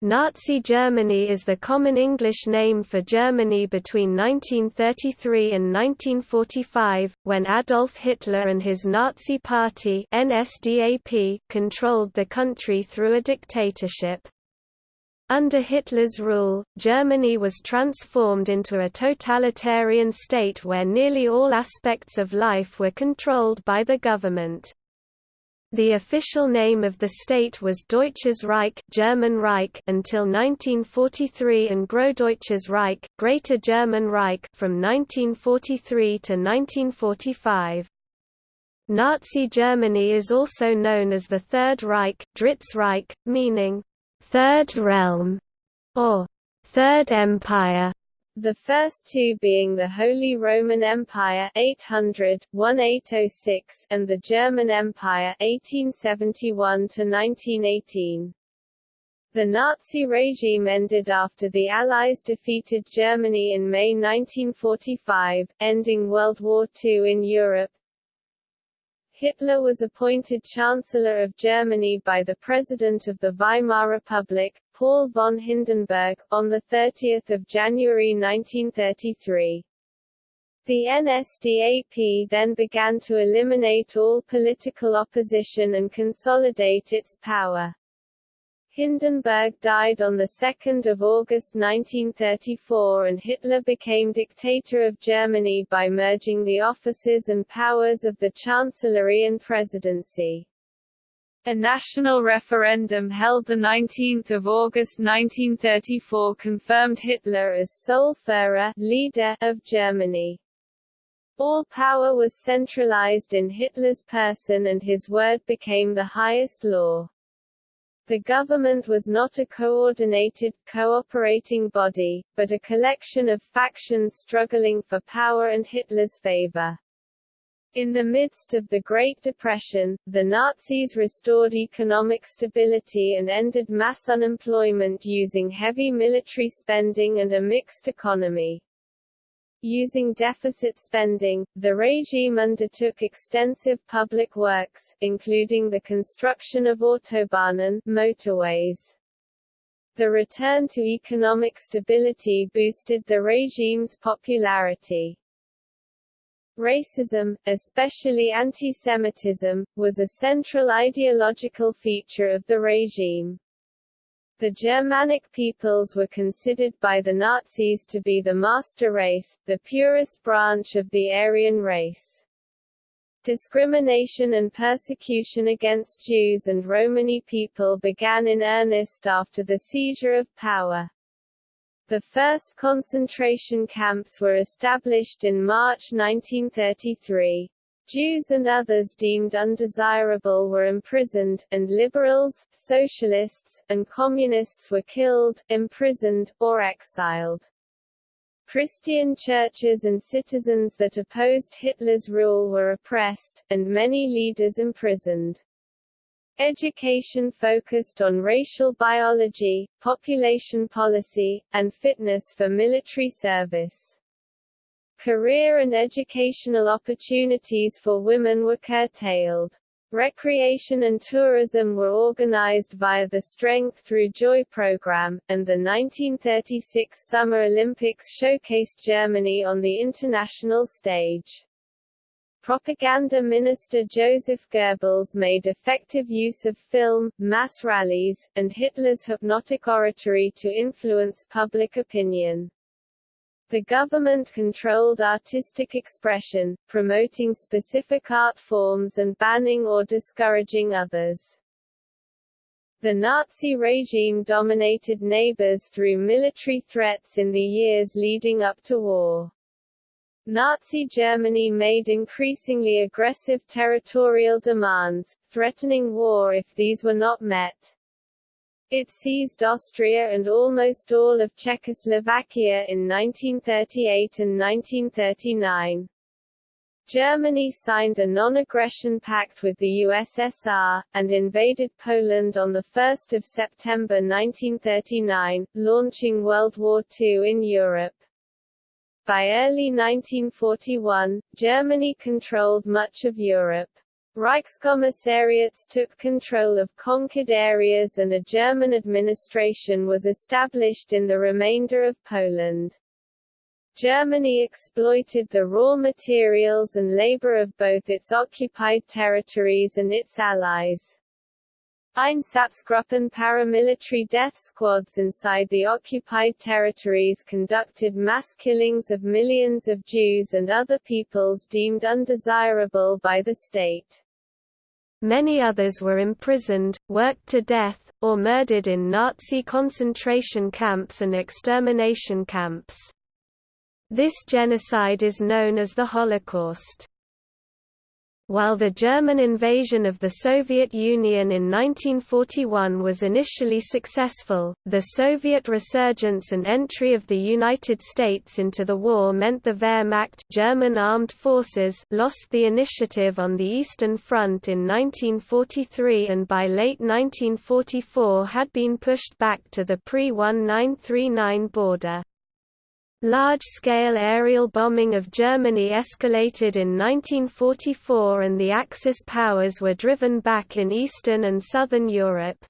Nazi Germany is the common English name for Germany between 1933 and 1945, when Adolf Hitler and his Nazi Party NSDAP controlled the country through a dictatorship. Under Hitler's rule, Germany was transformed into a totalitarian state where nearly all aspects of life were controlled by the government. The official name of the state was Deutsches Reich, German Reich until 1943 and Großdeutsches Reich, Greater German Reich from 1943 to 1945. Nazi Germany is also known as the Third Reich, Drittes Reich, meaning Third Realm or Third Empire the first two being the Holy Roman Empire 800-1806 and the German Empire 1871-1918. The Nazi regime ended after the Allies defeated Germany in May 1945, ending World War II in Europe. Hitler was appointed Chancellor of Germany by the President of the Weimar Republic, Paul von Hindenburg, on 30 January 1933. The NSDAP then began to eliminate all political opposition and consolidate its power. Hindenburg died on 2 August 1934 and Hitler became dictator of Germany by merging the offices and powers of the Chancellery and Presidency. A national referendum held 19 August 1934 confirmed Hitler as sole Führer leader of Germany. All power was centralized in Hitler's person and his word became the highest law. The government was not a coordinated, cooperating body, but a collection of factions struggling for power and Hitler's favor. In the midst of the Great Depression, the Nazis restored economic stability and ended mass unemployment using heavy military spending and a mixed economy. Using deficit spending, the regime undertook extensive public works, including the construction of autobahnen motorways. The return to economic stability boosted the regime's popularity. Racism, especially anti-Semitism, was a central ideological feature of the regime. The Germanic peoples were considered by the Nazis to be the master race, the purest branch of the Aryan race. Discrimination and persecution against Jews and Romani people began in earnest after the seizure of power. The first concentration camps were established in March 1933. Jews and others deemed undesirable were imprisoned, and liberals, socialists, and communists were killed, imprisoned, or exiled. Christian churches and citizens that opposed Hitler's rule were oppressed, and many leaders imprisoned. Education focused on racial biology, population policy, and fitness for military service. Career and educational opportunities for women were curtailed. Recreation and tourism were organized via the Strength Through Joy program, and the 1936 Summer Olympics showcased Germany on the international stage. Propaganda Minister Joseph Goebbels made effective use of film, mass rallies, and Hitler's hypnotic oratory to influence public opinion. The government controlled artistic expression, promoting specific art forms and banning or discouraging others. The Nazi regime dominated neighbors through military threats in the years leading up to war. Nazi Germany made increasingly aggressive territorial demands, threatening war if these were not met. It seized Austria and almost all of Czechoslovakia in 1938 and 1939. Germany signed a non-aggression pact with the USSR, and invaded Poland on 1 September 1939, launching World War II in Europe. By early 1941, Germany controlled much of Europe. Reichskommissariats took control of conquered areas and a German administration was established in the remainder of Poland. Germany exploited the raw materials and labor of both its occupied territories and its allies. Einsatzgruppen paramilitary death squads inside the occupied territories conducted mass killings of millions of Jews and other peoples deemed undesirable by the state. Many others were imprisoned, worked to death, or murdered in Nazi concentration camps and extermination camps. This genocide is known as the Holocaust. While the German invasion of the Soviet Union in 1941 was initially successful, the Soviet resurgence and entry of the United States into the war meant the Wehrmacht German armed forces lost the initiative on the Eastern Front in 1943 and by late 1944 had been pushed back to the pre-1939 border. Large-scale aerial bombing of Germany escalated in 1944 and the Axis powers were driven back in Eastern and Southern Europe.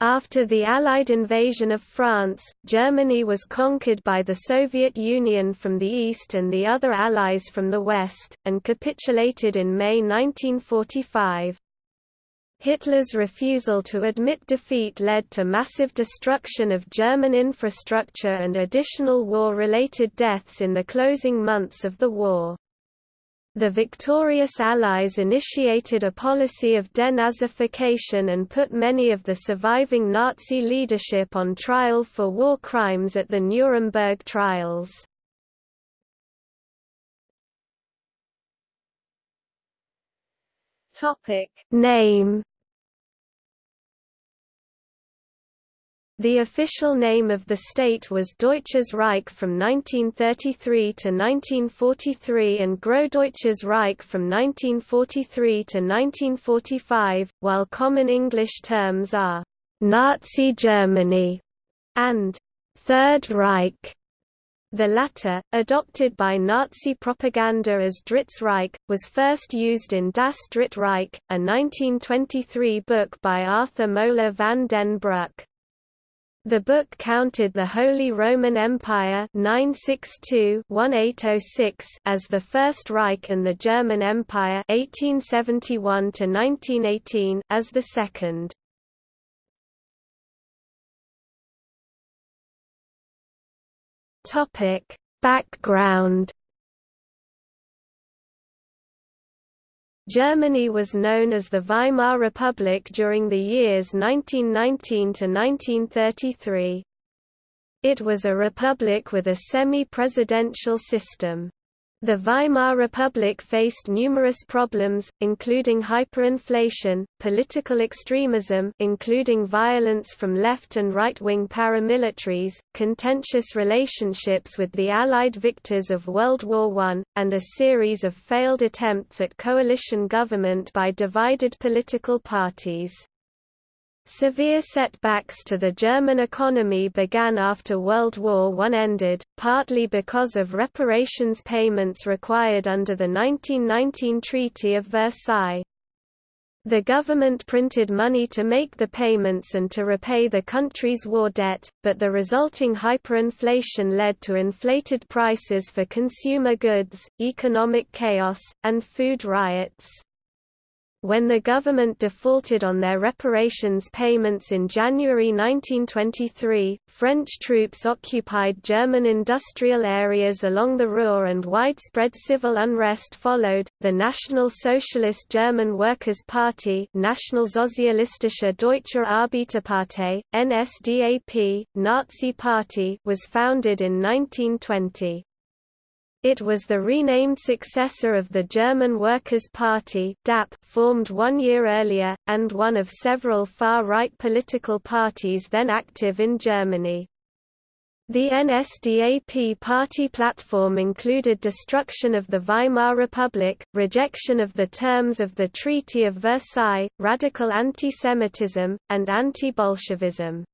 After the Allied invasion of France, Germany was conquered by the Soviet Union from the east and the other allies from the west, and capitulated in May 1945. Hitler's refusal to admit defeat led to massive destruction of German infrastructure and additional war-related deaths in the closing months of the war. The victorious Allies initiated a policy of denazification and put many of the surviving Nazi leadership on trial for war crimes at the Nuremberg trials. Name The official name of the state was Deutsches Reich from 1933 to 1943 and Großdeutsches Reich from 1943 to 1945, while common English terms are Nazi Germany and Third Reich. The latter, adopted by Nazi propaganda as Drittes Reich, was first used in Das Dritte Reich, a 1923 book by Arthur Moeller van den Bruck. The book counted the Holy Roman Empire 962-1806 as the First Reich and the German Empire 1871 as the second. Background Germany was known as the Weimar Republic during the years 1919 to 1933. It was a republic with a semi-presidential system. The Weimar Republic faced numerous problems, including hyperinflation, political extremism including violence from left and right-wing paramilitaries, contentious relationships with the Allied victors of World War I, and a series of failed attempts at coalition government by divided political parties. Severe setbacks to the German economy began after World War I ended, partly because of reparations payments required under the 1919 Treaty of Versailles. The government printed money to make the payments and to repay the country's war debt, but the resulting hyperinflation led to inflated prices for consumer goods, economic chaos, and food riots. When the government defaulted on their reparations payments in January 1923, French troops occupied German industrial areas along the Ruhr and widespread civil unrest followed. The National Socialist German Workers' Party, Nationalsozialistische Deutsche Arbeiterpartei, NSDAP, Nazi Party, was founded in 1920. It was the renamed successor of the German Workers' Party DAP formed one year earlier, and one of several far-right political parties then active in Germany. The NSDAP party platform included destruction of the Weimar Republic, rejection of the terms of the Treaty of Versailles, radical anti-Semitism, and anti-Bolshevism.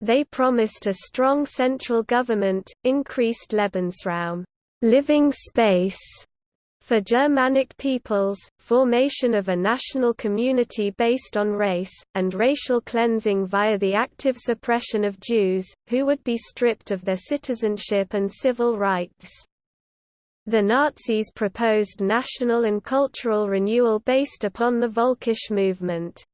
They promised a strong central government, increased Lebensraum living space For Germanic peoples, formation of a national community based on race, and racial cleansing via the active suppression of Jews, who would be stripped of their citizenship and civil rights. The Nazis proposed national and cultural renewal based upon the Völkisch movement.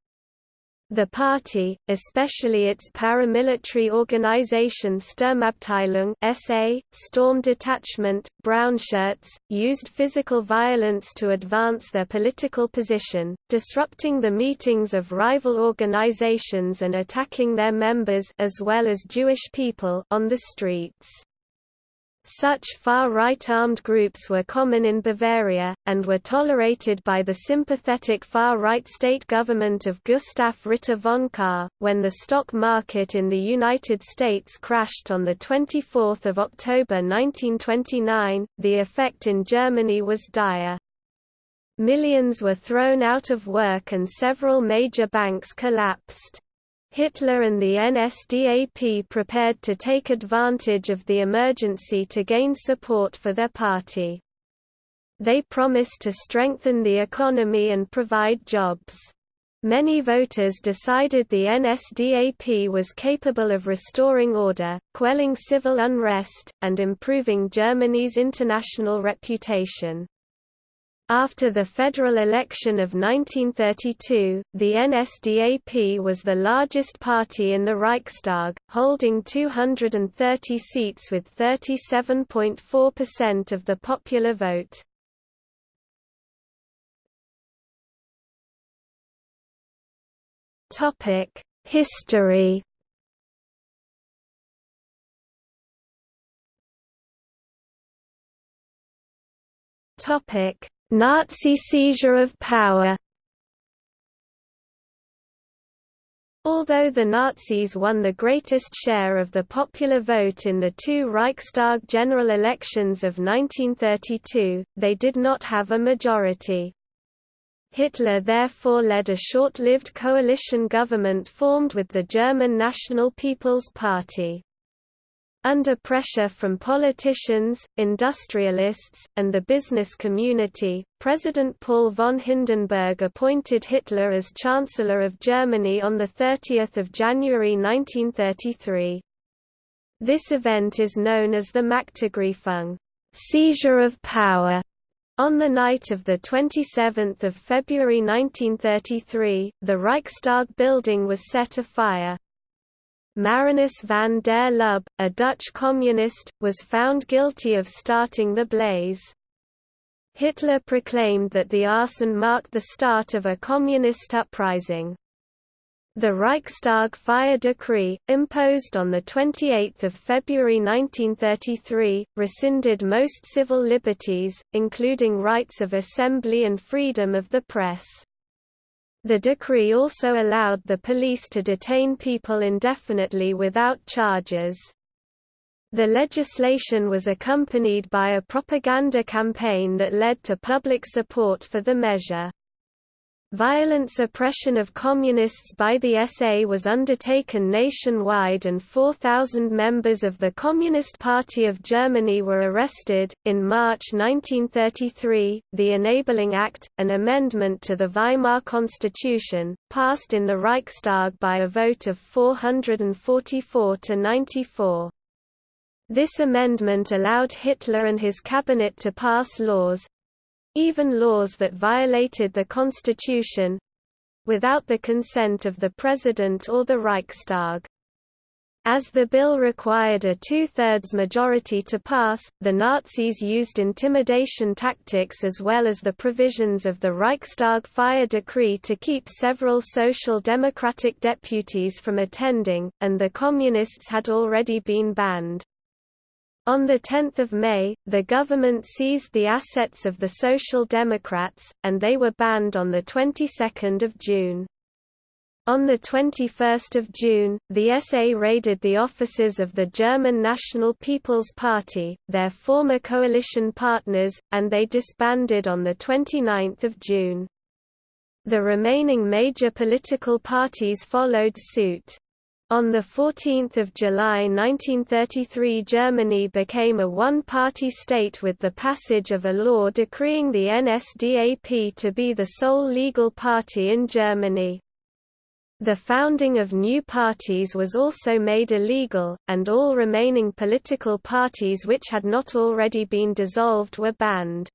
The party, especially its paramilitary organization Sturmabteilung SA, Storm Detachment, Brownshirts, used physical violence to advance their political position, disrupting the meetings of rival organizations and attacking their members as well as Jewish people on the streets. Such far-right armed groups were common in Bavaria, and were tolerated by the sympathetic far-right state government of Gustav Ritter von Kahr. When the stock market in the United States crashed on 24 October 1929, the effect in Germany was dire. Millions were thrown out of work and several major banks collapsed. Hitler and the NSDAP prepared to take advantage of the emergency to gain support for their party. They promised to strengthen the economy and provide jobs. Many voters decided the NSDAP was capable of restoring order, quelling civil unrest, and improving Germany's international reputation. After the federal election of 1932, the NSDAP was the largest party in the Reichstag, holding 230 seats with 37.4% of the popular vote. History Topic Nazi seizure of power Although the Nazis won the greatest share of the popular vote in the two Reichstag general elections of 1932, they did not have a majority. Hitler therefore led a short-lived coalition government formed with the German National People's Party. Under pressure from politicians, industrialists, and the business community, President Paul von Hindenburg appointed Hitler as Chancellor of Germany on 30 January 1933. This event is known as the Machtergreifung seizure of power". On the night of 27 February 1933, the Reichstag building was set afire. Marinus van der Lubbe, a Dutch communist, was found guilty of starting the blaze. Hitler proclaimed that the arson marked the start of a communist uprising. The Reichstag fire decree, imposed on 28 February 1933, rescinded most civil liberties, including rights of assembly and freedom of the press. The decree also allowed the police to detain people indefinitely without charges. The legislation was accompanied by a propaganda campaign that led to public support for the measure. Violent suppression of communists by the SA was undertaken nationwide and 4,000 members of the Communist Party of Germany were arrested. In March 1933, the Enabling Act, an amendment to the Weimar Constitution, passed in the Reichstag by a vote of 444 to 94. This amendment allowed Hitler and his cabinet to pass laws, even laws that violated the constitution without the consent of the President or the Reichstag. As the bill required a two-thirds majority to pass, the Nazis used intimidation tactics as well as the provisions of the Reichstag fire decree to keep several social democratic deputies from attending, and the Communists had already been banned. On 10 May, the government seized the assets of the Social Democrats, and they were banned on the 22nd of June. On 21 June, the SA raided the offices of the German National People's Party, their former coalition partners, and they disbanded on 29 June. The remaining major political parties followed suit. On 14 July 1933 Germany became a one-party state with the passage of a law decreeing the NSDAP to be the sole legal party in Germany. The founding of new parties was also made illegal, and all remaining political parties which had not already been dissolved were banned.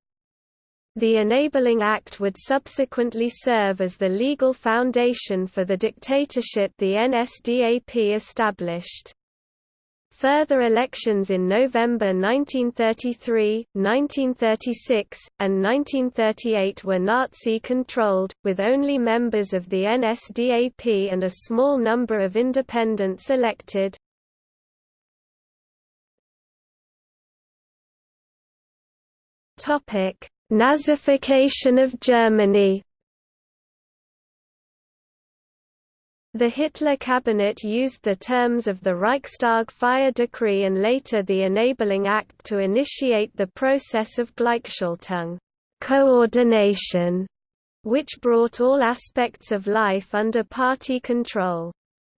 The Enabling Act would subsequently serve as the legal foundation for the dictatorship the NSDAP established. Further elections in November 1933, 1936, and 1938 were Nazi-controlled, with only members of the NSDAP and a small number of independents elected. Topic: Nazification of Germany The Hitler cabinet used the terms of the Reichstag fire decree and later the Enabling Act to initiate the process of Gleichschaltung coordination, which brought all aspects of life under party control.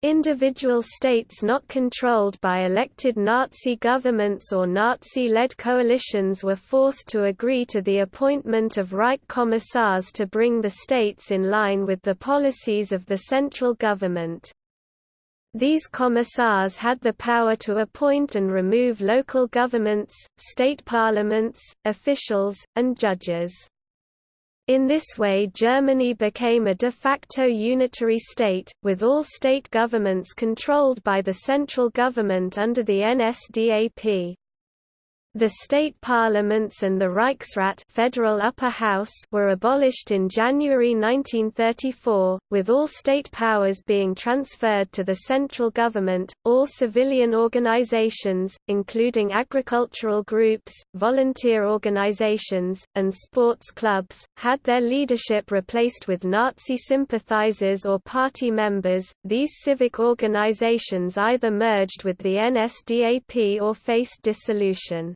Individual states not controlled by elected Nazi governments or Nazi-led coalitions were forced to agree to the appointment of Reich Commissars to bring the states in line with the policies of the central government. These commissars had the power to appoint and remove local governments, state parliaments, officials, and judges. In this way Germany became a de facto unitary state, with all state governments controlled by the central government under the NSDAP. The state parliaments and the Reichsrat federal upper house were abolished in January 1934, with all state powers being transferred to the central government. All civilian organizations, including agricultural groups, volunteer organizations, and sports clubs, had their leadership replaced with Nazi sympathizers or party members. These civic organizations either merged with the NSDAP or faced dissolution.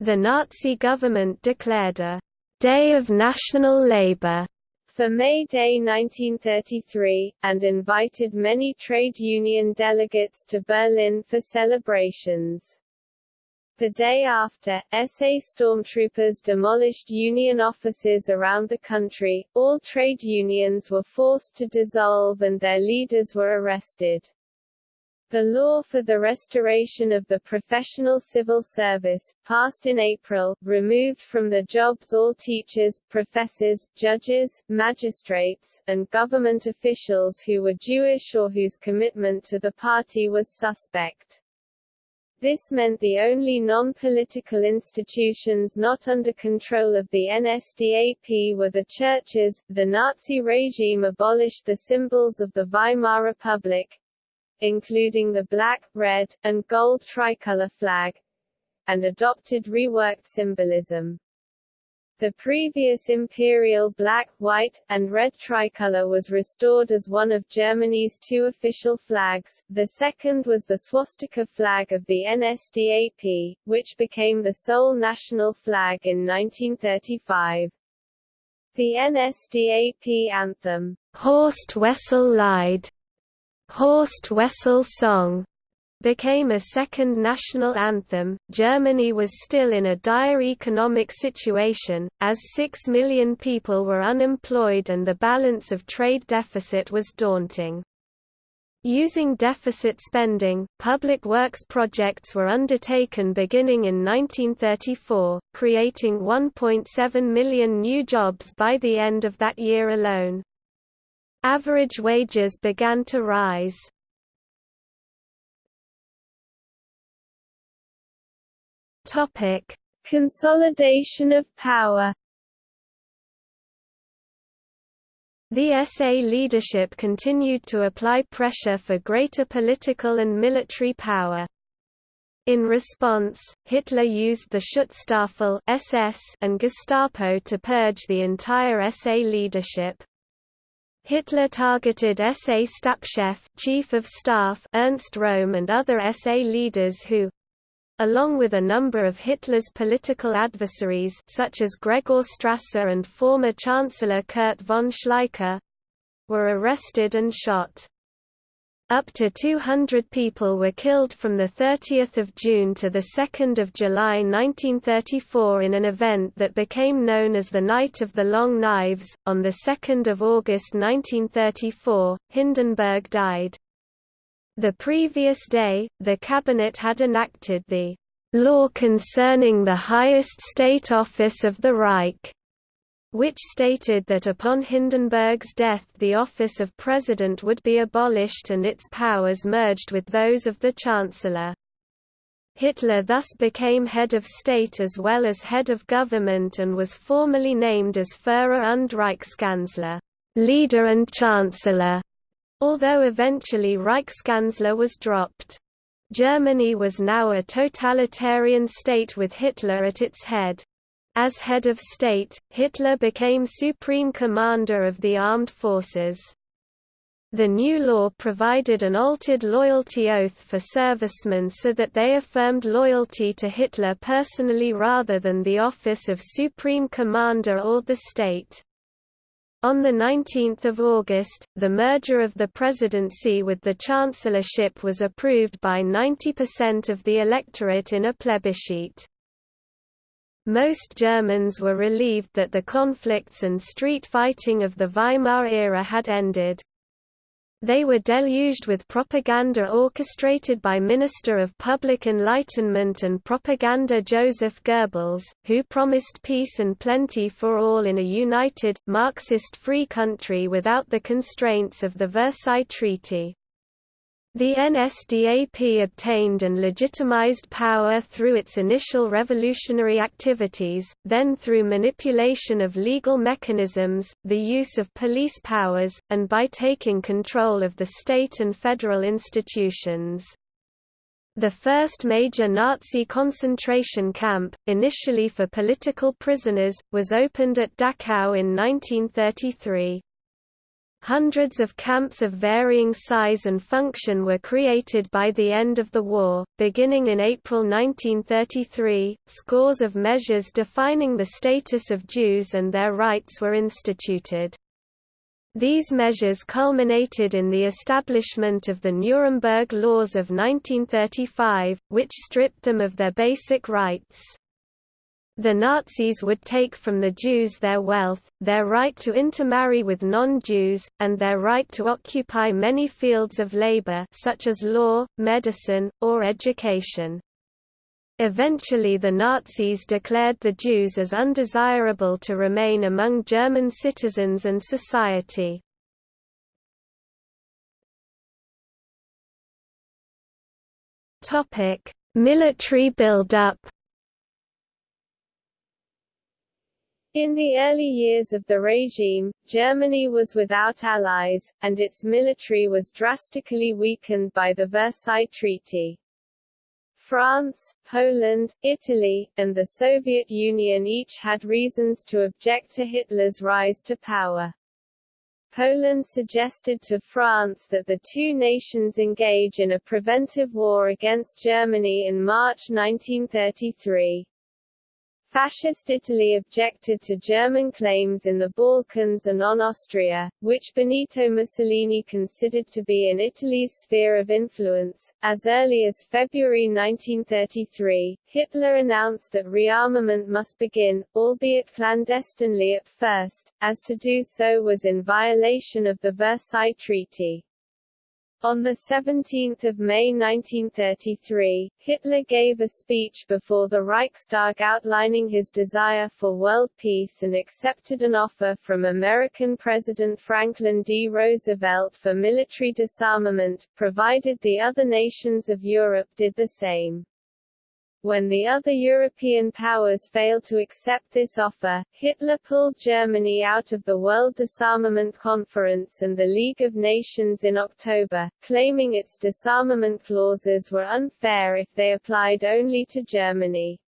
The Nazi government declared a «Day of National Labour» for May Day 1933, and invited many trade union delegates to Berlin for celebrations. The day after, SA stormtroopers demolished union offices around the country, all trade unions were forced to dissolve and their leaders were arrested. The law for the restoration of the professional civil service, passed in April, removed from the jobs all teachers, professors, judges, magistrates, and government officials who were Jewish or whose commitment to the party was suspect. This meant the only non-political institutions not under control of the NSDAP were the churches. The Nazi regime abolished the symbols of the Weimar Republic, including the black, red, and gold tricolor flag, and adopted reworked symbolism. The previous imperial black, white, and red tricolor was restored as one of Germany's two official flags, the second was the swastika flag of the NSDAP, which became the sole national flag in 1935. The NSDAP anthem, Horst Wessel Lied, Horst Wessel Song became a second national anthem. Germany was still in a dire economic situation, as six million people were unemployed and the balance of trade deficit was daunting. Using deficit spending, public works projects were undertaken beginning in 1934, creating 1.7 million new jobs by the end of that year alone. Average wages began to rise. Topic: Consolidation of power. The SA leadership continued to apply pressure for greater political and military power. In response, Hitler used the Schutzstaffel SS and Gestapo to purge the entire SA leadership. Hitler targeted SA Stabschef Chief of Staff Ernst Röhm and other SA leaders who along with a number of Hitler's political adversaries such as Gregor Strasser and former Chancellor Kurt von Schleicher were arrested and shot. Up to 200 people were killed from 30 June to 2 July 1934 in an event that became known as the Night of the Long Knives. On 2 August 1934, Hindenburg died. The previous day, the cabinet had enacted the law concerning the highest state office of the Reich, which stated that upon Hindenburg's death the office of president would be abolished and its powers merged with those of the chancellor. Hitler thus became head of state as well as head of government and was formally named as Führer und Reichskanzler leader and chancellor, although eventually Reichskanzler was dropped. Germany was now a totalitarian state with Hitler at its head. As head of state, Hitler became supreme commander of the armed forces. The new law provided an altered loyalty oath for servicemen so that they affirmed loyalty to Hitler personally rather than the office of Supreme Commander or the state. On 19 August, the merger of the presidency with the chancellorship was approved by 90% of the electorate in a plebiscite. Most Germans were relieved that the conflicts and street fighting of the Weimar era had ended. They were deluged with propaganda orchestrated by Minister of Public Enlightenment and Propaganda Joseph Goebbels, who promised peace and plenty for all in a united, Marxist-free country without the constraints of the Versailles Treaty. The NSDAP obtained and legitimized power through its initial revolutionary activities, then through manipulation of legal mechanisms, the use of police powers, and by taking control of the state and federal institutions. The first major Nazi concentration camp, initially for political prisoners, was opened at Dachau in 1933. Hundreds of camps of varying size and function were created by the end of the war. Beginning in April 1933, scores of measures defining the status of Jews and their rights were instituted. These measures culminated in the establishment of the Nuremberg Laws of 1935, which stripped them of their basic rights. The Nazis would take from the Jews their wealth, their right to intermarry with non-Jews, and their right to occupy many fields of labor such as law, medicine, or education. Eventually the Nazis declared the Jews as undesirable to remain among German citizens and society. Military build-up In the early years of the regime, Germany was without allies, and its military was drastically weakened by the Versailles Treaty. France, Poland, Italy, and the Soviet Union each had reasons to object to Hitler's rise to power. Poland suggested to France that the two nations engage in a preventive war against Germany in March 1933. Fascist Italy objected to German claims in the Balkans and on Austria, which Benito Mussolini considered to be in Italy's sphere of influence. As early as February 1933, Hitler announced that rearmament must begin, albeit clandestinely at first, as to do so was in violation of the Versailles Treaty. On 17 May 1933, Hitler gave a speech before the Reichstag outlining his desire for world peace and accepted an offer from American President Franklin D. Roosevelt for military disarmament, provided the other nations of Europe did the same. When the other European powers failed to accept this offer, Hitler pulled Germany out of the World Disarmament Conference and the League of Nations in October, claiming its disarmament clauses were unfair if they applied only to Germany.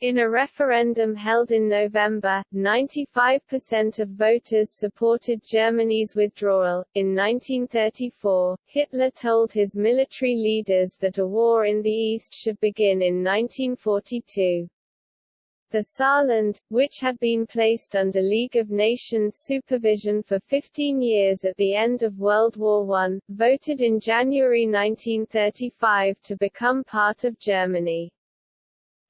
In a referendum held in November, 95% of voters supported Germany's withdrawal. In 1934, Hitler told his military leaders that a war in the East should begin in 1942. The Saarland, which had been placed under League of Nations supervision for 15 years at the end of World War I, voted in January 1935 to become part of Germany.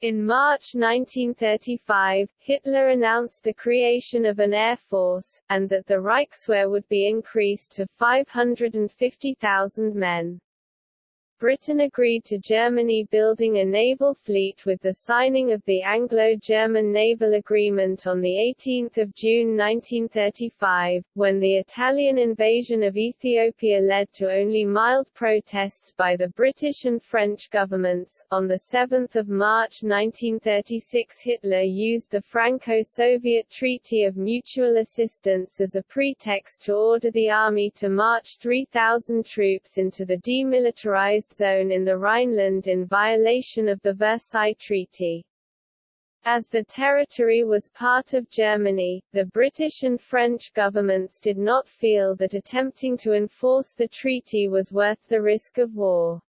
In March 1935, Hitler announced the creation of an air force, and that the Reichswehr would be increased to 550,000 men. Britain agreed to Germany building a naval fleet with the signing of the Anglo-German Naval Agreement on 18 June 1935, when the Italian invasion of Ethiopia led to only mild protests by the British and French governments. On 7 March 1936 Hitler used the Franco-Soviet Treaty of Mutual Assistance as a pretext to order the army to march 3,000 troops into the demilitarized zone in the Rhineland in violation of the Versailles Treaty. As the territory was part of Germany, the British and French governments did not feel that attempting to enforce the treaty was worth the risk of war.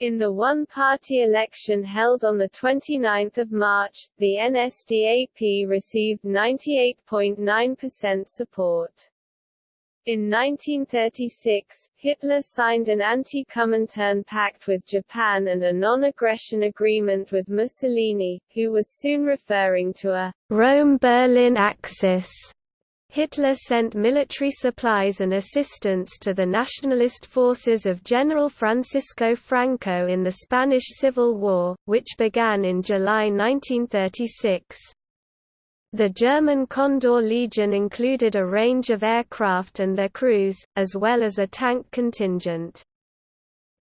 In the one-party election held on 29 March, the NSDAP received 98.9% support. In 1936, Hitler signed an anti-Comintern pact with Japan and a non-aggression agreement with Mussolini, who was soon referring to a Rome-Berlin axis. Hitler sent military supplies and assistance to the nationalist forces of General Francisco Franco in the Spanish Civil War, which began in July 1936. The German Condor Legion included a range of aircraft and their crews, as well as a tank contingent.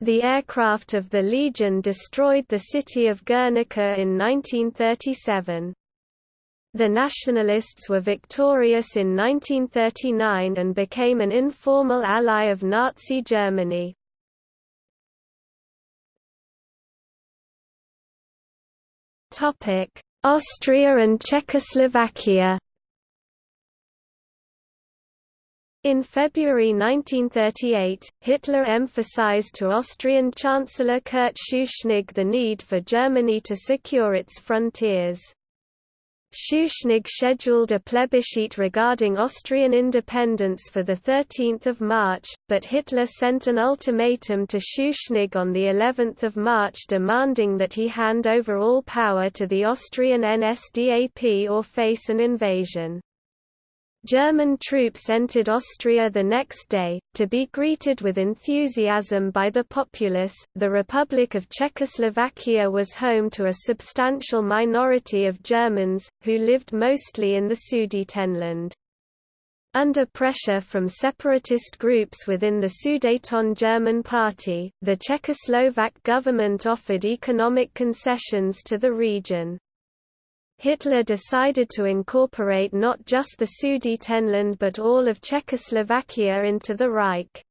The aircraft of the Legion destroyed the city of Guernica in 1937. The Nationalists were victorious in 1939 and became an informal ally of Nazi Germany. Topic: Austria and Czechoslovakia In February 1938, Hitler emphasized to Austrian Chancellor Kurt Schuschnigg the need for Germany to secure its frontiers. Schuschnigg scheduled a plebiscite regarding Austrian independence for 13 March, but Hitler sent an ultimatum to Schuschnigg on of March demanding that he hand over all power to the Austrian NSDAP or face an invasion. German troops entered Austria the next day, to be greeted with enthusiasm by the populace. The Republic of Czechoslovakia was home to a substantial minority of Germans, who lived mostly in the Sudetenland. Under pressure from separatist groups within the Sudeten German Party, the Czechoslovak government offered economic concessions to the region. Hitler decided to incorporate not just the Sudetenland but all of Czechoslovakia into the Reich.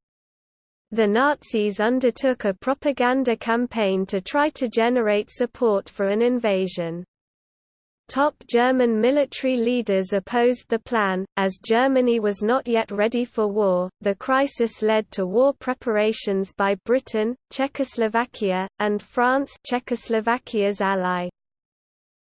The Nazis undertook a propaganda campaign to try to generate support for an invasion. Top German military leaders opposed the plan, as Germany was not yet ready for war. The crisis led to war preparations by Britain, Czechoslovakia, and France, Czechoslovakia's ally.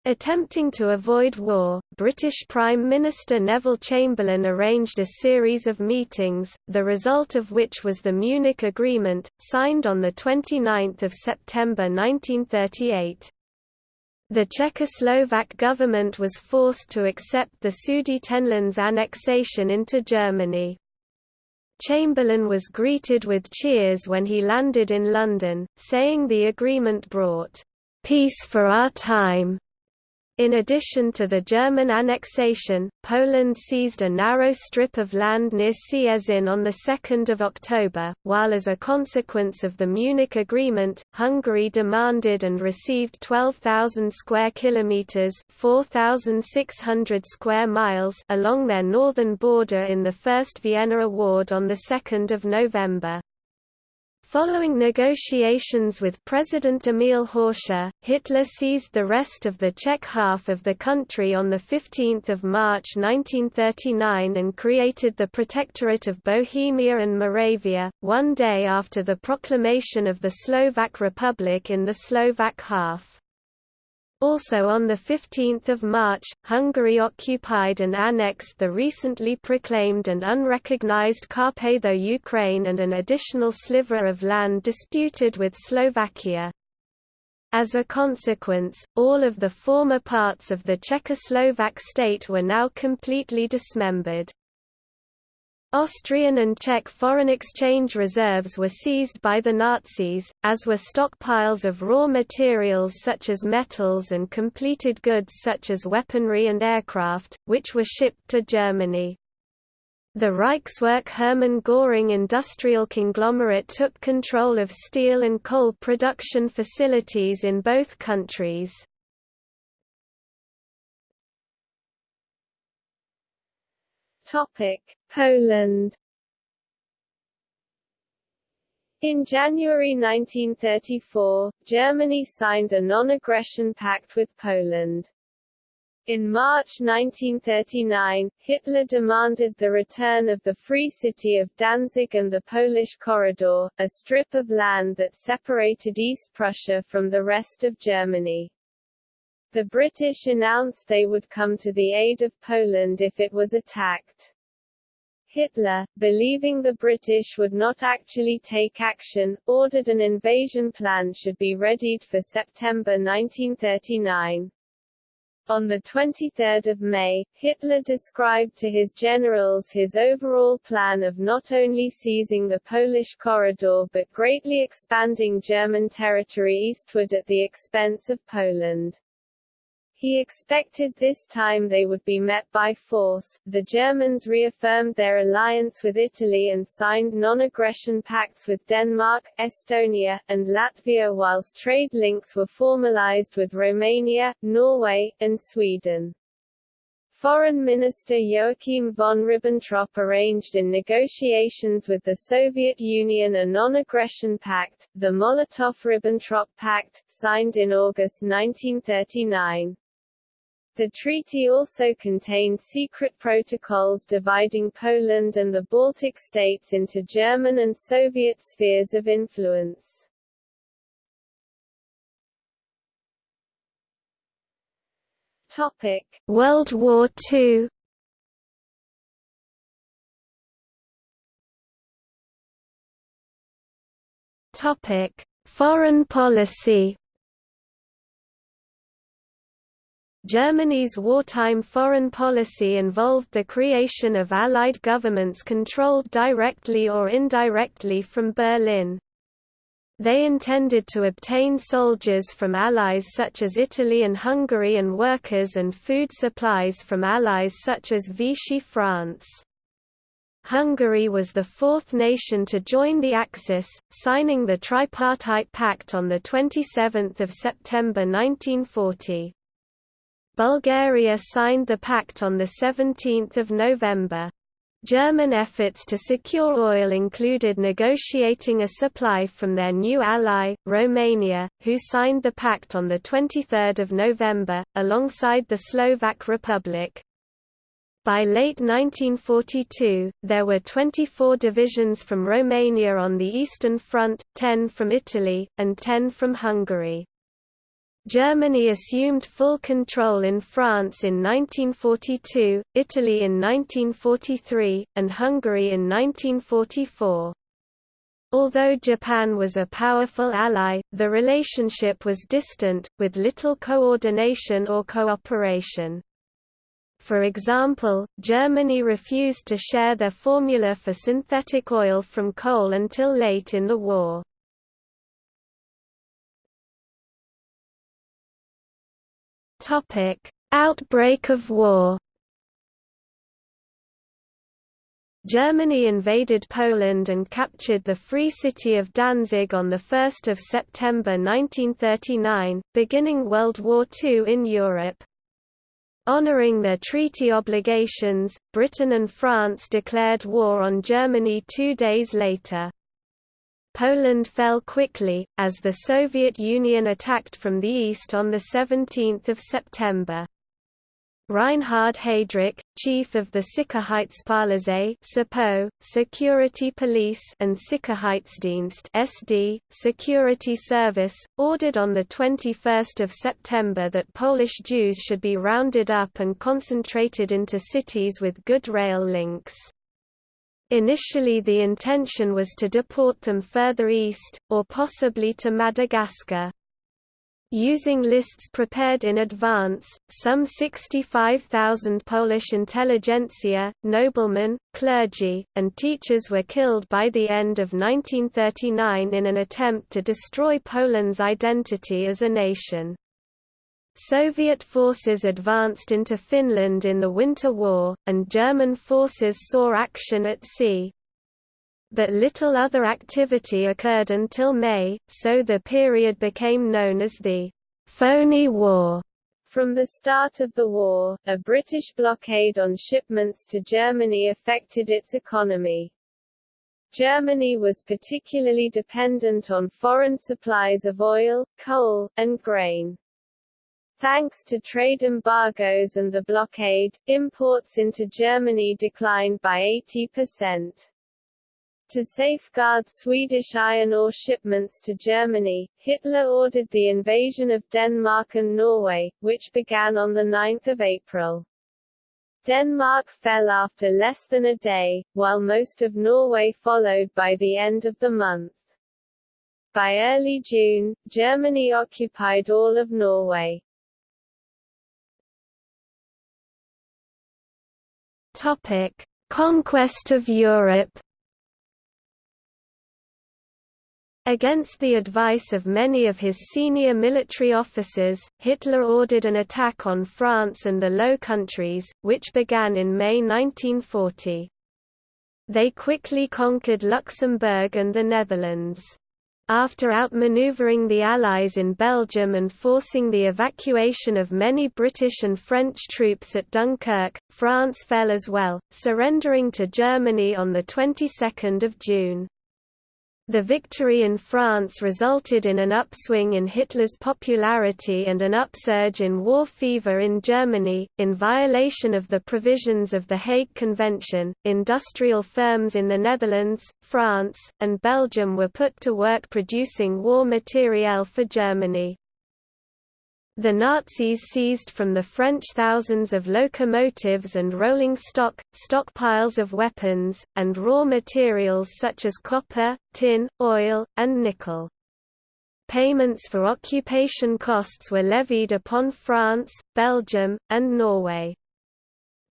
Attempting to avoid war, British Prime Minister Neville Chamberlain arranged a series of meetings, the result of which was the Munich Agreement, signed on 29 September 1938. The Czechoslovak government was forced to accept the Sudetenland's annexation into Germany. Chamberlain was greeted with cheers when he landed in London, saying the agreement brought, "...peace for our time." In addition to the German annexation, Poland seized a narrow strip of land near Cieszyn on 2 October, while as a consequence of the Munich Agreement, Hungary demanded and received 12,000 square kilometers (4,600 square miles) along their northern border in the First Vienna Award on 2 November. Following negotiations with President Emil Hácha, Hitler seized the rest of the Czech half of the country on 15 March 1939 and created the Protectorate of Bohemia and Moravia, one day after the proclamation of the Slovak Republic in the Slovak half. Also on 15 March, Hungary occupied and annexed the recently proclaimed and unrecognized Carpatho-Ukraine and an additional sliver of land disputed with Slovakia. As a consequence, all of the former parts of the Czechoslovak state were now completely dismembered. Austrian and Czech foreign exchange reserves were seized by the Nazis, as were stockpiles of raw materials such as metals and completed goods such as weaponry and aircraft, which were shipped to Germany. The Reichswerk Hermann Göring industrial conglomerate took control of steel and coal production facilities in both countries. Topic: Poland. In January 1934, Germany signed a non-aggression pact with Poland. In March 1939, Hitler demanded the return of the Free City of Danzig and the Polish Corridor, a strip of land that separated East Prussia from the rest of Germany. The British announced they would come to the aid of Poland if it was attacked. Hitler, believing the British would not actually take action, ordered an invasion plan should be readied for September 1939. On 23 May, Hitler described to his generals his overall plan of not only seizing the Polish corridor but greatly expanding German territory eastward at the expense of Poland. He expected this time they would be met by force. The Germans reaffirmed their alliance with Italy and signed non-aggression pacts with Denmark, Estonia, and Latvia whilst trade links were formalized with Romania, Norway, and Sweden. Foreign Minister Joachim von Ribbentrop arranged in negotiations with the Soviet Union a non-aggression pact, the Molotov-Ribbentrop Pact, signed in August 1939. The treaty also contained secret protocols dividing Poland and the Baltic states into German and Soviet spheres of influence. Topic: World War II. Topic: Foreign policy. Germany's wartime foreign policy involved the creation of Allied governments controlled directly or indirectly from Berlin. They intended to obtain soldiers from allies such as Italy and Hungary and workers and food supplies from allies such as Vichy France. Hungary was the fourth nation to join the Axis, signing the Tripartite Pact on 27 September 1940. Bulgaria signed the pact on 17 November. German efforts to secure oil included negotiating a supply from their new ally, Romania, who signed the pact on 23 November, alongside the Slovak Republic. By late 1942, there were 24 divisions from Romania on the Eastern Front, 10 from Italy, and 10 from Hungary. Germany assumed full control in France in 1942, Italy in 1943, and Hungary in 1944. Although Japan was a powerful ally, the relationship was distant, with little coordination or cooperation. For example, Germany refused to share their formula for synthetic oil from coal until late in the war. Topic: Outbreak of war. Germany invaded Poland and captured the Free City of Danzig on 1 September 1939, beginning World War II in Europe. Honoring their treaty obligations, Britain and France declared war on Germany two days later. Poland fell quickly, as the Soviet Union attacked from the east on 17 September. Reinhard Heydrich, chief of the Sicherheitspolizei Security Police and Sicherheitsdienst (SD), Security Service, ordered on the 21st of September that Polish Jews should be rounded up and concentrated into cities with good rail links. Initially the intention was to deport them further east, or possibly to Madagascar. Using lists prepared in advance, some 65,000 Polish intelligentsia, noblemen, clergy, and teachers were killed by the end of 1939 in an attempt to destroy Poland's identity as a nation. Soviet forces advanced into Finland in the Winter War, and German forces saw action at sea. But little other activity occurred until May, so the period became known as the Phony War. From the start of the war, a British blockade on shipments to Germany affected its economy. Germany was particularly dependent on foreign supplies of oil, coal, and grain. Thanks to trade embargoes and the blockade, imports into Germany declined by 80%. To safeguard Swedish iron ore shipments to Germany, Hitler ordered the invasion of Denmark and Norway, which began on 9 April. Denmark fell after less than a day, while most of Norway followed by the end of the month. By early June, Germany occupied all of Norway. Topic: Conquest of Europe. Against the advice of many of his senior military officers, Hitler ordered an attack on France and the Low Countries, which began in May 1940. They quickly conquered Luxembourg and the Netherlands. After outmaneuvering the Allies in Belgium and forcing the evacuation of many British and French troops at Dunkirk, France fell as well, surrendering to Germany on the 22nd of June. The victory in France resulted in an upswing in Hitler's popularity and an upsurge in war fever in Germany. In violation of the provisions of the Hague Convention, industrial firms in the Netherlands, France, and Belgium were put to work producing war materiel for Germany. The Nazis seized from the French thousands of locomotives and rolling stock, stockpiles of weapons, and raw materials such as copper, tin, oil, and nickel. Payments for occupation costs were levied upon France, Belgium, and Norway.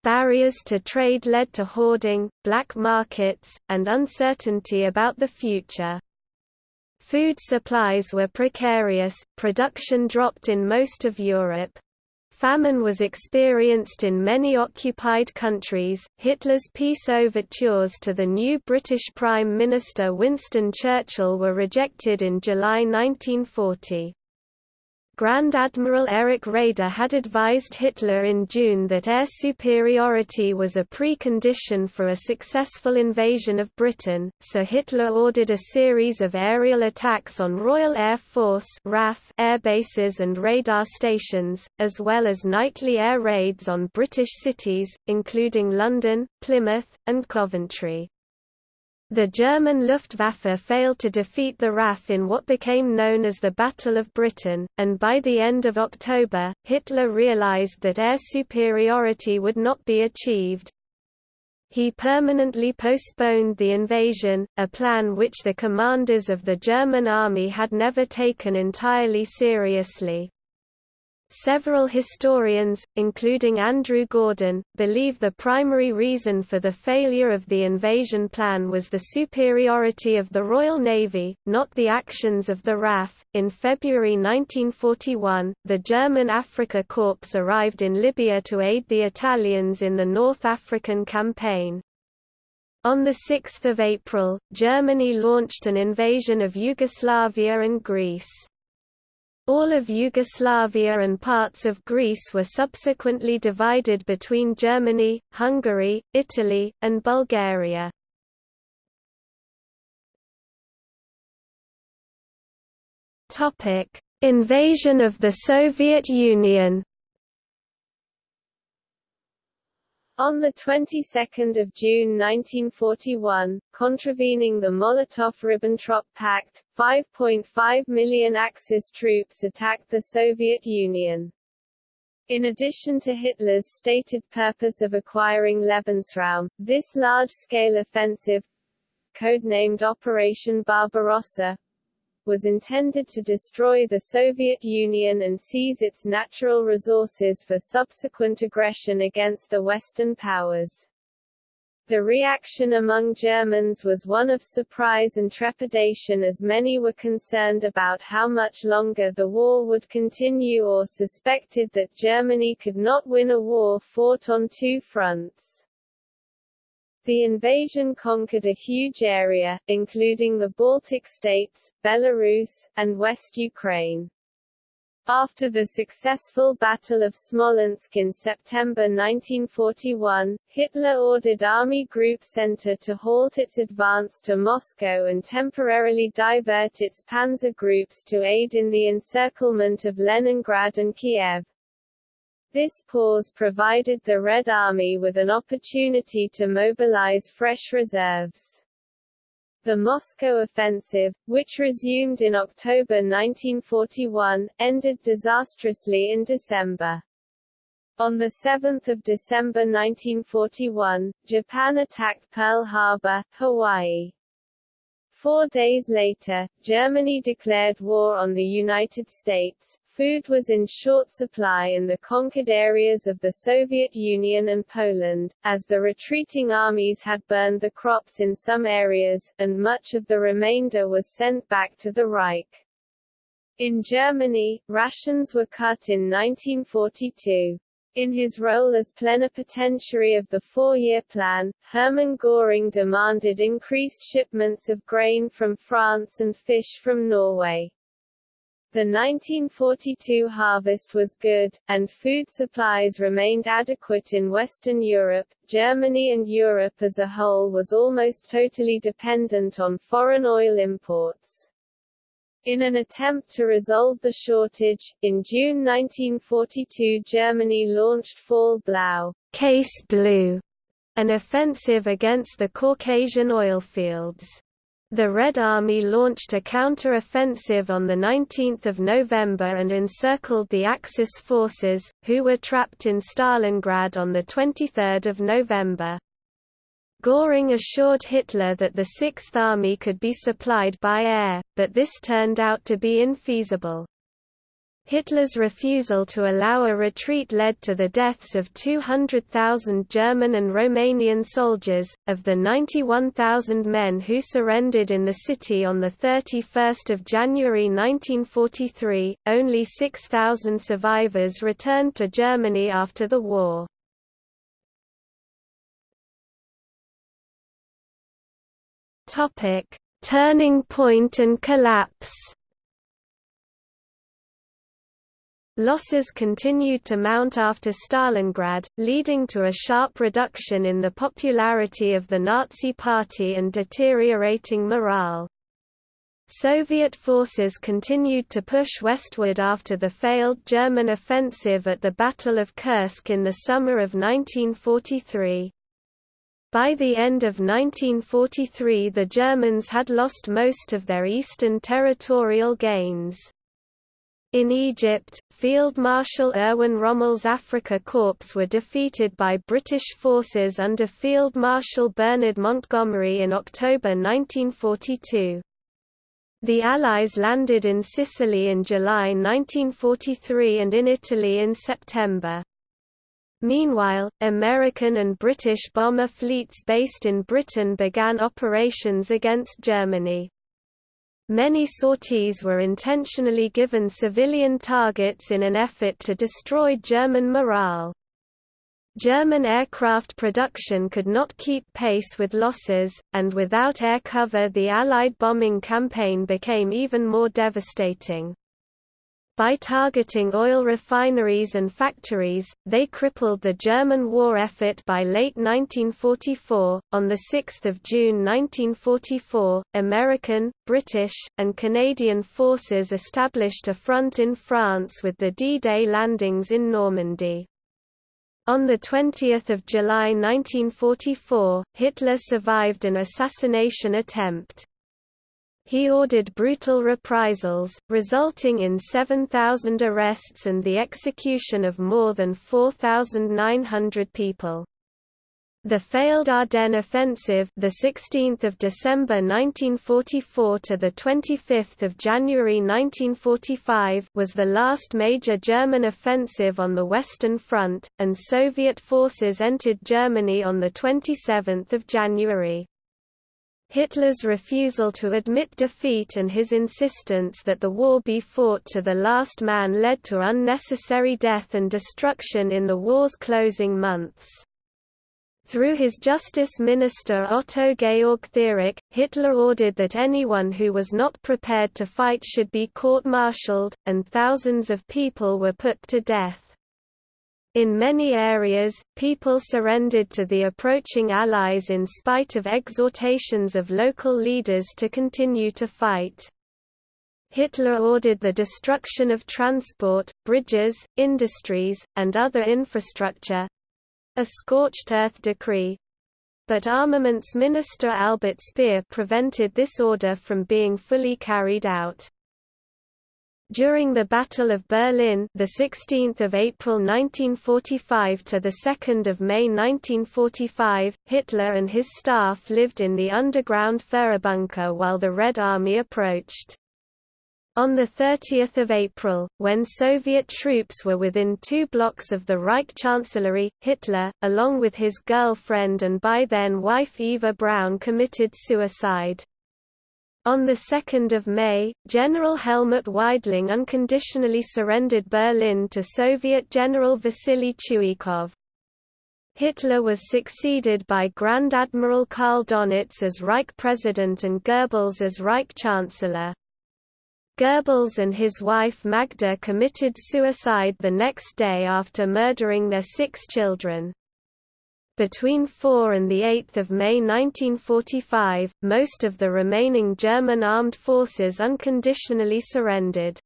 Barriers to trade led to hoarding, black markets, and uncertainty about the future. Food supplies were precarious, production dropped in most of Europe. Famine was experienced in many occupied countries. Hitler's peace overtures to the new British Prime Minister Winston Churchill were rejected in July 1940. Grand Admiral Erich Raeder had advised Hitler in June that air superiority was a precondition for a successful invasion of Britain, so Hitler ordered a series of aerial attacks on Royal Air Force RAF air bases and radar stations, as well as nightly air raids on British cities, including London, Plymouth, and Coventry. The German Luftwaffe failed to defeat the RAF in what became known as the Battle of Britain, and by the end of October, Hitler realized that air superiority would not be achieved. He permanently postponed the invasion, a plan which the commanders of the German army had never taken entirely seriously. Several historians, including Andrew Gordon, believe the primary reason for the failure of the invasion plan was the superiority of the Royal Navy, not the actions of the RAF. In February 1941, the German Africa Corps arrived in Libya to aid the Italians in the North African campaign. On 6 April, Germany launched an invasion of Yugoslavia and Greece. All of Yugoslavia and parts of Greece were subsequently divided between Germany, Hungary, Italy, and Bulgaria. Invasion of the Soviet Union On the 22nd of June 1941, contravening the Molotov–Ribbentrop Pact, 5.5 million Axis troops attacked the Soviet Union. In addition to Hitler's stated purpose of acquiring Lebensraum, this large-scale offensive, codenamed Operation Barbarossa, was intended to destroy the Soviet Union and seize its natural resources for subsequent aggression against the Western powers. The reaction among Germans was one of surprise and trepidation as many were concerned about how much longer the war would continue or suspected that Germany could not win a war fought on two fronts. The invasion conquered a huge area, including the Baltic states, Belarus, and West Ukraine. After the successful Battle of Smolensk in September 1941, Hitler ordered Army Group Center to halt its advance to Moscow and temporarily divert its panzer groups to aid in the encirclement of Leningrad and Kiev. This pause provided the Red Army with an opportunity to mobilize fresh reserves. The Moscow offensive, which resumed in October 1941, ended disastrously in December. On 7 December 1941, Japan attacked Pearl Harbor, Hawaii. Four days later, Germany declared war on the United States, Food was in short supply in the conquered areas of the Soviet Union and Poland, as the retreating armies had burned the crops in some areas, and much of the remainder was sent back to the Reich. In Germany, rations were cut in 1942. In his role as plenipotentiary of the four-year plan, Hermann Göring demanded increased shipments of grain from France and fish from Norway. The 1942 harvest was good, and food supplies remained adequate in Western Europe. Germany and Europe as a whole was almost totally dependent on foreign oil imports. In an attempt to resolve the shortage, in June 1942 Germany launched Fall Blau Case Blue, an offensive against the Caucasian oilfields. The Red Army launched a counter-offensive on 19 November and encircled the Axis forces, who were trapped in Stalingrad on 23 November. Göring assured Hitler that the Sixth Army could be supplied by air, but this turned out to be infeasible. Hitler's refusal to allow a retreat led to the deaths of 200,000 German and Romanian soldiers. Of the 91,000 men who surrendered in the city on 31 January 1943, only 6,000 survivors returned to Germany after the war. Turning point and collapse Losses continued to mount after Stalingrad, leading to a sharp reduction in the popularity of the Nazi Party and deteriorating morale. Soviet forces continued to push westward after the failed German offensive at the Battle of Kursk in the summer of 1943. By the end of 1943 the Germans had lost most of their eastern territorial gains. In Egypt, Field Marshal Erwin Rommel's Afrika Corps were defeated by British forces under Field Marshal Bernard Montgomery in October 1942. The Allies landed in Sicily in July 1943 and in Italy in September. Meanwhile, American and British bomber fleets based in Britain began operations against Germany. Many sorties were intentionally given civilian targets in an effort to destroy German morale. German aircraft production could not keep pace with losses, and without air cover the Allied bombing campaign became even more devastating. By targeting oil refineries and factories, they crippled the German war effort by late 1944. On 6 June 1944, American, British, and Canadian forces established a front in France with the D-Day landings in Normandy. On 20 July 1944, Hitler survived an assassination attempt. He ordered brutal reprisals, resulting in 7,000 arrests and the execution of more than 4,900 people. The failed Ardennes offensive, the 16th of December 1944 to the 25th of January 1945, was the last major German offensive on the Western Front, and Soviet forces entered Germany on the 27th of January. Hitler's refusal to admit defeat and his insistence that the war be fought to the last man led to unnecessary death and destruction in the war's closing months. Through his justice minister Otto Georg Thierack, Hitler ordered that anyone who was not prepared to fight should be court-martialed, and thousands of people were put to death. In many areas, people surrendered to the approaching Allies in spite of exhortations of local leaders to continue to fight. Hitler ordered the destruction of transport, bridges, industries, and other infrastructure, a scorched earth decree. But Armaments Minister Albert Speer prevented this order from being fully carried out. During the Battle of Berlin, the 16th of April 1945 to the 2nd of May 1945, Hitler and his staff lived in the underground Führerbunker while the Red Army approached. On 30 April, when Soviet troops were within two blocks of the Reich Chancellery, Hitler, along with his girlfriend and by then wife Eva Braun committed suicide. On 2 May, General Helmut Weidling unconditionally surrendered Berlin to Soviet General Vasily Chuikov. Hitler was succeeded by Grand Admiral Karl Donitz as Reich President and Goebbels as Reich Chancellor. Goebbels and his wife Magda committed suicide the next day after murdering their six children. Between 4 and 8 May 1945, most of the remaining German armed forces unconditionally surrendered.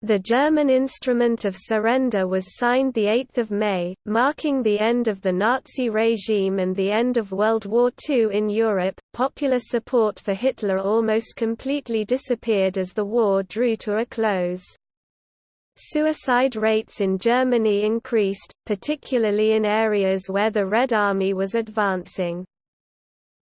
The German instrument of surrender was signed 8 May, marking the end of the Nazi regime and the end of World War II in Europe. Popular support for Hitler almost completely disappeared as the war drew to a close. Suicide rates in Germany increased, particularly in areas where the Red Army was advancing.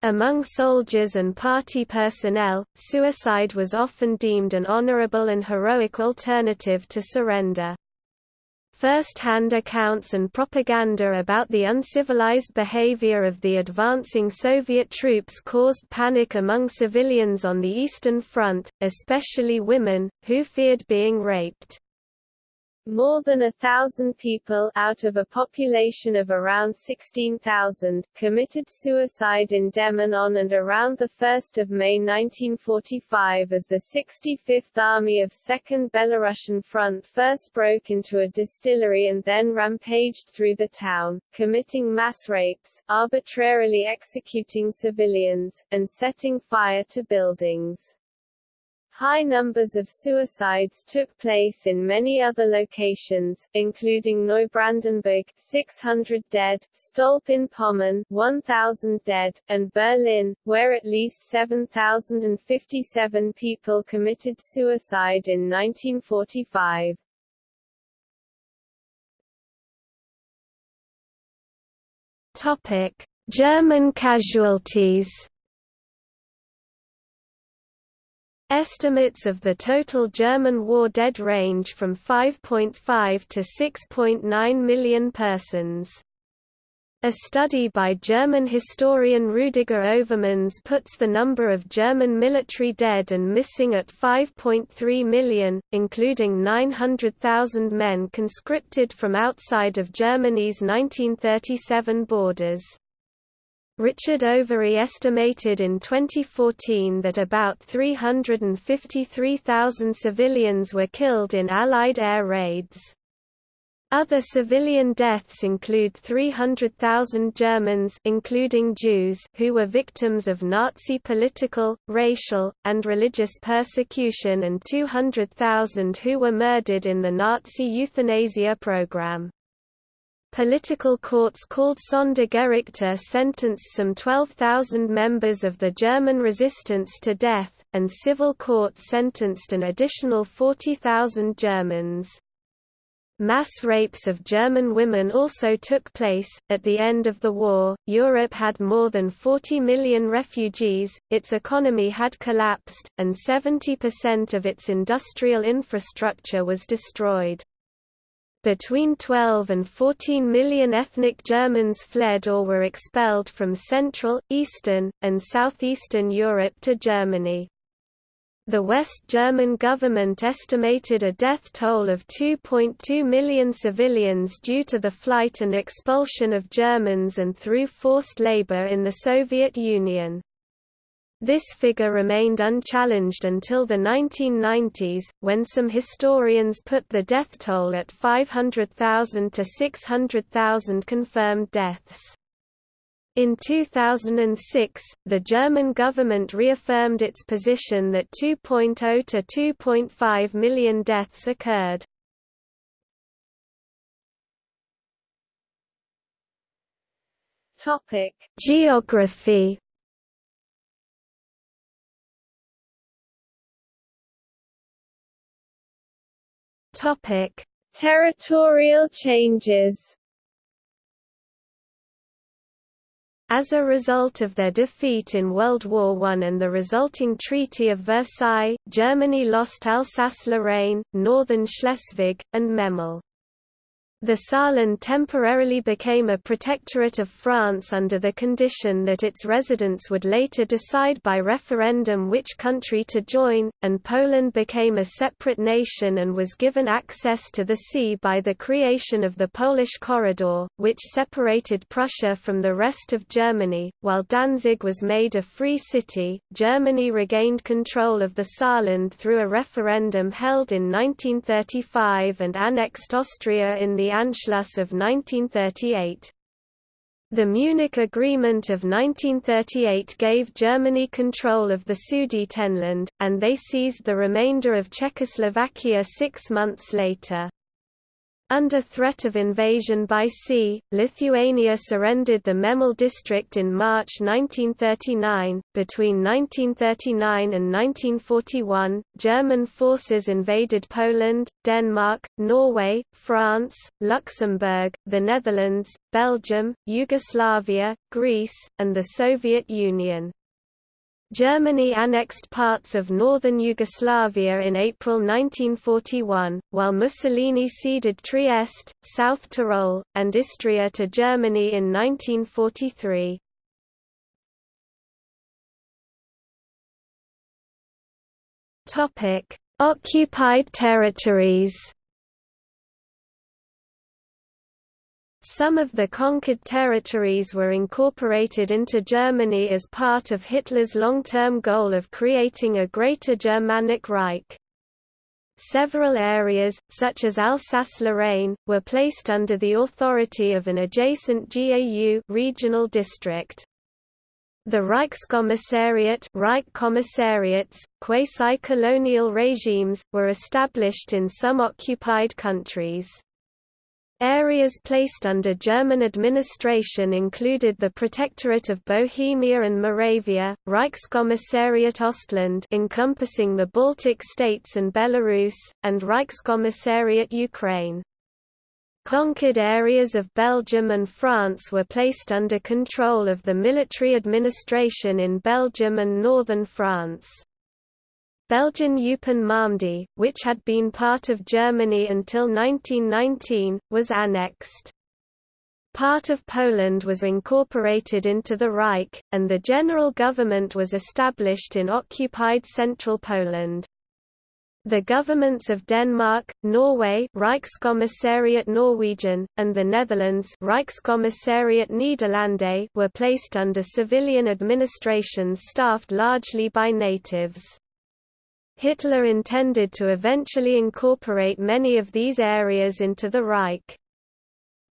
Among soldiers and party personnel, suicide was often deemed an honorable and heroic alternative to surrender. First-hand accounts and propaganda about the uncivilized behavior of the advancing Soviet troops caused panic among civilians on the Eastern Front, especially women, who feared being raped. More than a thousand people out of a population of around 16,000 committed suicide in Demmin on and around 1 May 1945 as the 65th Army of 2nd Belarusian Front first broke into a distillery and then rampaged through the town, committing mass rapes, arbitrarily executing civilians, and setting fire to buildings. High numbers of suicides took place in many other locations, including Neubrandenburg 600 dead, Stolp-in-Pommern 1,000 dead, and Berlin, where at least 7,057 people committed suicide in 1945. Topic: German casualties Estimates of the total German war dead range from 5.5 to 6.9 million persons. A study by German historian Rüdiger Overmans puts the number of German military dead and missing at 5.3 million, including 900,000 men conscripted from outside of Germany's 1937 borders. Richard Overy estimated in 2014 that about 353,000 civilians were killed in Allied air raids. Other civilian deaths include 300,000 Germans including Jews who were victims of Nazi political, racial, and religious persecution and 200,000 who were murdered in the Nazi euthanasia program. Political courts called Sondergerichte sentenced some 12,000 members of the German resistance to death, and civil courts sentenced an additional 40,000 Germans. Mass rapes of German women also took place. At the end of the war, Europe had more than 40 million refugees, its economy had collapsed, and 70% of its industrial infrastructure was destroyed. Between 12 and 14 million ethnic Germans fled or were expelled from Central, Eastern, and Southeastern Europe to Germany. The West German government estimated a death toll of 2.2 million civilians due to the flight and expulsion of Germans and through forced labor in the Soviet Union. This figure remained unchallenged until the 1990s, when some historians put the death toll at 500,000 to 600,000 confirmed deaths. In 2006, the German government reaffirmed its position that 2.0 to 2.5 million deaths occurred. Topic: Geography Topic: Territorial changes. As a result of their defeat in World War I and the resulting Treaty of Versailles, Germany lost Alsace-Lorraine, northern Schleswig, and Memel. The Saarland temporarily became a protectorate of France under the condition that its residents would later decide by referendum which country to join, and Poland became a separate nation and was given access to the sea by the creation of the Polish Corridor, which separated Prussia from the rest of Germany. While Danzig was made a free city, Germany regained control of the Saarland through a referendum held in 1935 and annexed Austria in the Anschluss of 1938. The Munich Agreement of 1938 gave Germany control of the Sudetenland, and they seized the remainder of Czechoslovakia six months later. Under threat of invasion by sea, Lithuania surrendered the Memel district in March 1939. Between 1939 and 1941, German forces invaded Poland, Denmark, Norway, France, Luxembourg, the Netherlands, Belgium, Yugoslavia, Greece, and the Soviet Union. Germany annexed parts of northern Yugoslavia in April 1941, while Mussolini ceded Trieste, South Tyrol, and Istria to Germany in 1943. Occupied territories Some of the conquered territories were incorporated into Germany as part of Hitler's long-term goal of creating a Greater Germanic Reich. Several areas, such as Alsace-Lorraine, were placed under the authority of an adjacent GAU regional district. The Reichskommissariat Reich commissariats, quasi-colonial regimes, were established in some occupied countries. Areas placed under German administration included the Protectorate of Bohemia and Moravia, Reichskommissariat Ostland encompassing the Baltic states and Belarus, and Reichskommissariat Ukraine. Conquered areas of Belgium and France were placed under control of the military administration in Belgium and northern France. Belgian Eupen-Malmedy, which had been part of Germany until 1919, was annexed. Part of Poland was incorporated into the Reich, and the general government was established in occupied central Poland. The governments of Denmark, Norway Reichskommissariat Norwegen, and the Netherlands Reichskommissariat Niederlande were placed under civilian administrations staffed largely by natives. Hitler intended to eventually incorporate many of these areas into the Reich.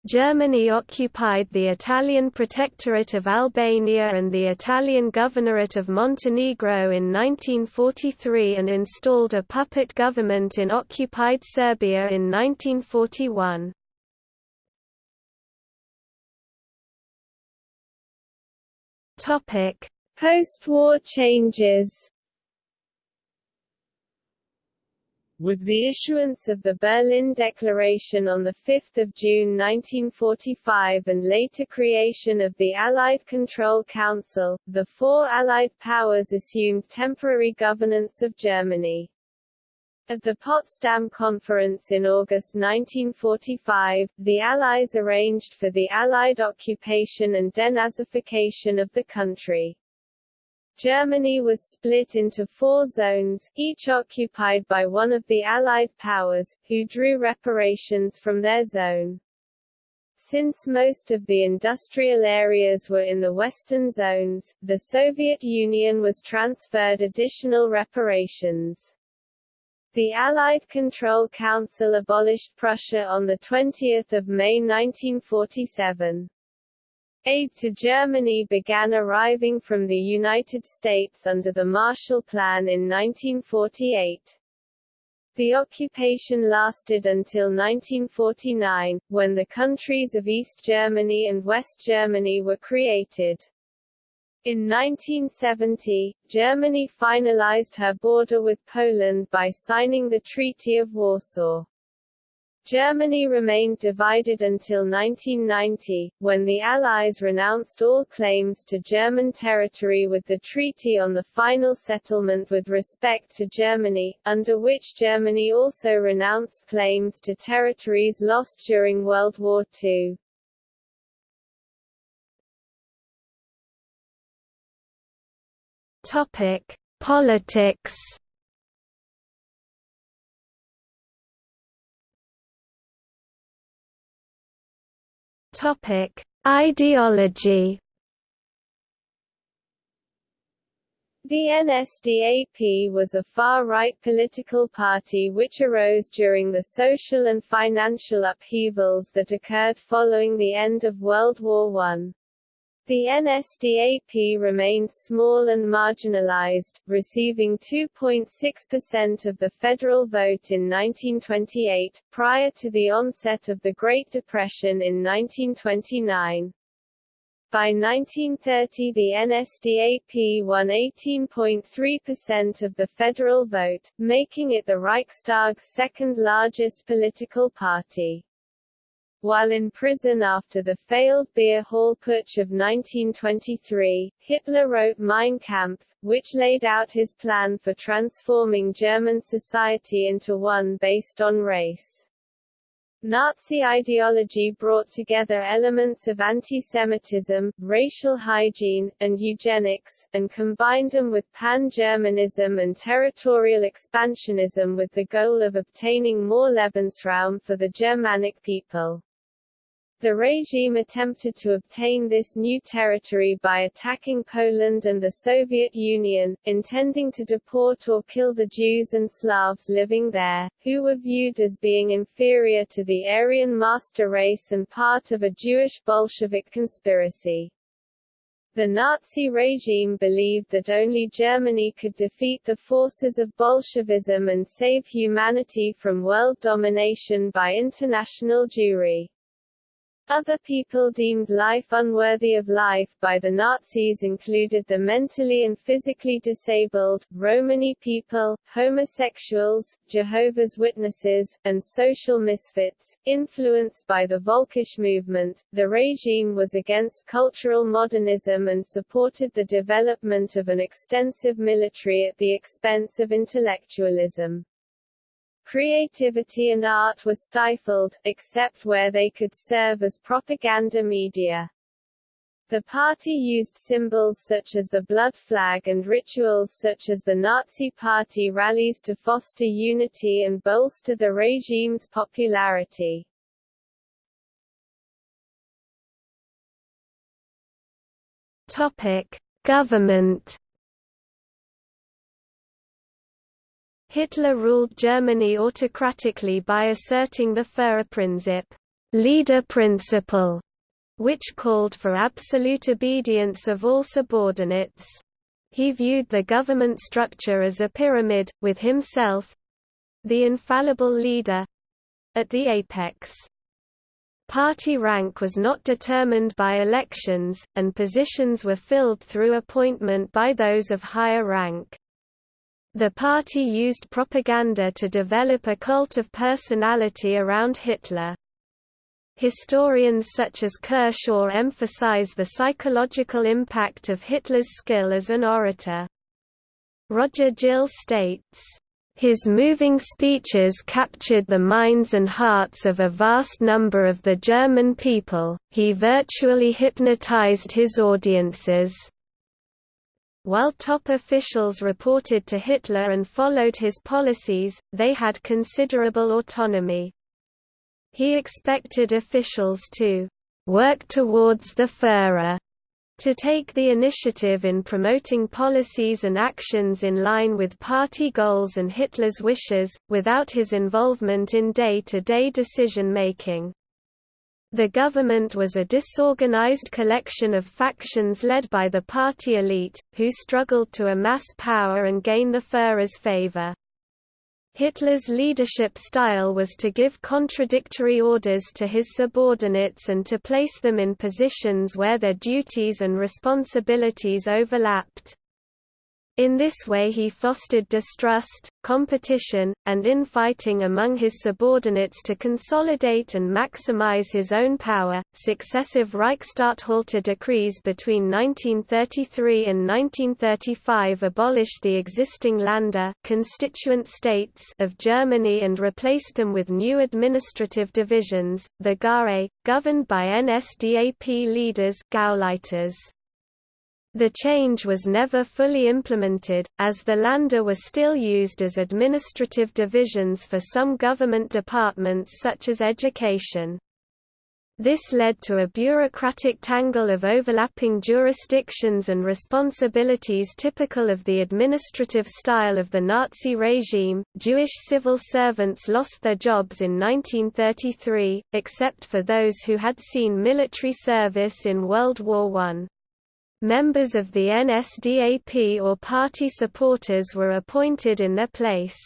Germany occupied the Italian Protectorate of Albania and the Italian Governorate of Montenegro in 1943 and installed a puppet government in occupied Serbia in 1941. Post-war changes With the issuance of the Berlin Declaration on 5 June 1945 and later creation of the Allied Control Council, the four Allied powers assumed temporary governance of Germany. At the Potsdam Conference in August 1945, the Allies arranged for the Allied occupation and denazification of the country. Germany was split into four zones, each occupied by one of the Allied powers, who drew reparations from their zone. Since most of the industrial areas were in the western zones, the Soviet Union was transferred additional reparations. The Allied Control Council abolished Prussia on 20 May 1947. Aid to Germany began arriving from the United States under the Marshall Plan in 1948. The occupation lasted until 1949, when the countries of East Germany and West Germany were created. In 1970, Germany finalized her border with Poland by signing the Treaty of Warsaw. Germany remained divided until 1990, when the Allies renounced all claims to German territory with the treaty on the final settlement with respect to Germany, under which Germany also renounced claims to territories lost during World War II. Topic: Politics Topic: Ideology. The NSDAP was a far-right political party which arose during the social and financial upheavals that occurred following the end of World War I. The NSDAP remained small and marginalized, receiving 2.6% of the federal vote in 1928, prior to the onset of the Great Depression in 1929. By 1930 the NSDAP won 18.3% of the federal vote, making it the Reichstag's second largest political party. While in prison after the failed beer hall putsch of 1923, Hitler wrote Mein Kampf, which laid out his plan for transforming German society into one based on race. Nazi ideology brought together elements of anti-Semitism, racial hygiene, and eugenics, and combined them with pan-Germanism and territorial expansionism with the goal of obtaining more Lebensraum for the Germanic people. The regime attempted to obtain this new territory by attacking Poland and the Soviet Union, intending to deport or kill the Jews and Slavs living there, who were viewed as being inferior to the Aryan master race and part of a Jewish Bolshevik conspiracy. The Nazi regime believed that only Germany could defeat the forces of Bolshevism and save humanity from world domination by international Jewry. Other people deemed life unworthy of life by the Nazis included the mentally and physically disabled, Romani people, homosexuals, Jehovah's Witnesses, and social misfits. Influenced by the Volkisch movement, the regime was against cultural modernism and supported the development of an extensive military at the expense of intellectualism. Creativity and art were stifled, except where they could serve as propaganda media. The party used symbols such as the blood flag and rituals such as the Nazi Party rallies to foster unity and bolster the regime's popularity. Topic: Government Hitler ruled Germany autocratically by asserting the Führerprinzip leader principle, which called for absolute obedience of all subordinates. He viewed the government structure as a pyramid, with himself—the infallible leader—at the apex. Party rank was not determined by elections, and positions were filled through appointment by those of higher rank. The party used propaganda to develop a cult of personality around Hitler. Historians such as Kershaw emphasize the psychological impact of Hitler's skill as an orator. Roger Gill states, his moving speeches captured the minds and hearts of a vast number of the German people, he virtually hypnotized his audiences. While top officials reported to Hitler and followed his policies, they had considerable autonomy. He expected officials to work towards the Führer, to take the initiative in promoting policies and actions in line with party goals and Hitler's wishes, without his involvement in day-to-day decision-making. The government was a disorganized collection of factions led by the party elite, who struggled to amass power and gain the Führer's favor. Hitler's leadership style was to give contradictory orders to his subordinates and to place them in positions where their duties and responsibilities overlapped. In this way he fostered distrust, competition, and infighting among his subordinates to consolidate and maximize his own power. Successive Reichsstatthalter decrees between 1933 and 1935 abolished the existing Länder constituent states of Germany and replaced them with new administrative divisions, the Gaue, governed by NSDAP leaders Gauleiters. The change was never fully implemented, as the Länder were still used as administrative divisions for some government departments such as education. This led to a bureaucratic tangle of overlapping jurisdictions and responsibilities typical of the administrative style of the Nazi regime. Jewish civil servants lost their jobs in 1933, except for those who had seen military service in World War I. Members of the NSDAP or party supporters were appointed in their place.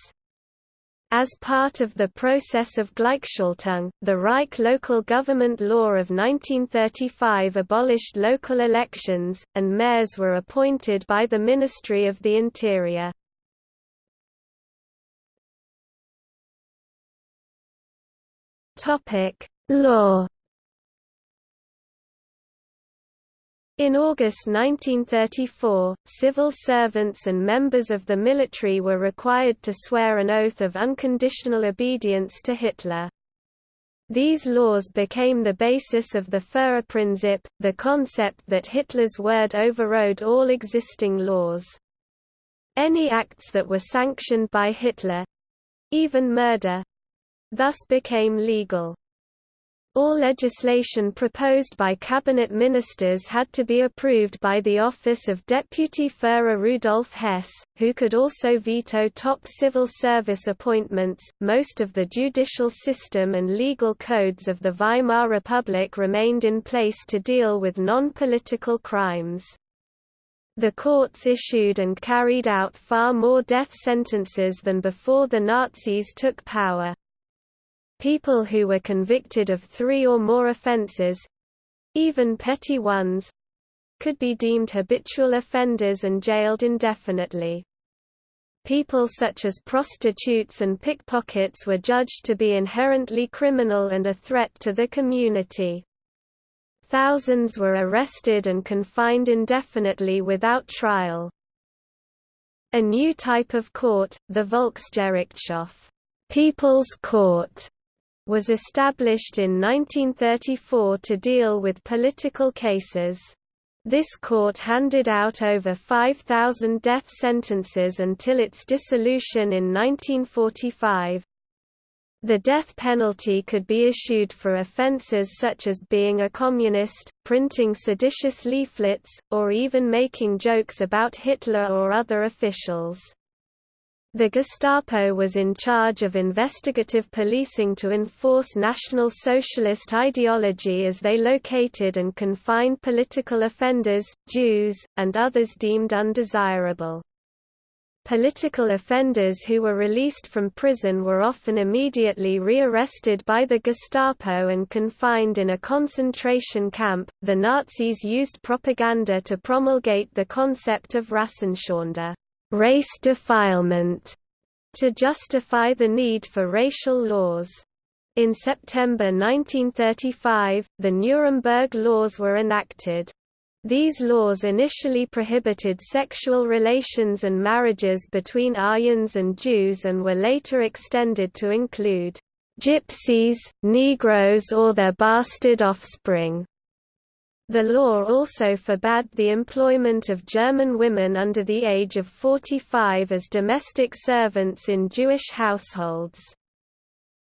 As part of the process of Gleichschaltung, the Reich local government law of 1935 abolished local elections, and mayors were appointed by the Ministry of the Interior. Law In August 1934, civil servants and members of the military were required to swear an oath of unconditional obedience to Hitler. These laws became the basis of the Führerprinzip, the concept that Hitler's word overrode all existing laws. Any acts that were sanctioned by Hitler—even murder—thus became legal. All legislation proposed by cabinet ministers had to be approved by the office of Deputy Führer Rudolf Hess, who could also veto top civil service appointments. Most of the judicial system and legal codes of the Weimar Republic remained in place to deal with non-political crimes. The courts issued and carried out far more death sentences than before the Nazis took power. People who were convicted of three or more offences—even petty ones—could be deemed habitual offenders and jailed indefinitely. People such as prostitutes and pickpockets were judged to be inherently criminal and a threat to the community. Thousands were arrested and confined indefinitely without trial. A new type of court, the Volksgerichtshof People's Court, was established in 1934 to deal with political cases. This court handed out over 5,000 death sentences until its dissolution in 1945. The death penalty could be issued for offences such as being a communist, printing seditious leaflets, or even making jokes about Hitler or other officials. The Gestapo was in charge of investigative policing to enforce National Socialist ideology as they located and confined political offenders, Jews, and others deemed undesirable. Political offenders who were released from prison were often immediately rearrested by the Gestapo and confined in a concentration camp. The Nazis used propaganda to promulgate the concept of Rassenschande, race defilement, to justify the need for racial laws. In September 1935, the Nuremberg Laws were enacted. These laws initially prohibited sexual relations and marriages between Aryans and Jews and were later extended to include gypsies, Negroes or their bastard offspring. The law also forbade the employment of German women under the age of 45 as domestic servants in Jewish households.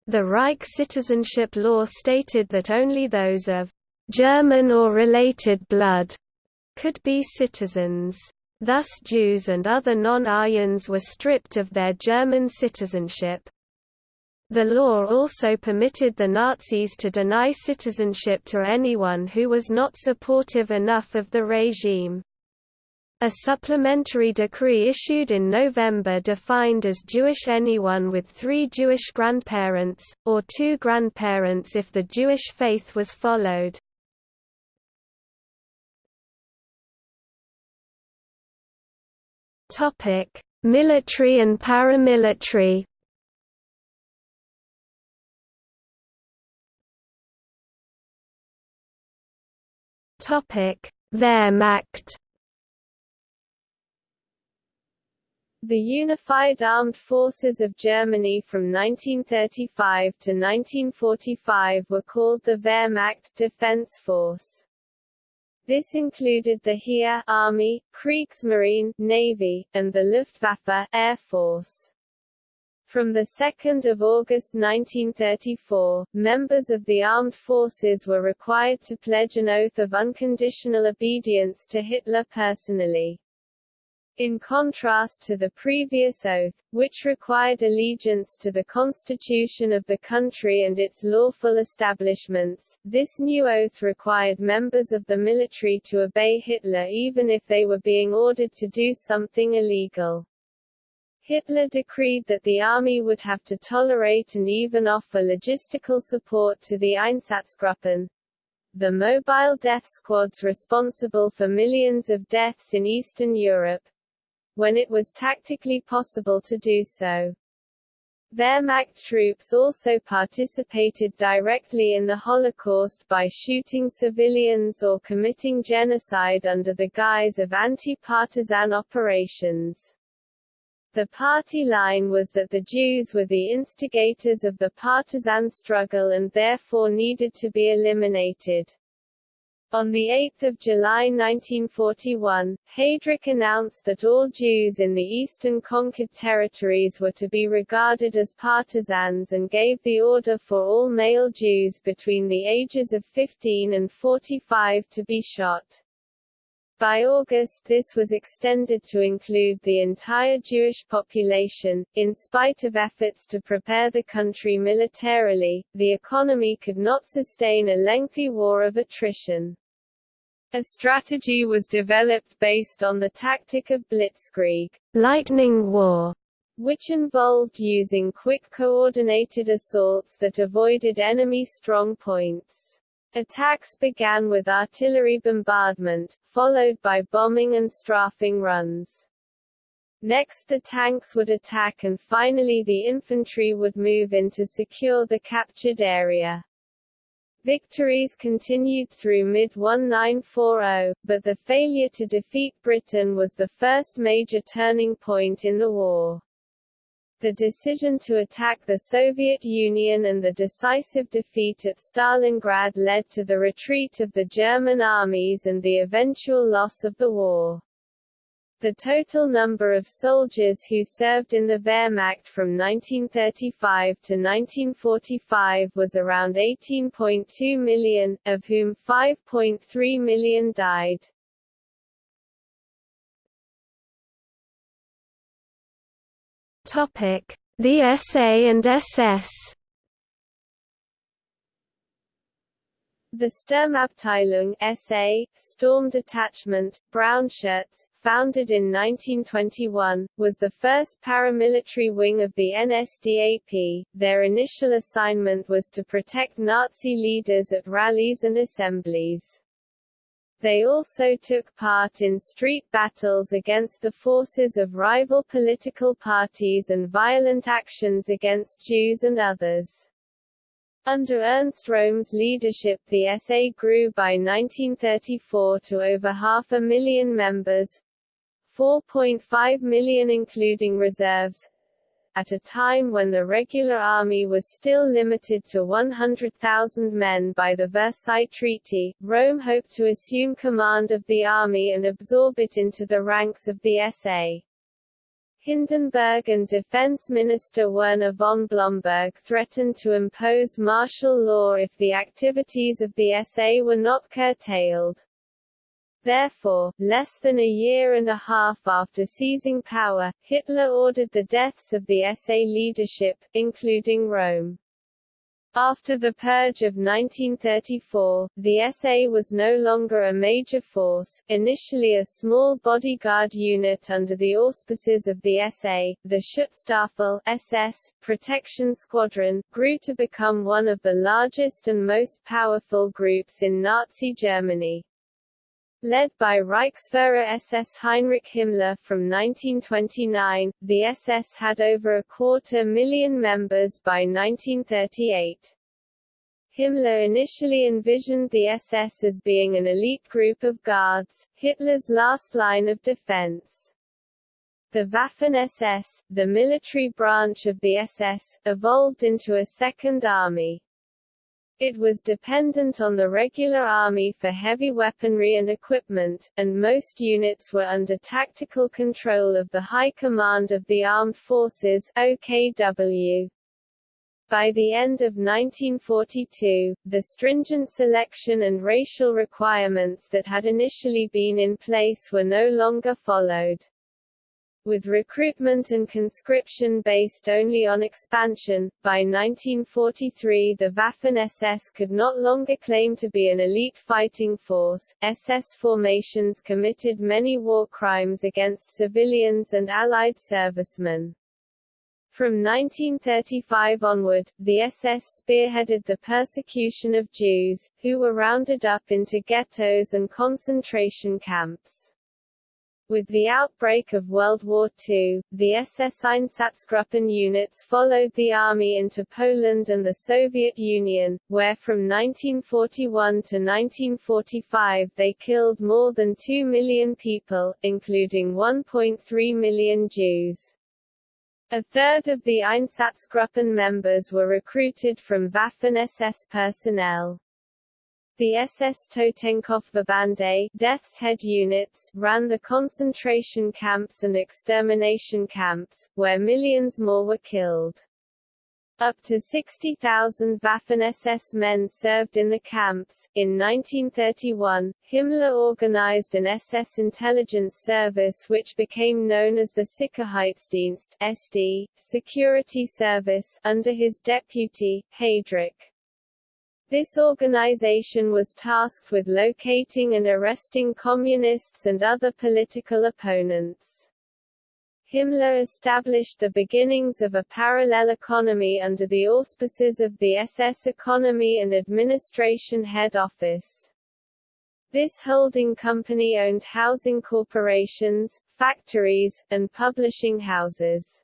The Reich citizenship law stated that only those of German or related blood could be citizens. Thus Jews and other non-Aryans were stripped of their German citizenship. The law also permitted the Nazis to deny citizenship to anyone who was not supportive enough of the regime. A supplementary decree issued in November defined as Jewish anyone with three Jewish grandparents, or two grandparents if the Jewish faith was followed. Military and paramilitary. Wehrmacht. The Unified Armed Forces of Germany from 1935 to 1945 were called the Wehrmacht Defense Force. This included the Heer Army, Kriegsmarine Navy, and the Luftwaffe Air Force. From 2 August 1934, members of the armed forces were required to pledge an oath of unconditional obedience to Hitler personally. In contrast to the previous oath, which required allegiance to the constitution of the country and its lawful establishments, this new oath required members of the military to obey Hitler even if they were being ordered to do something illegal. Hitler decreed that the army would have to tolerate and even offer logistical support to the Einsatzgruppen, the mobile death squads responsible for millions of deaths in Eastern Europe, when it was tactically possible to do so. Wehrmacht troops also participated directly in the Holocaust by shooting civilians or committing genocide under the guise of anti-partisan operations. The party line was that the Jews were the instigators of the partisan struggle and therefore needed to be eliminated. On 8 July 1941, Heydrich announced that all Jews in the eastern conquered territories were to be regarded as partisans and gave the order for all male Jews between the ages of 15 and 45 to be shot. By August this was extended to include the entire Jewish population. In spite of efforts to prepare the country militarily, the economy could not sustain a lengthy war of attrition. A strategy was developed based on the tactic of blitzkrieg lightning war, which involved using quick coordinated assaults that avoided enemy strong points. Attacks began with artillery bombardment, followed by bombing and strafing runs. Next the tanks would attack and finally the infantry would move in to secure the captured area. Victories continued through mid-1940, but the failure to defeat Britain was the first major turning point in the war. The decision to attack the Soviet Union and the decisive defeat at Stalingrad led to the retreat of the German armies and the eventual loss of the war. The total number of soldiers who served in the Wehrmacht from 1935 to 1945 was around 18.2 million, of whom 5.3 million died. Topic: The SA and SS The Sturmabteilung SA, Storm Detachment, Brown Shirts, founded in 1921, was the first paramilitary wing of the NSDAP. Their initial assignment was to protect Nazi leaders at rallies and assemblies. They also took part in street battles against the forces of rival political parties and violent actions against Jews and others. Under Ernst Röhm's leadership the SA grew by 1934 to over half a million members 4.5 million including reserves at a time when the regular army was still limited to 100,000 men by the Versailles Treaty, Röhm hoped to assume command of the army and absorb it into the ranks of the SA. Hindenburg and Defense Minister Werner von Blomberg threatened to impose martial law if the activities of the SA were not curtailed. Therefore, less than a year and a half after seizing power, Hitler ordered the deaths of the SA leadership, including Röhm. After the purge of 1934, the SA was no longer a major force, initially a small bodyguard unit under the auspices of the SA, the Schutzstaffel SS, protection squadron, grew to become one of the largest and most powerful groups in Nazi Germany. Led by Reichsführer SS Heinrich Himmler from 1929, the SS had over a quarter million members by 1938. Himmler initially envisioned the SS as being an elite group of guards, Hitler's last line of defense. The Waffen-SS, the military branch of the SS, evolved into a second army. It was dependent on the regular army for heavy weaponry and equipment, and most units were under tactical control of the High Command of the Armed Forces OKW. By the end of 1942, the stringent selection and racial requirements that had initially been in place were no longer followed. With recruitment and conscription based only on expansion, by 1943 the Waffen-SS could not longer claim to be an elite fighting force. SS formations committed many war crimes against civilians and Allied servicemen. From 1935 onward, the SS spearheaded the persecution of Jews, who were rounded up into ghettos and concentration camps. With the outbreak of World War II, the SS Einsatzgruppen units followed the army into Poland and the Soviet Union, where from 1941 to 1945 they killed more than 2 million people, including 1.3 million Jews. A third of the Einsatzgruppen members were recruited from Waffen-SS personnel. The SS Totenkopfverbände Death's Head units ran the concentration camps and extermination camps, where millions more were killed. Up to 60,000 Waffen-SS men served in the camps. In 1931, Himmler organized an SS intelligence service which became known as the Sicherheitsdienst SD, Security Service, under his deputy, Heydrich. This organization was tasked with locating and arresting communists and other political opponents. Himmler established the beginnings of a parallel economy under the auspices of the SS Economy and Administration Head Office. This holding company owned housing corporations, factories, and publishing houses.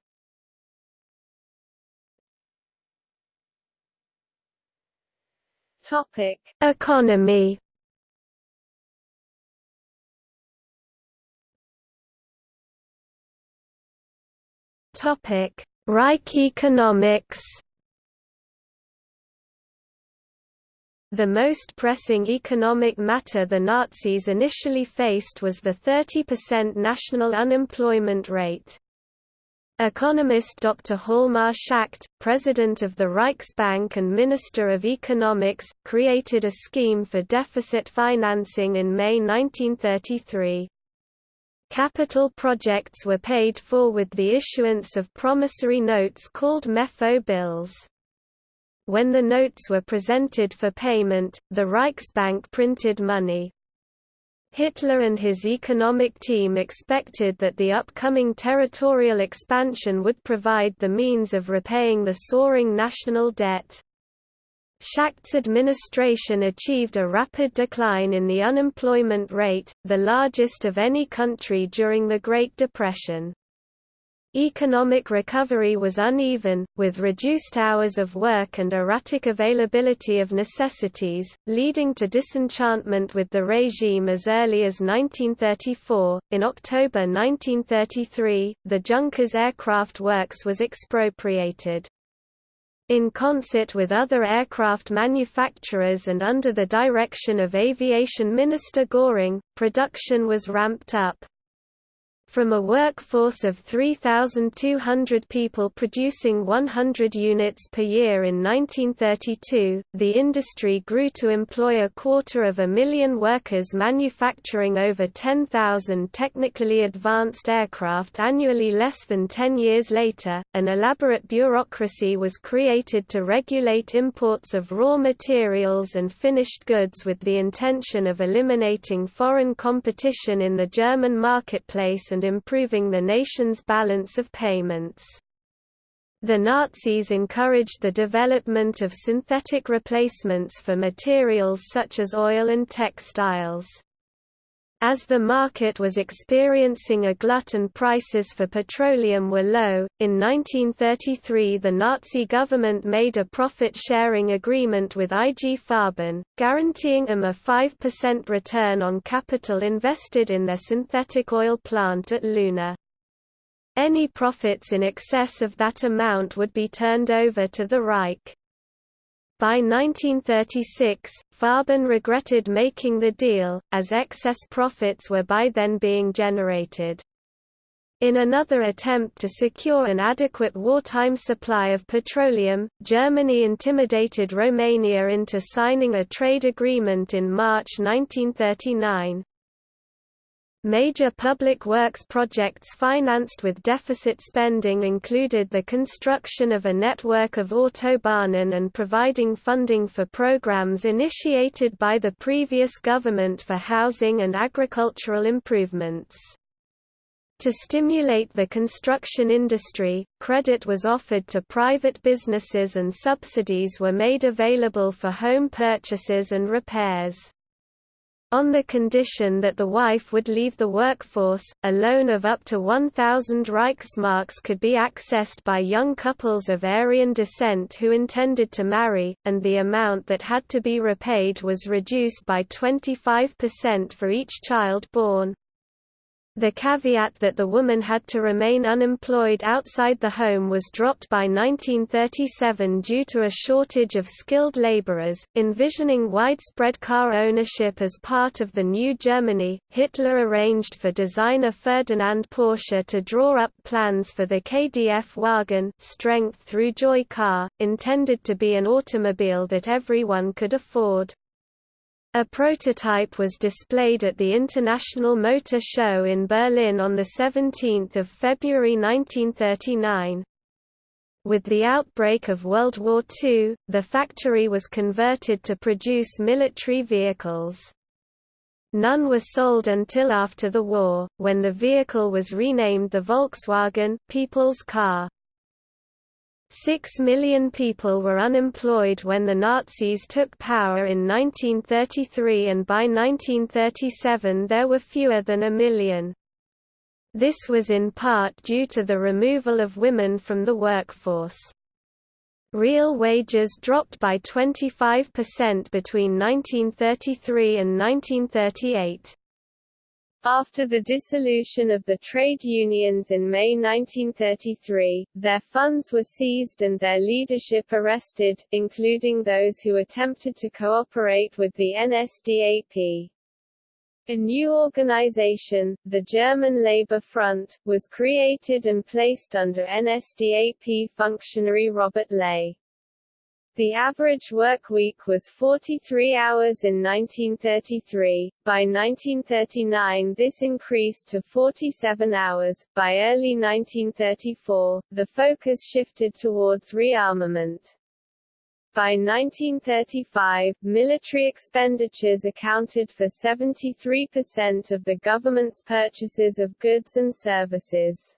Topic: Economy. Topic: Reich economics. The most pressing economic matter the Nazis initially faced was the 30% national unemployment rate. Economist Dr. Hjalmar Schacht, president of the Reichsbank and Minister of Economics, created a scheme for deficit financing in May 1933. Capital projects were paid for with the issuance of promissory notes called Mefo bills. when the notes were presented for payment, the Reichsbank printed money. Hitler and his economic team expected that the upcoming territorial expansion would provide the means of repaying the soaring national debt. Schacht's administration achieved a rapid decline in the unemployment rate, the largest of any country during the Great Depression. Economic recovery was uneven, with reduced hours of work and erratic availability of necessities, leading to disenchantment with the regime as early as 1934. In October 1933, the Junkers Aircraft Works was expropriated. In concert with other aircraft manufacturers and under the direction of Aviation Minister Göring, production was ramped up. From a workforce of 3,200 people producing 100 units per year in 1932, the industry grew to employ a quarter of a million workers manufacturing over 10,000 technically advanced aircraft annually less than 10 years later. An elaborate bureaucracy was created to regulate imports of raw materials and finished goods with the intention of eliminating foreign competition in the German marketplace and and improving the nation's balance of payments. The Nazis encouraged the development of synthetic replacements for materials such as oil and textiles. As the market was experiencing a glut and prices for petroleum were low, in 1933 the Nazi government made a profit-sharing agreement with IG Farben, guaranteeing them a 5% return on capital invested in their synthetic oil plant at Leuna. Any profits in excess of that amount would be turned over to the Reich. By 1936, Farben regretted making the deal, as excess profits were by then being generated. In another attempt to secure an adequate wartime supply of petroleum, Germany intimidated Romania into signing a trade agreement in March 1939. Major public works projects financed with deficit spending included the construction of a network of autobahnen and providing funding for programs initiated by the previous government for housing and agricultural improvements. To stimulate the construction industry, credit was offered to private businesses and subsidies were made available for home purchases and repairs. On the condition that the wife would leave the workforce, a loan of up to 1,000 Reichsmarks could be accessed by young couples of Aryan descent who intended to marry, and the amount that had to be repaid was reduced by 25% for each child born. The caveat that the woman had to remain unemployed outside the home was dropped by 1937 due to a shortage of skilled laborers. Envisioning widespread car ownership as part of the new Germany, Hitler arranged for designer Ferdinand Porsche to draw up plans for the KDF wagon, strength through joy car, intended to be an automobile that everyone could afford. A prototype was displayed at the International Motor Show in Berlin on 17 February 1939. With the outbreak of World War II, the factory was converted to produce military vehicles. None were sold until after the war, when the vehicle was renamed the Volkswagen People's Car. Six million people were unemployed when the Nazis took power in 1933 and by 1937 there were fewer than a million. This was in part due to the removal of women from the workforce. Real wages dropped by 25% between 1933 and 1938. After the dissolution of the trade unions in May 1933, their funds were seized and their leadership arrested, including those who attempted to cooperate with the NSDAP. A new organization, the German Labor Front, was created and placed under NSDAP functionary Robert Ley. The average work week was 43 hours in 1933. By 1939, this increased to 47 hours. By early 1934, the focus shifted towards rearmament. By 1935, military expenditures accounted for 73% of the government's purchases of goods and services.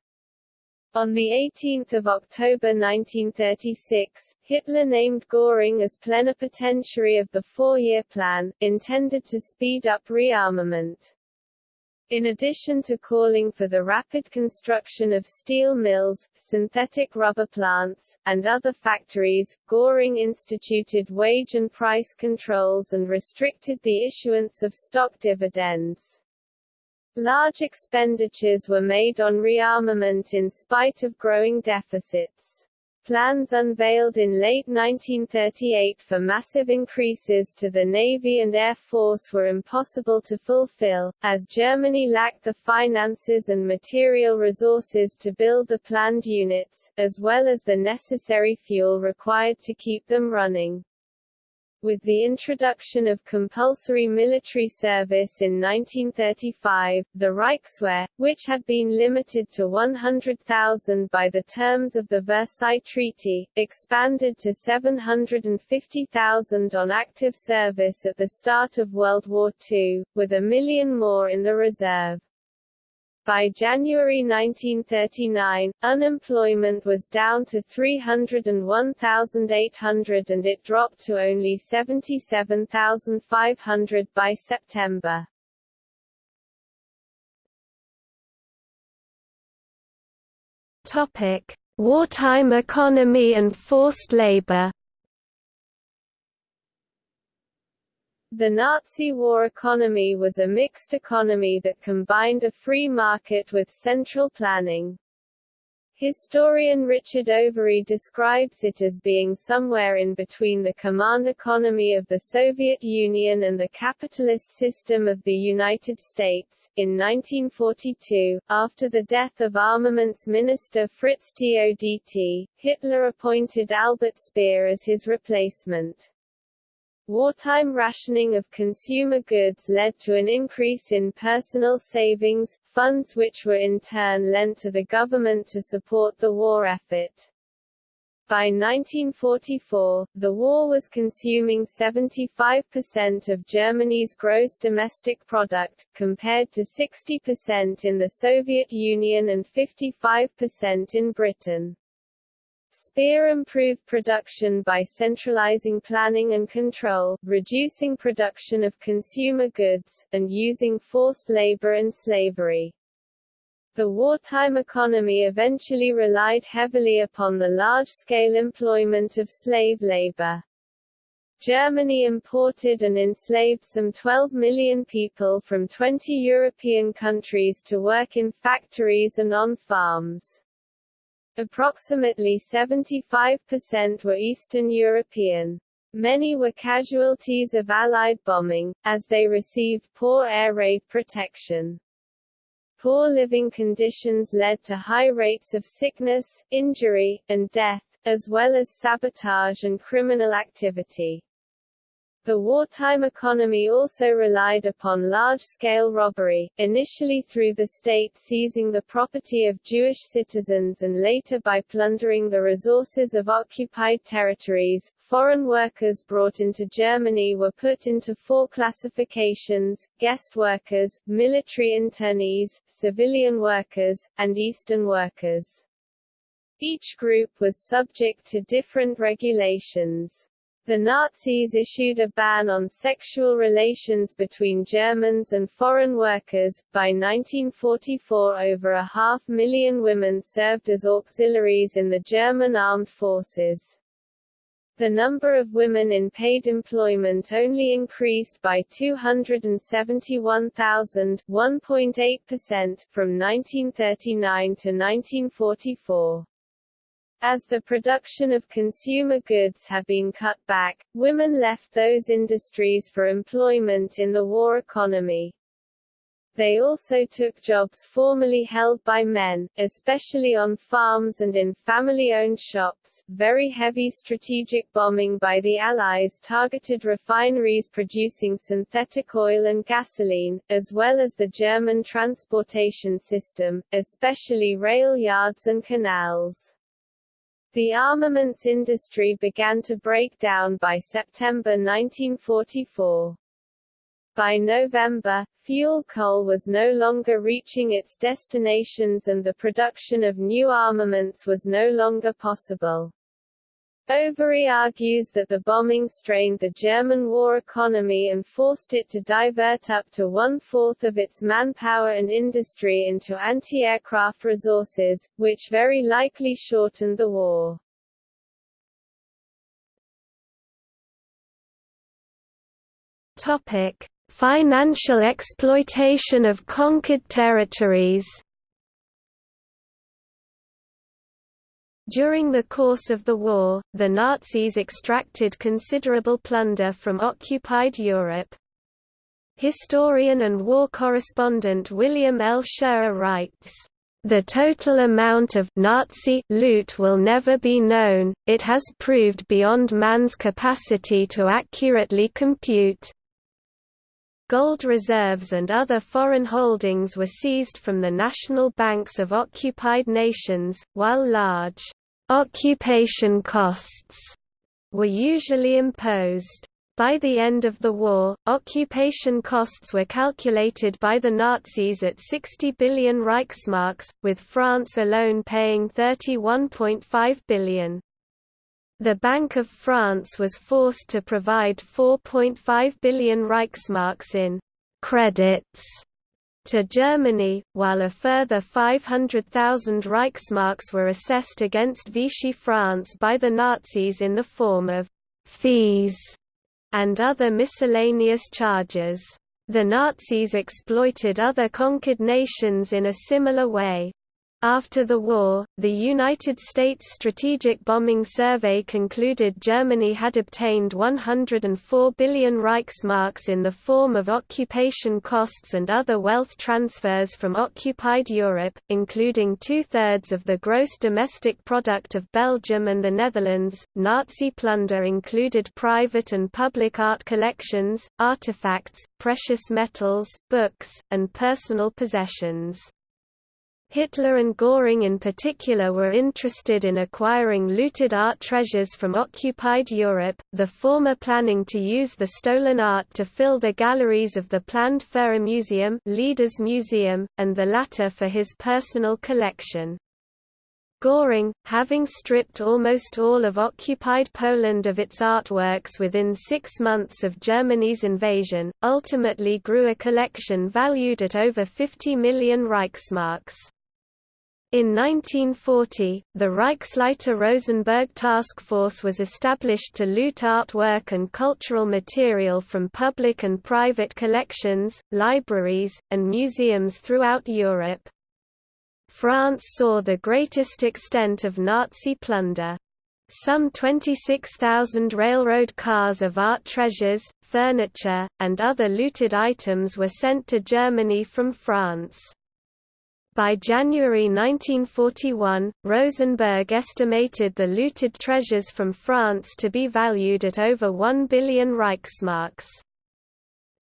On 18 October 1936, Hitler named Göring as plenipotentiary of the four-year plan, intended to speed up rearmament. In addition to calling for the rapid construction of steel mills, synthetic rubber plants, and other factories, Göring instituted wage and price controls and restricted the issuance of stock dividends. Large expenditures were made on rearmament in spite of growing deficits. Plans unveiled in late 1938 for massive increases to the Navy and Air Force were impossible to fulfill, as Germany lacked the finances and material resources to build the planned units, as well as the necessary fuel required to keep them running. With the introduction of compulsory military service in 1935, the Reichswehr, which had been limited to 100,000 by the terms of the Versailles Treaty, expanded to 750,000 on active service at the start of World War II, with a million more in the reserve. By January 1939, unemployment was down to 301,800 and it dropped to only 77,500 by September. Topic: Wartime economy and forced labor. The Nazi war economy was a mixed economy that combined a free market with central planning. Historian Richard Overy describes it as being somewhere in between the command economy of the Soviet Union and the capitalist system of the United States. In 1942, after the death of armaments minister Fritz Todt, Hitler appointed Albert Speer as his replacement. Wartime rationing of consumer goods led to an increase in personal savings, funds which were in turn lent to the government to support the war effort. By 1944, the war was consuming 75% of Germany's gross domestic product, compared to 60% in the Soviet Union and 55% in Britain. Speer improved production by centralizing planning and control, reducing production of consumer goods, and using forced labor and slavery. The wartime economy eventually relied heavily upon the large-scale employment of slave labor. Germany imported and enslaved some 12 million people from 20 European countries to work in factories and on farms. Approximately 75% were Eastern European. Many were casualties of Allied bombing, as they received poor air raid protection. Poor living conditions led to high rates of sickness, injury, and death, as well as sabotage and criminal activity. The wartime economy also relied upon large-scale robbery, initially through the state seizing the property of Jewish citizens and later by plundering the resources of occupied territories. Foreign workers brought into Germany were put into four classifications, guest workers, military internees, civilian workers, and Eastern workers. Each group was subject to different regulations. The Nazis issued a ban on sexual relations between Germans and foreign workers. By 1944, over a half million women served as auxiliaries in the German armed forces. The number of women in paid employment only increased by 271,000 1.8% from 1939 to 1944. As the production of consumer goods had been cut back, women left those industries for employment in the war economy. They also took jobs formerly held by men, especially on farms and in family-owned shops. Very heavy strategic bombing by the Allies targeted refineries producing synthetic oil and gasoline, as well as the German transportation system, especially rail yards and canals. The armaments industry began to break down by September 1944. By November, fuel coal was no longer reaching its destinations and the production of new armaments was no longer possible. Overy argues that the bombing strained the German war economy and forced it to divert up to one-fourth of its manpower and industry into anti-aircraft resources, which very likely shortened the war. Topic: Financial exploitation of conquered territories During the course of the war, the Nazis extracted considerable plunder from occupied Europe. Historian and war correspondent William L. Shirer writes, "...the total amount of Nazi loot will never be known, it has proved beyond man's capacity to accurately compute." Gold reserves and other foreign holdings were seized from the national banks of occupied nations, while large Occupation costs were usually imposed. By the end of the war, occupation costs were calculated by the Nazis at 60 billion Reichsmarks, with France alone paying 31.5 billion. The Bank of France was forced to provide 4.5 billion Reichsmarks in credits to Germany, while a further 500,000 Reichsmarks were assessed against Vichy France by the Nazis in the form of «fees» and other miscellaneous charges. The Nazis exploited other conquered nations in a similar way. After the war, the United States Strategic Bombing Survey concluded Germany had obtained 104 billion Reichsmarks in the form of occupation costs and other wealth transfers from occupied Europe, including two-thirds of the gross domestic product of Belgium and the Netherlands. Nazi plunder included private and public art collections, artifacts, precious metals, books, and personal possessions. Hitler and Göring in particular were interested in acquiring looted art treasures from occupied Europe, the former planning to use the stolen art to fill the galleries of the planned Führer Museum, Leaders Museum, and the latter for his personal collection. Göring, having stripped almost all of occupied Poland of its artworks within six months of Germany's invasion, ultimately grew a collection valued at over 50 million Reichsmarks. In 1940, the Reichsleiter Rosenberg Task Force was established to loot artwork and cultural material from public and private collections, libraries, and museums throughout Europe. France saw the greatest extent of Nazi plunder. Some 26,000 railroad cars of art treasures, furniture, and other looted items were sent to Germany from France. By January 1941, Rosenberg estimated the looted treasures from France to be valued at over 1 billion Reichsmarks.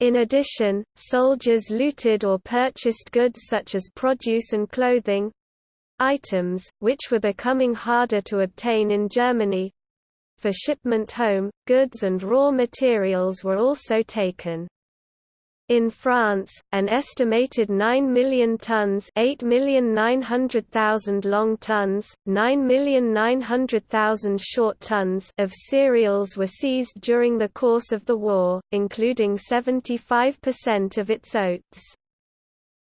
In addition, soldiers looted or purchased goods such as produce and clothing items, which were becoming harder to obtain in Germany for shipment home, goods and raw materials were also taken. In France, an estimated 9 million tons 8,900,000 long tons, 9,900,000 short tons of cereals were seized during the course of the war, including 75% of its oats.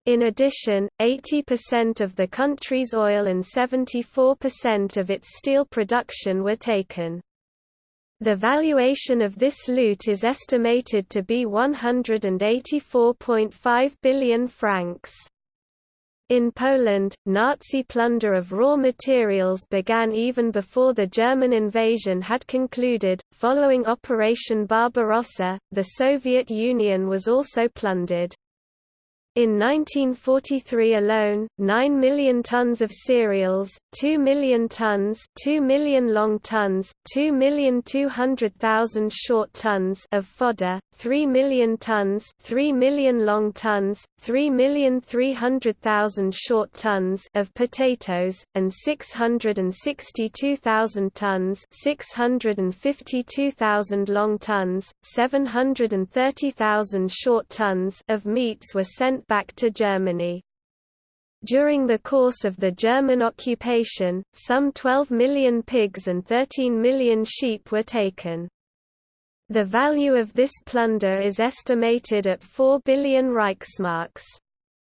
In addition, 80% of the country's oil and 74% of its steel production were taken. The valuation of this loot is estimated to be 184.5 billion francs. In Poland, Nazi plunder of raw materials began even before the German invasion had concluded. Following Operation Barbarossa, the Soviet Union was also plundered. In 1943 alone, 9 million tons of cereals, 2 million tons 2 million long tons, 2,200,000 short tons of fodder, 3 million tons 3 million long tons, 3,300,000 short tons of potatoes, and 662,000 tons 652,000 long tons, 730,000 short tons of meats were sent back to Germany. During the course of the German occupation, some 12 million pigs and 13 million sheep were taken. The value of this plunder is estimated at 4 billion Reichsmarks.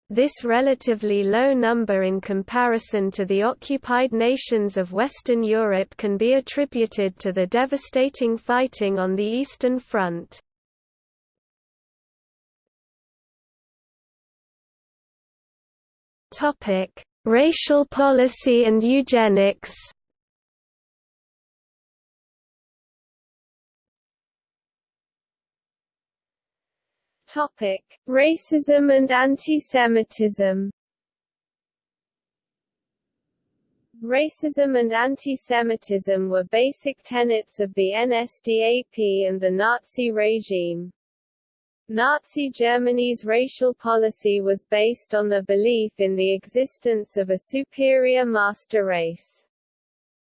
This relatively low number in comparison to the occupied nations of Western Europe can be attributed to the devastating fighting on the Eastern Front. Topic: Racial policy and eugenics. Topic: Racism and anti-Semitism. Racism and anti-Semitism were basic tenets of the NSDAP and the Nazi regime. Nazi Germany's racial policy was based on the belief in the existence of a superior master race.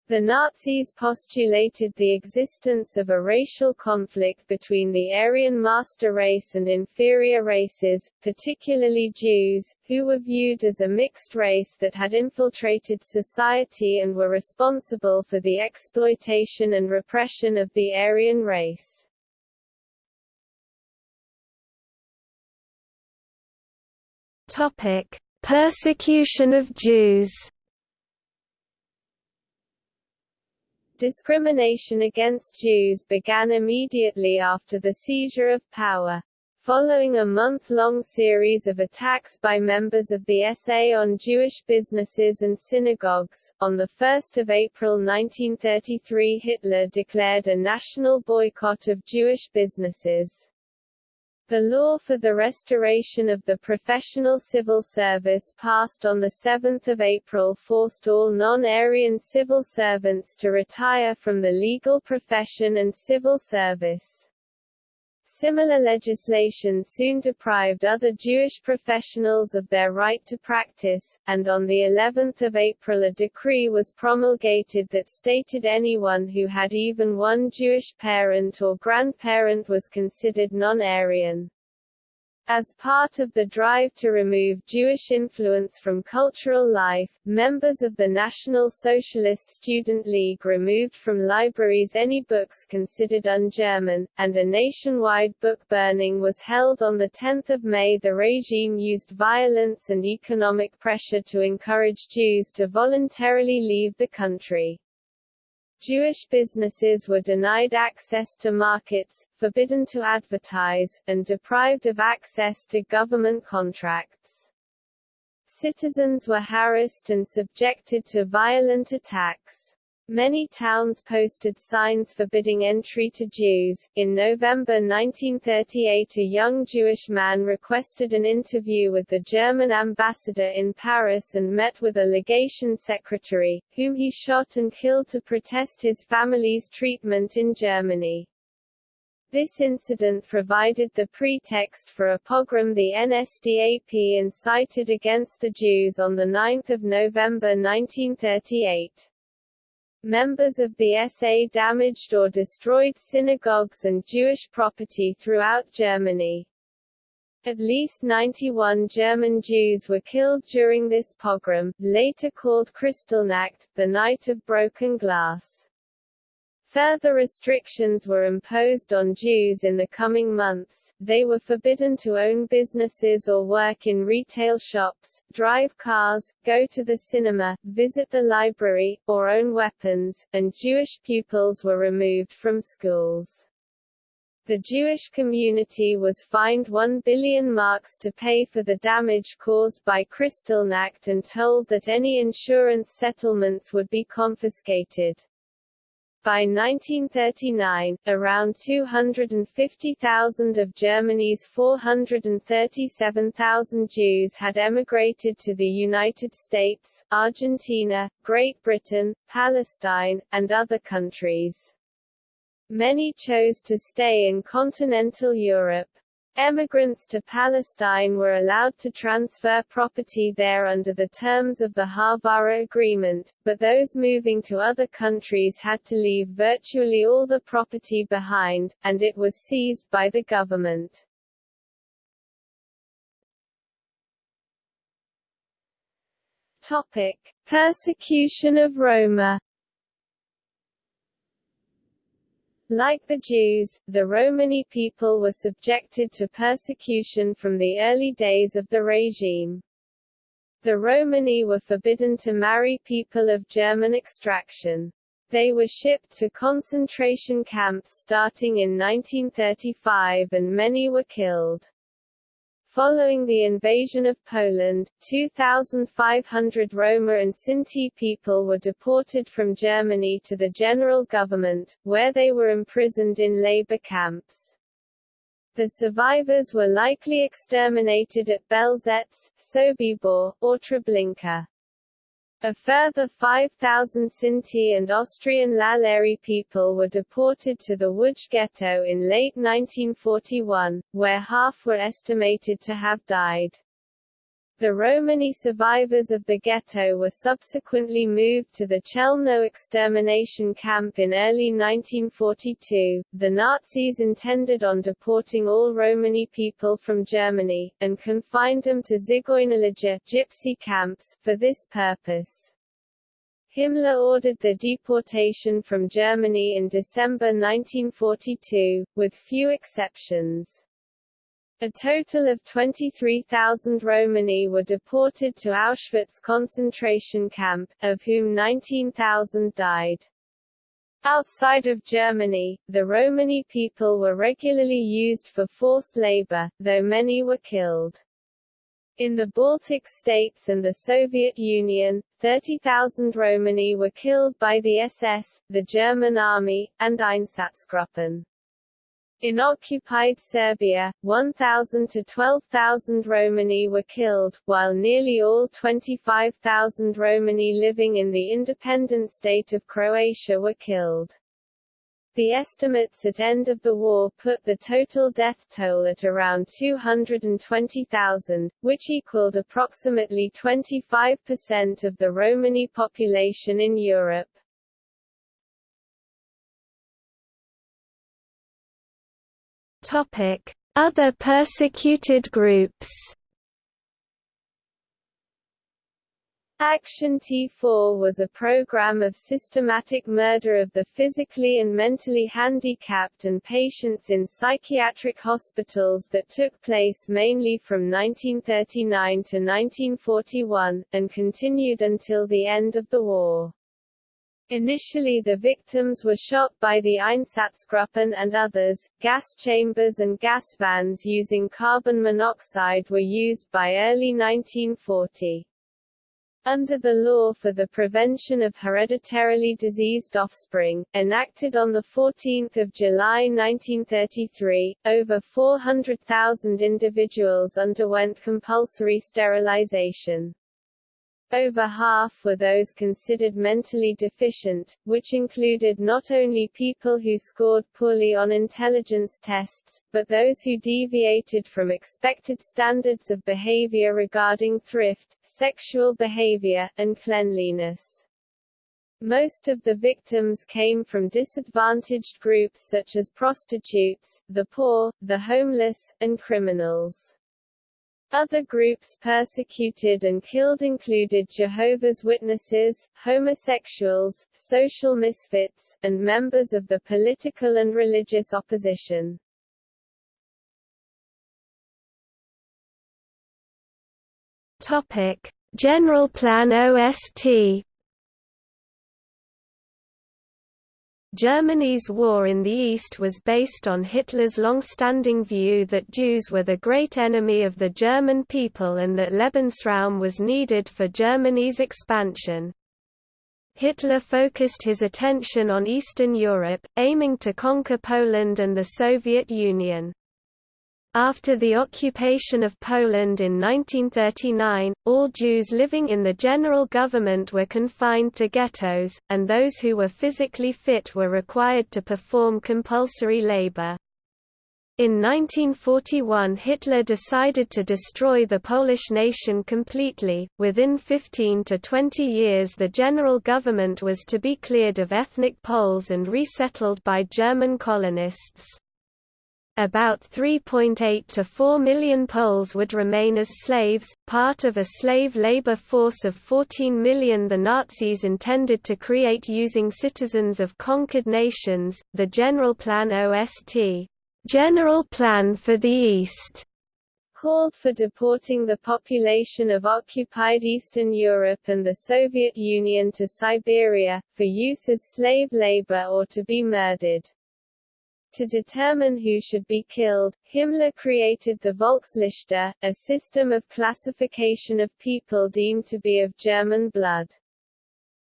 The Nazis postulated the existence of a racial conflict between the Aryan master race and inferior races, particularly Jews, who were viewed as a mixed race that had infiltrated society and were responsible for the exploitation and repression of the Aryan race. Topic: Persecution of Jews. Discrimination against Jews began immediately after the seizure of power. Following a month-long series of attacks by members of the SA on Jewish businesses and synagogues, on 1 April 1933 Hitler declared a national boycott of Jewish businesses. The law for the restoration of the professional civil service passed on 7 April forced all non-Aryan civil servants to retire from the legal profession and civil service. Similar legislation soon deprived other Jewish professionals of their right to practice, and on the 11th of April a decree was promulgated that stated anyone who had even one Jewish parent or grandparent was considered non-Aryan. As part of the drive to remove Jewish influence from cultural life, members of the National Socialist Student League removed from libraries any books considered un-German, and a nationwide book burning was held on 10 May. The regime used violence and economic pressure to encourage Jews to voluntarily leave the country. Jewish businesses were denied access to markets, forbidden to advertise, and deprived of access to government contracts. Citizens were harassed and subjected to violent attacks. Many towns posted signs forbidding entry to Jews. In November 1938, a young Jewish man requested an interview with the German ambassador in Paris and met with a legation secretary, whom he shot and killed to protest his family's treatment in Germany. This incident provided the pretext for a pogrom the NSDAP incited against the Jews on 9 November 1938. Members of the SA damaged or destroyed synagogues and Jewish property throughout Germany. At least 91 German Jews were killed during this pogrom, later called Kristallnacht, the Night of Broken Glass. Further restrictions were imposed on Jews in the coming months, they were forbidden to own businesses or work in retail shops, drive cars, go to the cinema, visit the library, or own weapons, and Jewish pupils were removed from schools. The Jewish community was fined 1 billion marks to pay for the damage caused by Kristallnacht and told that any insurance settlements would be confiscated. By 1939, around 250,000 of Germany's 437,000 Jews had emigrated to the United States, Argentina, Great Britain, Palestine, and other countries. Many chose to stay in continental Europe. Emigrants to Palestine were allowed to transfer property there under the terms of the Haavara Agreement, but those moving to other countries had to leave virtually all the property behind, and it was seized by the government. Topic. Persecution of Roma Like the Jews, the Romani people were subjected to persecution from the early days of the regime. The Romani were forbidden to marry people of German extraction. They were shipped to concentration camps starting in 1935 and many were killed. Following the invasion of Poland, 2,500 Roma and Sinti people were deported from Germany to the general government, where they were imprisoned in labor camps. The survivors were likely exterminated at Belzec, Sobibor, or Treblinka. A further 5,000 Sinti and Austrian Lalleri people were deported to the Łódź ghetto in late 1941, where half were estimated to have died. The Romani survivors of the ghetto were subsequently moved to the Chelmno extermination camp in early 1942. The Nazis intended on deporting all Romani people from Germany, and confined them to Zigeunerlager gypsy camps for this purpose. Himmler ordered the deportation from Germany in December 1942, with few exceptions. A total of 23,000 Romani were deported to Auschwitz concentration camp, of whom 19,000 died. Outside of Germany, the Romani people were regularly used for forced labor, though many were killed. In the Baltic states and the Soviet Union, 30,000 Romani were killed by the SS, the German army, and Einsatzgruppen. In occupied Serbia, 1,000 to 12,000 Romani were killed, while nearly all 25,000 Romani living in the independent state of Croatia were killed. The estimates at end of the war put the total death toll at around 220,000, which equaled approximately 25% of the Romani population in Europe. Other persecuted groups. Action T4 was a program of systematic murder of the physically and mentally handicapped and patients in psychiatric hospitals that took place mainly from 1939 to 1941, and continued until the end of the war. Initially the victims were shot by the Einsatzgruppen and others. Gas chambers and gas vans using carbon monoxide were used by early 1940. Under the Law for the Prevention of Hereditarily Diseased Offspring, enacted on 14 July 1933, over 400,000 individuals underwent compulsory sterilization. Over half were those considered mentally deficient, which included not only people who scored poorly on intelligence tests, but those who deviated from expected standards of behavior regarding thrift, sexual behavior, and cleanliness. Most of the victims came from disadvantaged groups such as prostitutes, the poor, the homeless, and criminals. Other groups persecuted and killed included Jehovah's Witnesses, homosexuals, social misfits, and members of the political and religious opposition. Topic: General Plan OST Germany's war in the East was based on Hitler's long-standing view that Jews were the great enemy of the German people and that Lebensraum was needed for Germany's expansion. Hitler focused his attention on Eastern Europe, aiming to conquer Poland and the Soviet Union. After the occupation of Poland in 1939, all Jews living in the general government were confined to ghettos, and those who were physically fit were required to perform compulsory labor. In 1941 Hitler decided to destroy the Polish nation completely. Within 15 to 20 years the general government was to be cleared of ethnic Poles and resettled by German colonists. About 3.8 to 4 million Poles would remain as slaves, part of a slave labor force of 14 million the Nazis intended to create using citizens of conquered nations. The General Plan OST, General Plan for the East, called for deporting the population of occupied Eastern Europe and the Soviet Union to Siberia, for use as slave labor or to be murdered. To determine who should be killed, Himmler created the Volksliste, a system of classification of people deemed to be of German blood.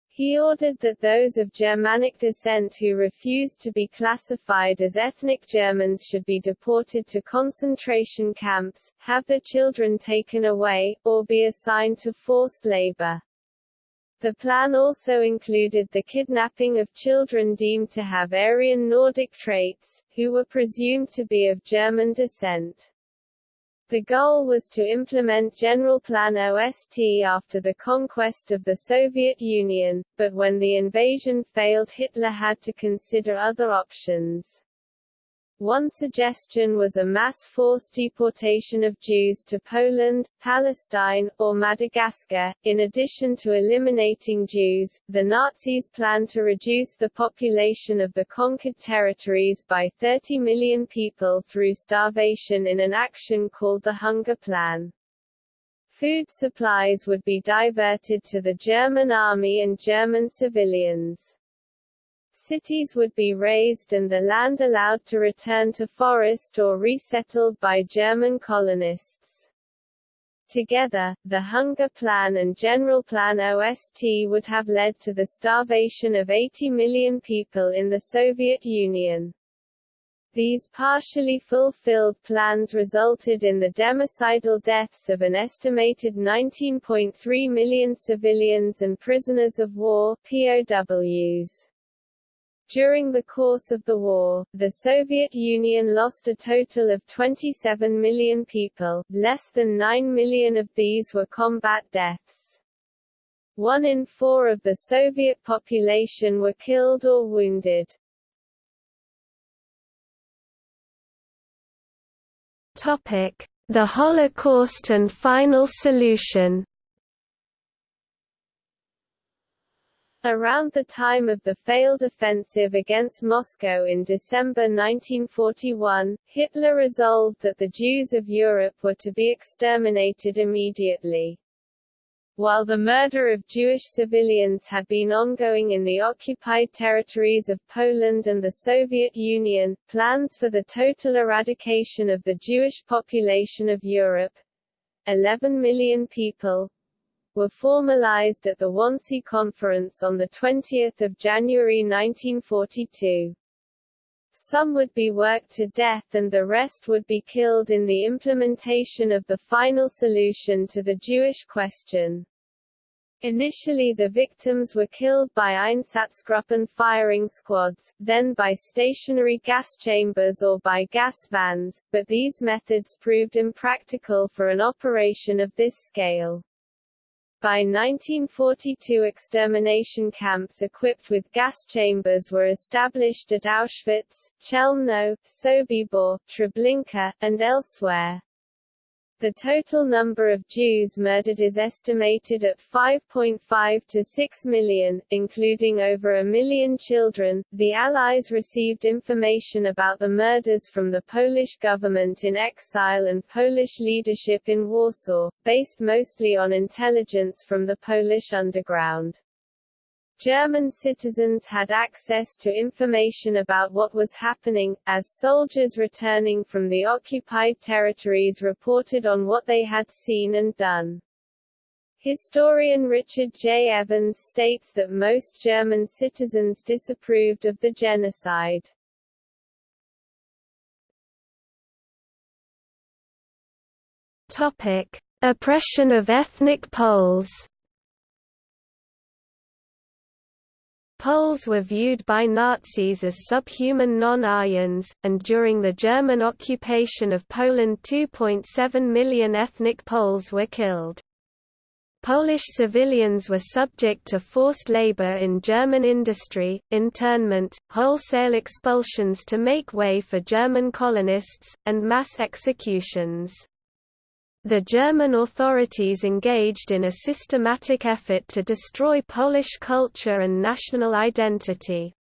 He ordered that those of Germanic descent who refused to be classified as ethnic Germans should be deported to concentration camps, have their children taken away, or be assigned to forced labor. The plan also included the kidnapping of children deemed to have Aryan Nordic traits, who were presumed to be of German descent. The goal was to implement General Plan OST after the conquest of the Soviet Union, but when the invasion failed Hitler had to consider other options. One suggestion was a mass forced deportation of Jews to Poland, Palestine, or Madagascar. In addition to eliminating Jews, the Nazis planned to reduce the population of the conquered territories by 30 million people through starvation in an action called the Hunger Plan. Food supplies would be diverted to the German army and German civilians cities would be razed and the land allowed to return to forest or resettled by German colonists. Together, the Hunger Plan and General Plan OST would have led to the starvation of 80 million people in the Soviet Union. These partially fulfilled plans resulted in the democidal deaths of an estimated 19.3 million civilians and prisoners of war POWs. During the course of the war, the Soviet Union lost a total of 27 million people, less than 9 million of these were combat deaths. One in four of the Soviet population were killed or wounded. The Holocaust and final solution. Around the time of the failed offensive against Moscow in December 1941, Hitler resolved that the Jews of Europe were to be exterminated immediately. While the murder of Jewish civilians had been ongoing in the occupied territories of Poland and the Soviet Union, plans for the total eradication of the Jewish population of Europe 11 million people were formalized at the Wannsee Conference on 20 January 1942. Some would be worked to death and the rest would be killed in the implementation of the final solution to the Jewish question. Initially the victims were killed by Einsatzgruppen firing squads, then by stationary gas chambers or by gas vans, but these methods proved impractical for an operation of this scale. By 1942 extermination camps equipped with gas chambers were established at Auschwitz, Chelmno, Sobibor, Treblinka, and elsewhere. The total number of Jews murdered is estimated at 5.5 to 6 million, including over a million children. The Allies received information about the murders from the Polish government in exile and Polish leadership in Warsaw, based mostly on intelligence from the Polish underground. German citizens had access to information about what was happening, as soldiers returning from the occupied territories reported on what they had seen and done. Historian Richard J. Evans states that most German citizens disapproved of the genocide. Topic: Oppression of ethnic Poles. Poles were viewed by Nazis as subhuman non-Aryans, and during the German occupation of Poland 2.7 million ethnic Poles were killed. Polish civilians were subject to forced labor in German industry, internment, wholesale expulsions to make way for German colonists, and mass executions. The German authorities engaged in a systematic effort to destroy Polish culture and national identity.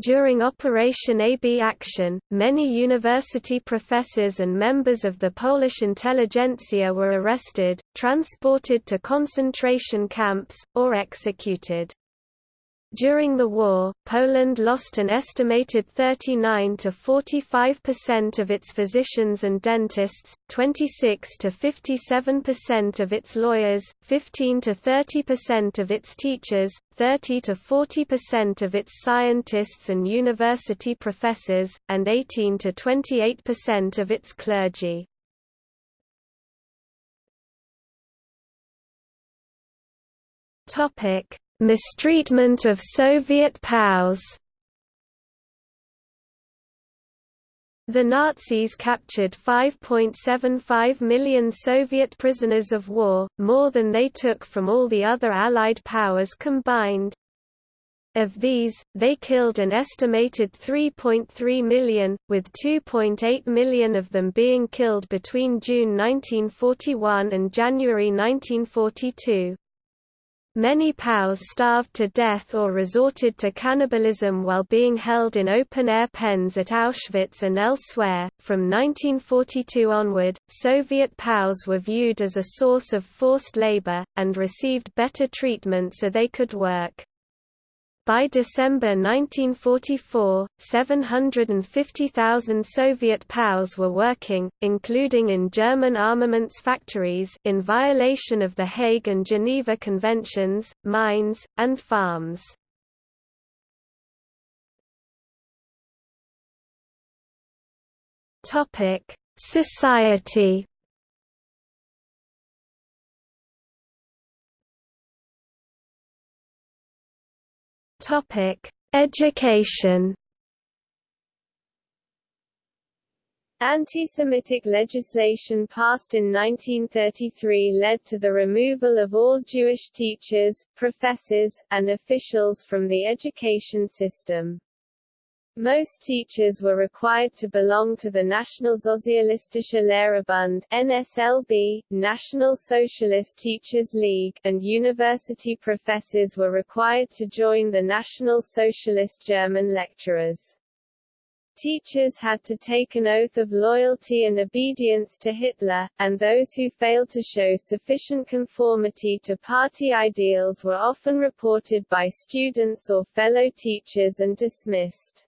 During Operation AB Action, many university professors and members of the Polish intelligentsia were arrested, transported to concentration camps, or executed. During the war, Poland lost an estimated 39 to 45% of its physicians and dentists, 26 to 57% of its lawyers, 15 to 30% of its teachers, 30 to 40% of its scientists and university professors, and 18 to 28% of its clergy. Topic Mistreatment of Soviet POWs The Nazis captured 5.75 million Soviet prisoners of war, more than they took from all the other Allied powers combined. Of these, they killed an estimated 3.3 million, with 2.8 million of them being killed between June 1941 and January 1942. Many POWs starved to death or resorted to cannibalism while being held in open-air pens at Auschwitz and elsewhere. From 1942 onward, Soviet POWs were viewed as a source of forced labor, and received better treatment so they could work. By December 1944, 750,000 Soviet POWs were working, including in German armaments factories in violation of the Hague and Geneva Conventions, mines, and farms. Society Topic: Education. Anti-Semitic legislation passed in 1933 led to the removal of all Jewish teachers, professors, and officials from the education system. Most teachers were required to belong to the Nationalsozialistische Lehrerbund NSLB, National Socialist Teachers League, and university professors were required to join the National Socialist German lecturers. Teachers had to take an oath of loyalty and obedience to Hitler, and those who failed to show sufficient conformity to party ideals were often reported by students or fellow teachers and dismissed.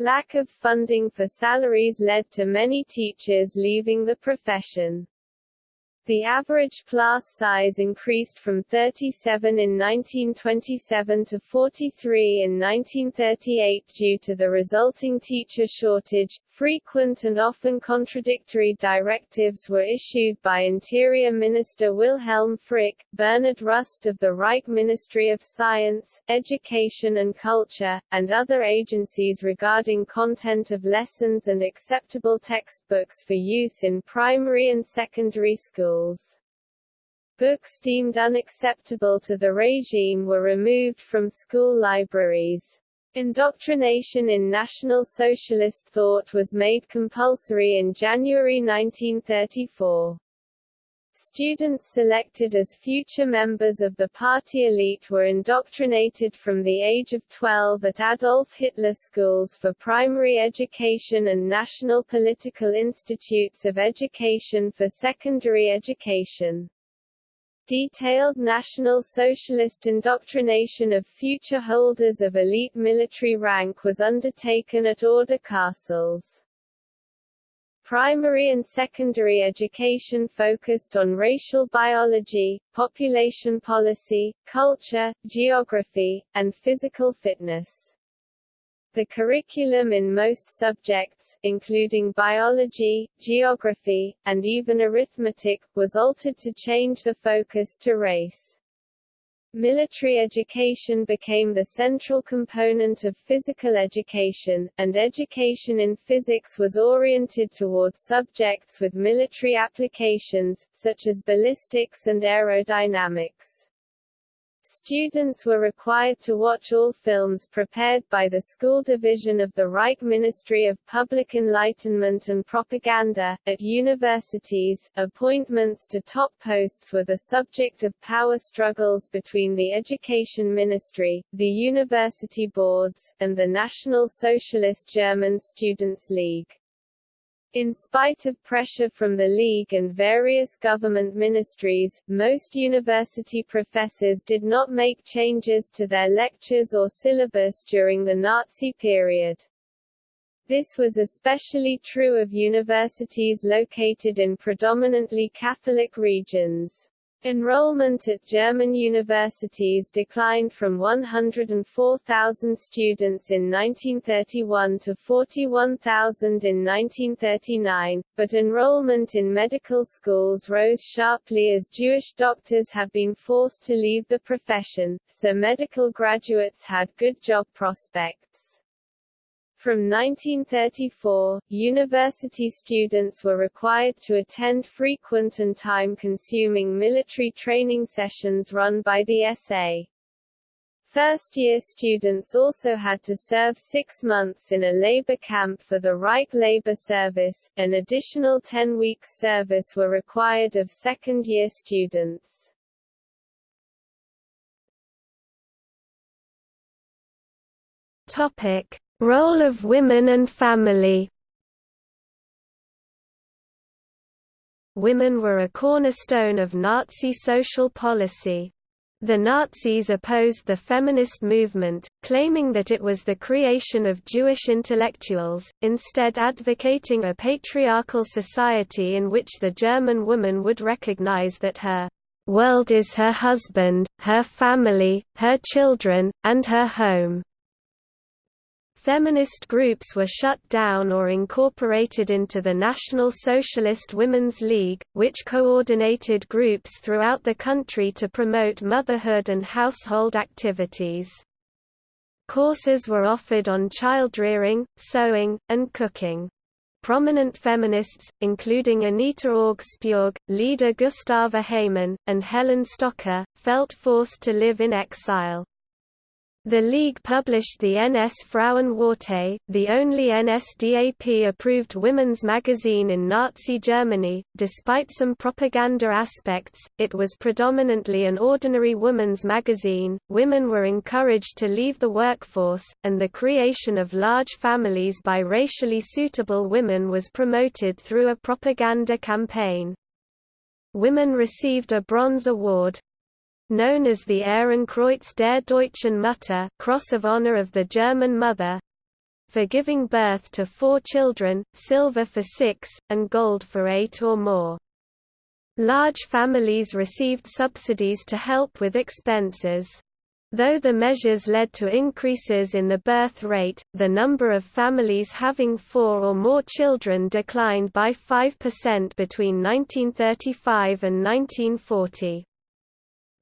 Lack of funding for salaries led to many teachers leaving the profession. The average class size increased from 37 in 1927 to 43 in 1938 due to the resulting teacher shortage. Frequent and often contradictory directives were issued by Interior Minister Wilhelm Frick, Bernhard Rust of the Reich Ministry of Science, Education and Culture, and other agencies regarding content of lessons and acceptable textbooks for use in primary and secondary schools. Books deemed unacceptable to the regime were removed from school libraries. Indoctrination in National Socialist thought was made compulsory in January 1934. Students selected as future members of the party elite were indoctrinated from the age of 12 at Adolf Hitler schools for primary education and national political institutes of education for secondary education. Detailed National Socialist indoctrination of future holders of elite military rank was undertaken at order castles. Primary and secondary education focused on racial biology, population policy, culture, geography, and physical fitness. The curriculum in most subjects, including biology, geography, and even arithmetic, was altered to change the focus to race. Military education became the central component of physical education, and education in physics was oriented towards subjects with military applications, such as ballistics and aerodynamics. Students were required to watch all films prepared by the school division of the Reich Ministry of Public Enlightenment and Propaganda. At universities, appointments to top posts were the subject of power struggles between the Education Ministry, the university boards, and the National Socialist German Students' League. In spite of pressure from the League and various government ministries, most university professors did not make changes to their lectures or syllabus during the Nazi period. This was especially true of universities located in predominantly Catholic regions. Enrollment at German universities declined from 104,000 students in 1931 to 41,000 in 1939, but enrollment in medical schools rose sharply as Jewish doctors have been forced to leave the profession, so medical graduates had good job prospects. From 1934, university students were required to attend frequent and time-consuming military training sessions run by the SA. First-year students also had to serve six months in a labor camp for the Reich Labor Service, an additional 10 weeks service were required of second-year students. Topic. Role of women and family Women were a cornerstone of Nazi social policy. The Nazis opposed the feminist movement, claiming that it was the creation of Jewish intellectuals, instead advocating a patriarchal society in which the German woman would recognize that her world is her husband, her family, her children, and her home. Feminist groups were shut down or incorporated into the National Socialist Women's League, which coordinated groups throughout the country to promote motherhood and household activities. Courses were offered on child-rearing, sewing, and cooking. Prominent feminists, including Anita Augspurg, Lida Gustava Heymann, and Helen Stöcker, felt forced to live in exile. The League published the NS Frauenwarte, the only NSDAP-approved women's magazine in Nazi Germany. Despite some propaganda aspects, it was predominantly an ordinary women's magazine. Women were encouraged to leave the workforce, and the creation of large families by racially suitable women was promoted through a propaganda campaign. Women received a Bronze Award, known as the Ehrenkreuz der Deutschen Mutter Cross of Honor of the German Mother, for giving birth to four children, silver for six, and gold for eight or more. Large families received subsidies to help with expenses. Though the measures led to increases in the birth rate, the number of families having four or more children declined by 5% between 1935 and 1940.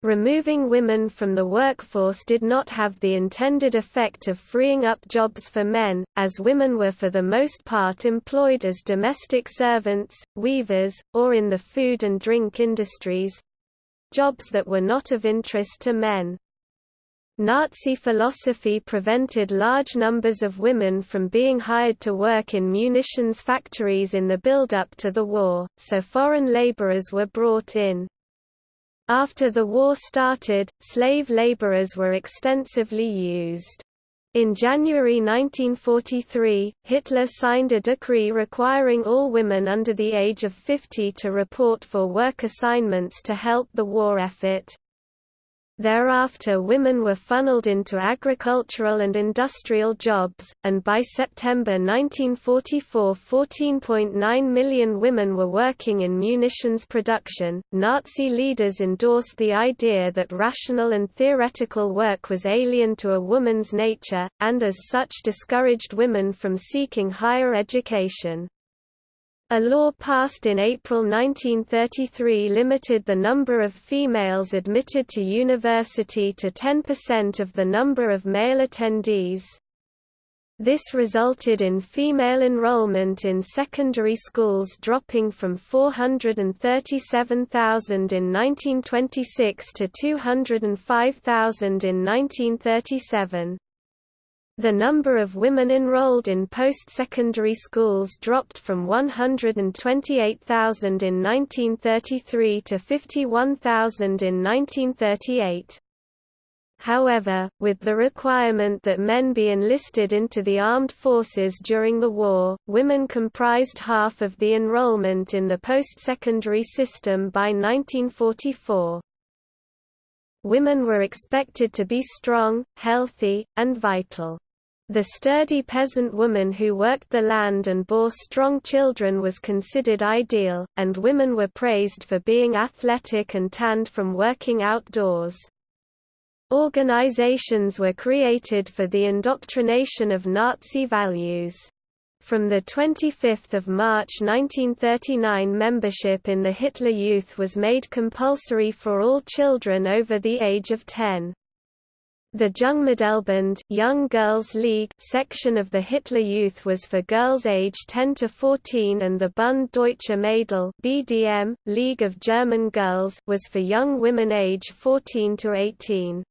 Removing women from the workforce did not have the intended effect of freeing up jobs for men, as women were for the most part employed as domestic servants, weavers, or in the food and drink industries—jobs that were not of interest to men. Nazi philosophy prevented large numbers of women from being hired to work in munitions factories in the build-up to the war, so foreign laborers were brought in. After the war started, slave laborers were extensively used. In January 1943, Hitler signed a decree requiring all women under the age of 50 to report for work assignments to help the war effort. Thereafter women were funneled into agricultural and industrial jobs, and by September 1944 14.9 million women were working in munitions production. Nazi leaders endorsed the idea that rational and theoretical work was alien to a woman's nature, and as such discouraged women from seeking higher education. A law passed in April 1933 limited the number of females admitted to university to 10% of the number of male attendees. This resulted in female enrollment in secondary schools dropping from 437,000 in 1926 to 205,000 in 1937. The number of women enrolled in post-secondary schools dropped from 128,000 in 1933 to 51,000 in 1938. However, with the requirement that men be enlisted into the armed forces during the war, women comprised half of the enrollment in the post-secondary system by 1944. Women were expected to be strong, healthy, and vital. The sturdy peasant woman who worked the land and bore strong children was considered ideal, and women were praised for being athletic and tanned from working outdoors. Organizations were created for the indoctrination of Nazi values. From 25 March 1939 membership in the Hitler Youth was made compulsory for all children over the age of 10. The Jungmädelsbund Young Girls League section of the Hitler Youth was for girls age 10 to 14 and the Bund Deutscher Mädel BDM, League of German Girls was for young women age 14 to 18.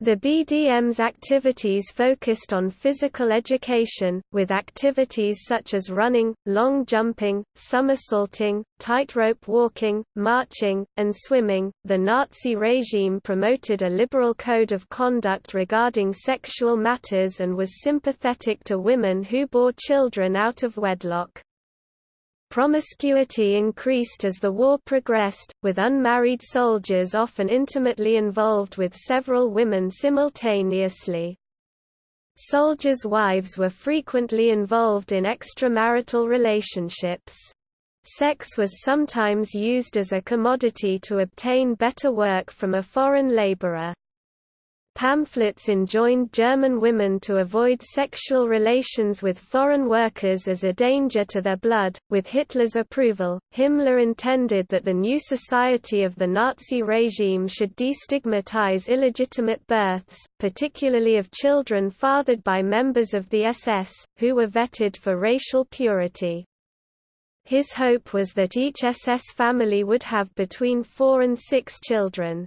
The BDM's activities focused on physical education, with activities such as running, long jumping, somersaulting, tightrope walking, marching, and swimming. The Nazi regime promoted a liberal code of conduct regarding sexual matters and was sympathetic to women who bore children out of wedlock. Promiscuity increased as the war progressed, with unmarried soldiers often intimately involved with several women simultaneously. Soldiers' wives were frequently involved in extramarital relationships. Sex was sometimes used as a commodity to obtain better work from a foreign laborer. Pamphlets enjoined German women to avoid sexual relations with foreign workers as a danger to their blood. With Hitler's approval, Himmler intended that the new society of the Nazi regime should destigmatize illegitimate births, particularly of children fathered by members of the SS, who were vetted for racial purity. His hope was that each SS family would have between four and six children.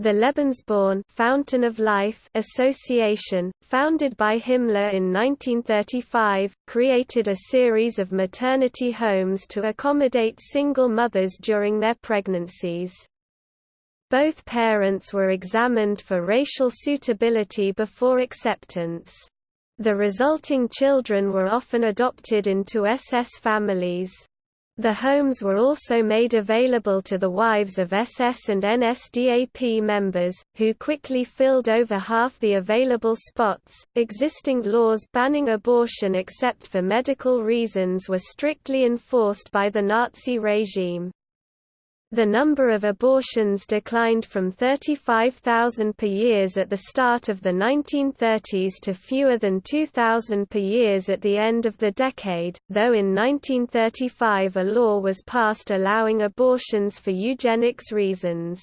The Lebensborn Fountain of Life Association, founded by Himmler in 1935, created a series of maternity homes to accommodate single mothers during their pregnancies. Both parents were examined for racial suitability before acceptance. The resulting children were often adopted into SS families. The homes were also made available to the wives of SS and NSDAP members, who quickly filled over half the available spots. Existing laws banning abortion except for medical reasons were strictly enforced by the Nazi regime. The number of abortions declined from 35,000 per year at the start of the 1930s to fewer than 2,000 per year at the end of the decade, though in 1935 a law was passed allowing abortions for eugenics reasons.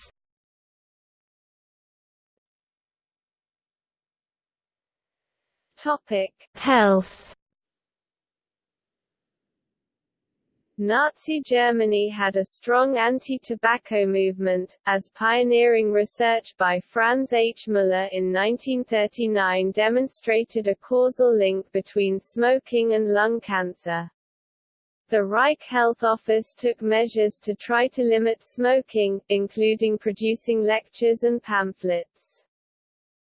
Health Nazi Germany had a strong anti-tobacco movement, as pioneering research by Franz H. Müller in 1939 demonstrated a causal link between smoking and lung cancer. The Reich Health Office took measures to try to limit smoking, including producing lectures and pamphlets.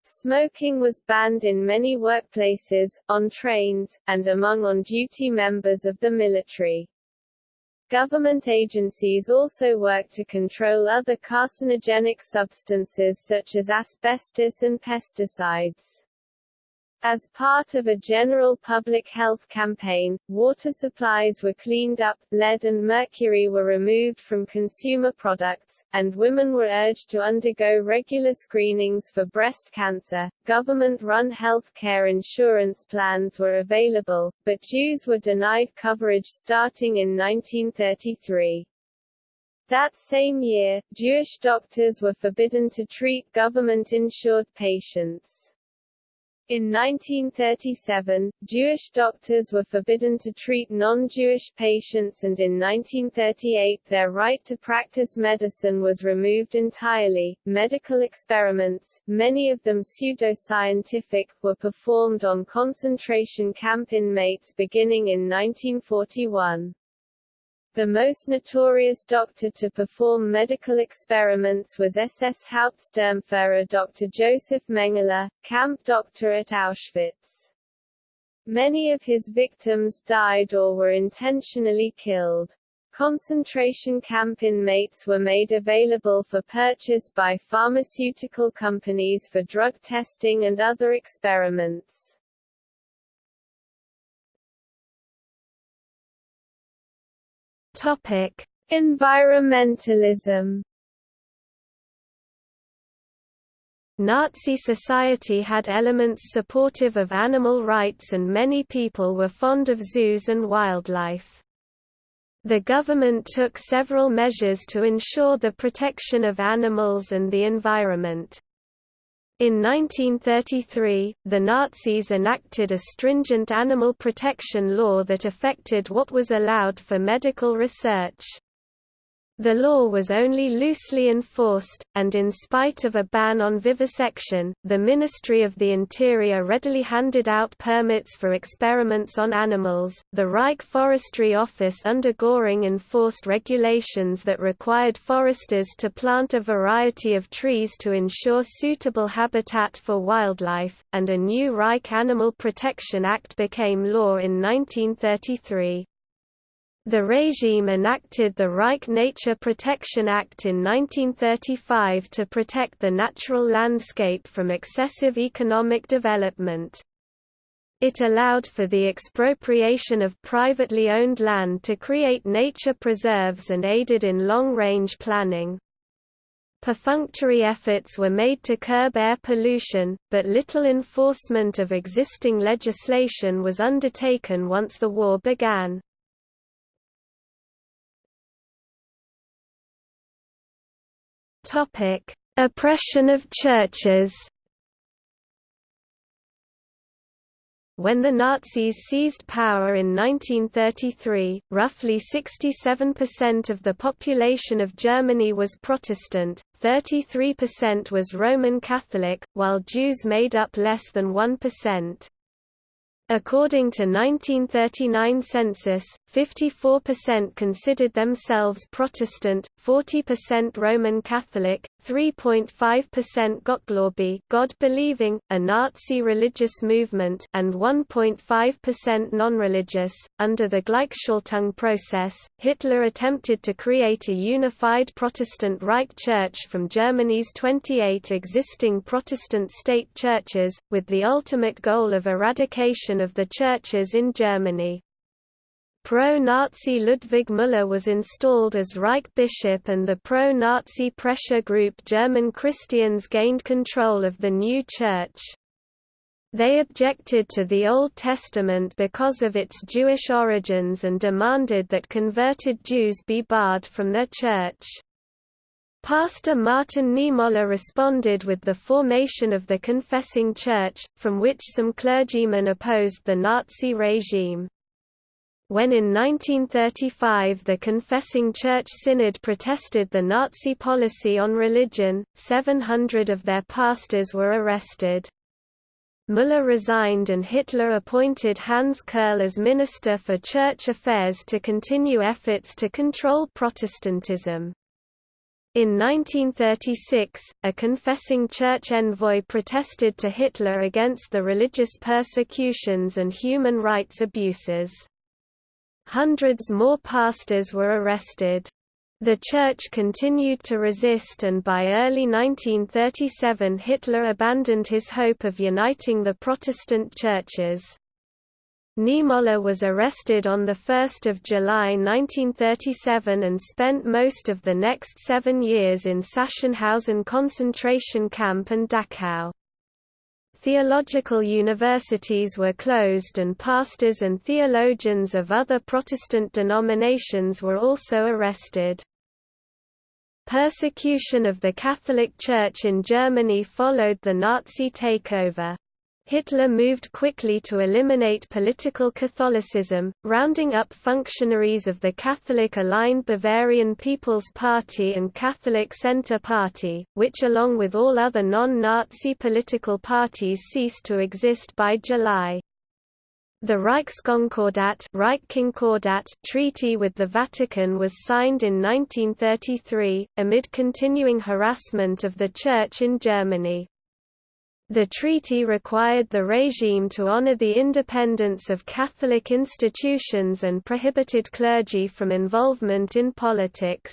Smoking was banned in many workplaces, on trains, and among on-duty members of the military. Government agencies also work to control other carcinogenic substances such as asbestos and pesticides. As part of a general public health campaign, water supplies were cleaned up, lead and mercury were removed from consumer products, and women were urged to undergo regular screenings for breast cancer. Government run health care insurance plans were available, but Jews were denied coverage starting in 1933. That same year, Jewish doctors were forbidden to treat government-insured patients. In 1937, Jewish doctors were forbidden to treat non-Jewish patients and in 1938 their right to practice medicine was removed entirely. Medical experiments, many of them pseudo-scientific, were performed on concentration camp inmates beginning in 1941. The most notorious doctor to perform medical experiments was SS Hauptsturmführer Dr. Josef Mengele, camp doctor at Auschwitz. Many of his victims died or were intentionally killed. Concentration camp inmates were made available for purchase by pharmaceutical companies for drug testing and other experiments. Topic: Environmentalism. Nazi society had elements supportive of animal rights and many people were fond of zoos and wildlife. The government took several measures to ensure the protection of animals and the environment. In 1933, the Nazis enacted a stringent animal protection law that affected what was allowed for medical research. The law was only loosely enforced, and in spite of a ban on vivisection, the Ministry of the Interior readily handed out permits for experiments on animals. The Reich Forestry Office under Göring enforced regulations that required foresters to plant a variety of trees to ensure suitable habitat for wildlife, and a new Reich Animal Protection Act became law in 1933. The regime enacted the Reich Nature Protection Act in 1935 to protect the natural landscape from excessive economic development. It allowed for the expropriation of privately owned land to create nature preserves and aided in long-range planning. Perfunctory efforts were made to curb air pollution, but little enforcement of existing legislation was undertaken once the war began. Topic: Oppression of churches. When the Nazis seized power in 1933, roughly 67% of the population of Germany was Protestant, 33% was Roman Catholic, while Jews made up less than 1%. According to 1939 census, 54% considered themselves Protestant, 40% Roman Catholic, 3.5% Gottgläubig God-believing, a Nazi religious movement, and 1.5% non-religious. Under the Gleichschaltung process, Hitler attempted to create a unified Protestant Reich Church from Germany's 28 existing Protestant state churches, with the ultimate goal of eradication of the churches in Germany. Pro-Nazi Ludwig Müller was installed as Reich bishop and the pro-Nazi pressure group German Christians gained control of the new church. They objected to the Old Testament because of its Jewish origins and demanded that converted Jews be barred from their church. Pastor Martin Niemöller responded with the formation of the Confessing Church, from which some clergymen opposed the Nazi regime. When in 1935 the Confessing Church Synod protested the Nazi policy on religion, 700 of their pastors were arrested. Müller resigned and Hitler appointed Hans Kerrl as Minister for Church Affairs to continue efforts to control Protestantism. In 1936, a confessing church envoy protested to Hitler against the religious persecutions and human rights abuses. Hundreds more pastors were arrested. The Church continued to resist and by early 1937 Hitler abandoned his hope of uniting the Protestant churches. Niemöller was arrested on 1 July 1937 and spent most of the next seven years in Sachsenhausen concentration camp and Dachau. Theological universities were closed and pastors and theologians of other Protestant denominations were also arrested. Persecution of the Catholic Church in Germany followed the Nazi takeover. Hitler moved quickly to eliminate political Catholicism, rounding up functionaries of the Catholic-aligned Bavarian People's Party and Catholic Centre Party, which along with all other non-Nazi political parties ceased to exist by July. The Reichskonkordat treaty with the Vatican was signed in 1933, amid continuing harassment of the Church in Germany. The treaty required the regime to honor the independence of Catholic institutions and prohibited clergy from involvement in politics.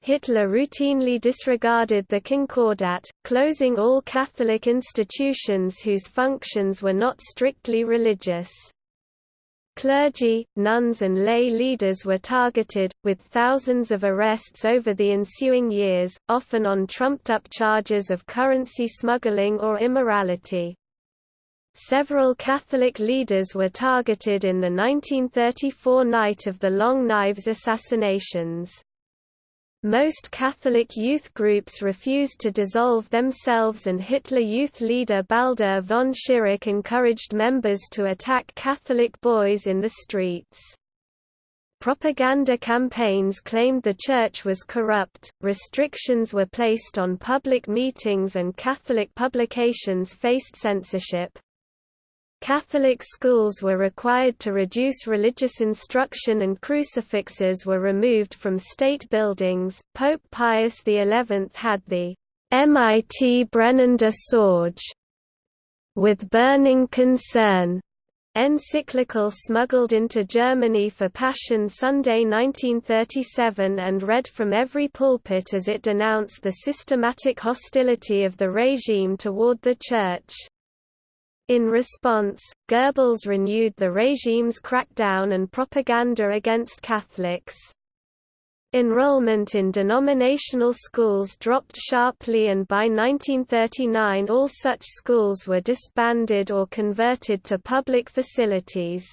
Hitler routinely disregarded the Concordat, closing all Catholic institutions whose functions were not strictly religious. Clergy, nuns and lay leaders were targeted, with thousands of arrests over the ensuing years, often on trumped-up charges of currency smuggling or immorality. Several Catholic leaders were targeted in the 1934 Night of the Long Knives assassinations. Most Catholic youth groups refused to dissolve themselves and Hitler youth leader Baldur von Schirach encouraged members to attack Catholic boys in the streets. Propaganda campaigns claimed the Church was corrupt, restrictions were placed on public meetings and Catholic publications faced censorship. Catholic schools were required to reduce religious instruction and crucifixes were removed from state buildings. Pope Pius XI had the Mit brennender Sorge with burning concern encyclical smuggled into Germany for Passion Sunday 1937 and read from every pulpit as it denounced the systematic hostility of the regime toward the Church. In response, Goebbels renewed the regime's crackdown and propaganda against Catholics. Enrollment in denominational schools dropped sharply and by 1939 all such schools were disbanded or converted to public facilities.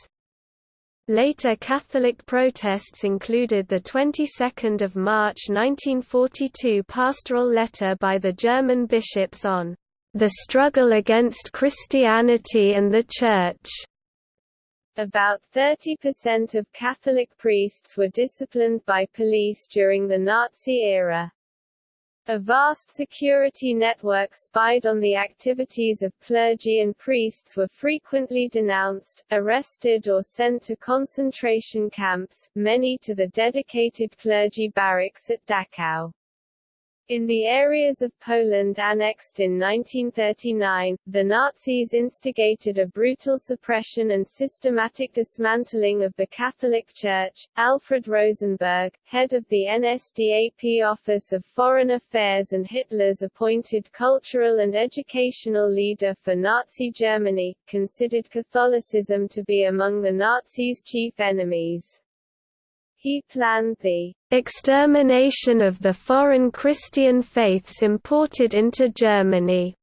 Later Catholic protests included the 22nd of March 1942 pastoral letter by the German bishops on the struggle against Christianity and the Church. About 30% of Catholic priests were disciplined by police during the Nazi era. A vast security network spied on the activities of clergy and priests were frequently denounced, arrested or sent to concentration camps, many to the dedicated clergy barracks at Dachau. In the areas of Poland annexed in 1939, the Nazis instigated a brutal suppression and systematic dismantling of the Catholic Church. Alfred Rosenberg, head of the NSDAP Office of Foreign Affairs and Hitler's appointed cultural and educational leader for Nazi Germany, considered Catholicism to be among the Nazis' chief enemies. He planned the extermination of the foreign Christian faiths imported into Germany,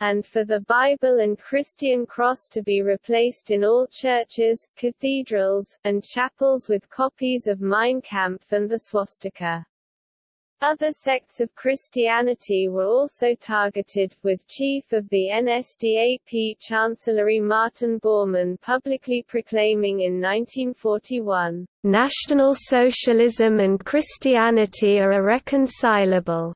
and for the Bible and Christian cross to be replaced in all churches, cathedrals, and chapels with copies of Mein Kampf and the swastika. Other sects of Christianity were also targeted, with chief of the NSDAP Chancellery Martin Bormann publicly proclaiming in 1941, "...National Socialism and Christianity are irreconcilable."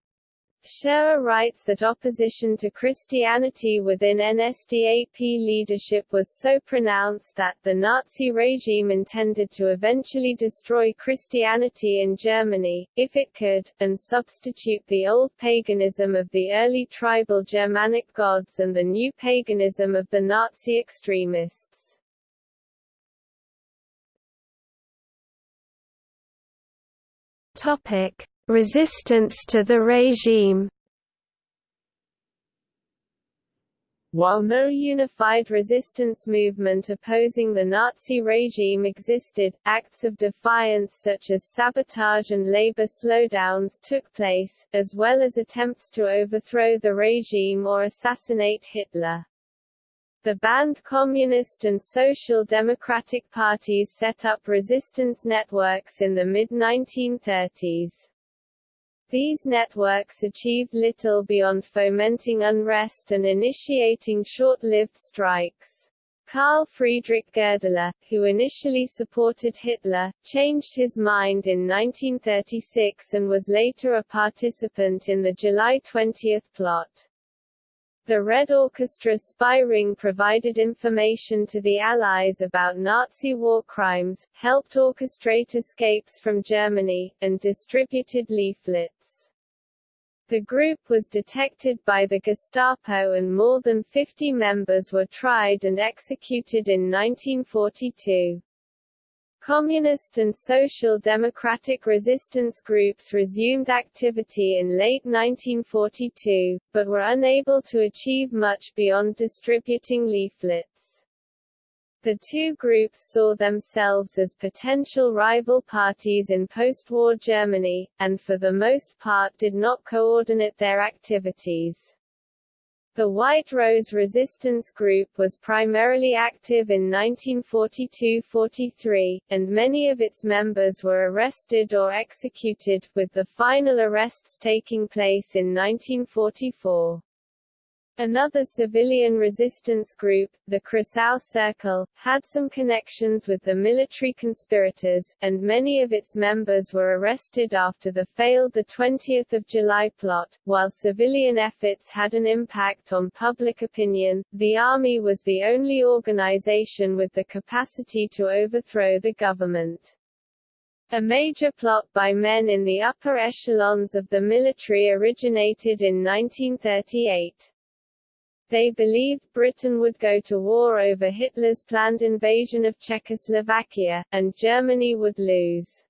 Shirer writes that opposition to Christianity within NSDAP leadership was so pronounced that the Nazi regime intended to eventually destroy Christianity in Germany, if it could, and substitute the old paganism of the early tribal Germanic gods and the new paganism of the Nazi extremists. Topic. Resistance to the regime. While no unified resistance movement opposing the Nazi regime existed, acts of defiance such as sabotage and labor slowdowns took place, as well as attempts to overthrow the regime or assassinate Hitler. The banned Communist and Social Democratic parties set up resistance networks in the mid-1930s. These networks achieved little beyond fomenting unrest and initiating short-lived strikes. Karl Friedrich Goerdeler, who initially supported Hitler, changed his mind in 1936 and was later a participant in the July 20 plot. The Red Orchestra spy ring provided information to the Allies about Nazi war crimes, helped orchestrate escapes from Germany, and distributed leaflets. The group was detected by the Gestapo and more than 50 members were tried and executed in 1942. Communist and Social Democratic resistance groups resumed activity in late 1942, but were unable to achieve much beyond distributing leaflets. The two groups saw themselves as potential rival parties in post-war Germany, and for the most part did not coordinate their activities. The White Rose Resistance Group was primarily active in 1942–43, and many of its members were arrested or executed, with the final arrests taking place in 1944. Another civilian resistance group, the Kreisau Circle, had some connections with the military conspirators, and many of its members were arrested after the failed 20 July plot. While civilian efforts had an impact on public opinion, the army was the only organization with the capacity to overthrow the government. A major plot by men in the upper echelons of the military originated in 1938. They believed Britain would go to war over Hitler's planned invasion of Czechoslovakia, and Germany would lose.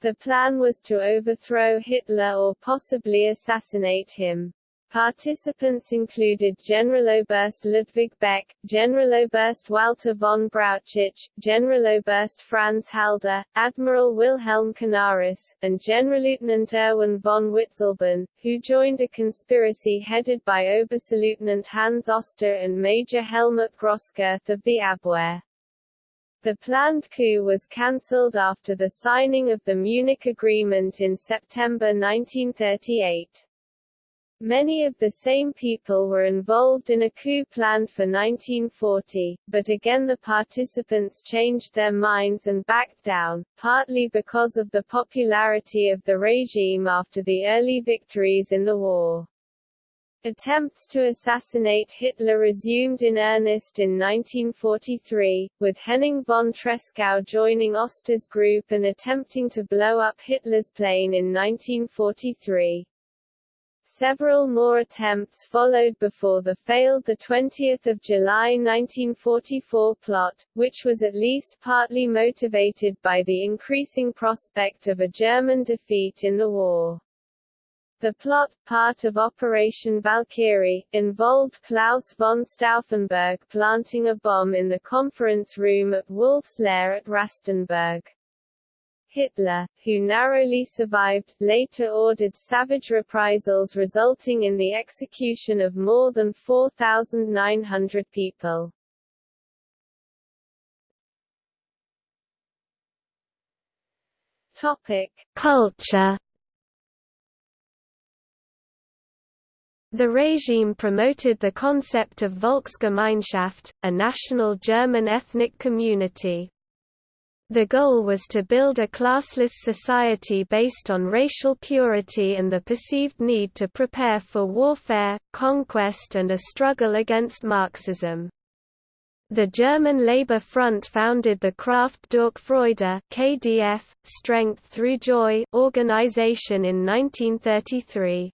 The plan was to overthrow Hitler or possibly assassinate him. Participants included Generaloberst Ludwig Beck, Generaloberst Walter von Brauchitsch, Generaloberst Franz Halder, Admiral Wilhelm Canaris, and Generalleutnant Erwin von Witzleben, who joined a conspiracy headed by Oberstleutnant Hans Oster and Major Helmut Groscurth of the Abwehr. The planned coup was cancelled after the signing of the Munich Agreement in September 1938. Many of the same people were involved in a coup planned for 1940, but again the participants changed their minds and backed down, partly because of the popularity of the regime after the early victories in the war. Attempts to assassinate Hitler resumed in earnest in 1943, with Henning von Tresckow joining Oster's group and attempting to blow up Hitler's plane in 1943. Several more attempts followed before the failed 20 July 1944 plot, which was at least partly motivated by the increasing prospect of a German defeat in the war. The plot, part of Operation Valkyrie, involved Claus von Stauffenberg planting a bomb in the conference room at Wolf's Lair at Rastenburg. Hitler, who narrowly survived, later ordered savage reprisals resulting in the execution of more than 4,900 people. Topic: Culture. The regime promoted the concept of Volksgemeinschaft, a national German ethnic community. The goal was to build a classless society based on racial purity and the perceived need to prepare for warfare, conquest and a struggle against Marxism. The German Labour Front founded the Kraft durch Freude KDF, Strength Through Joy organization in 1933.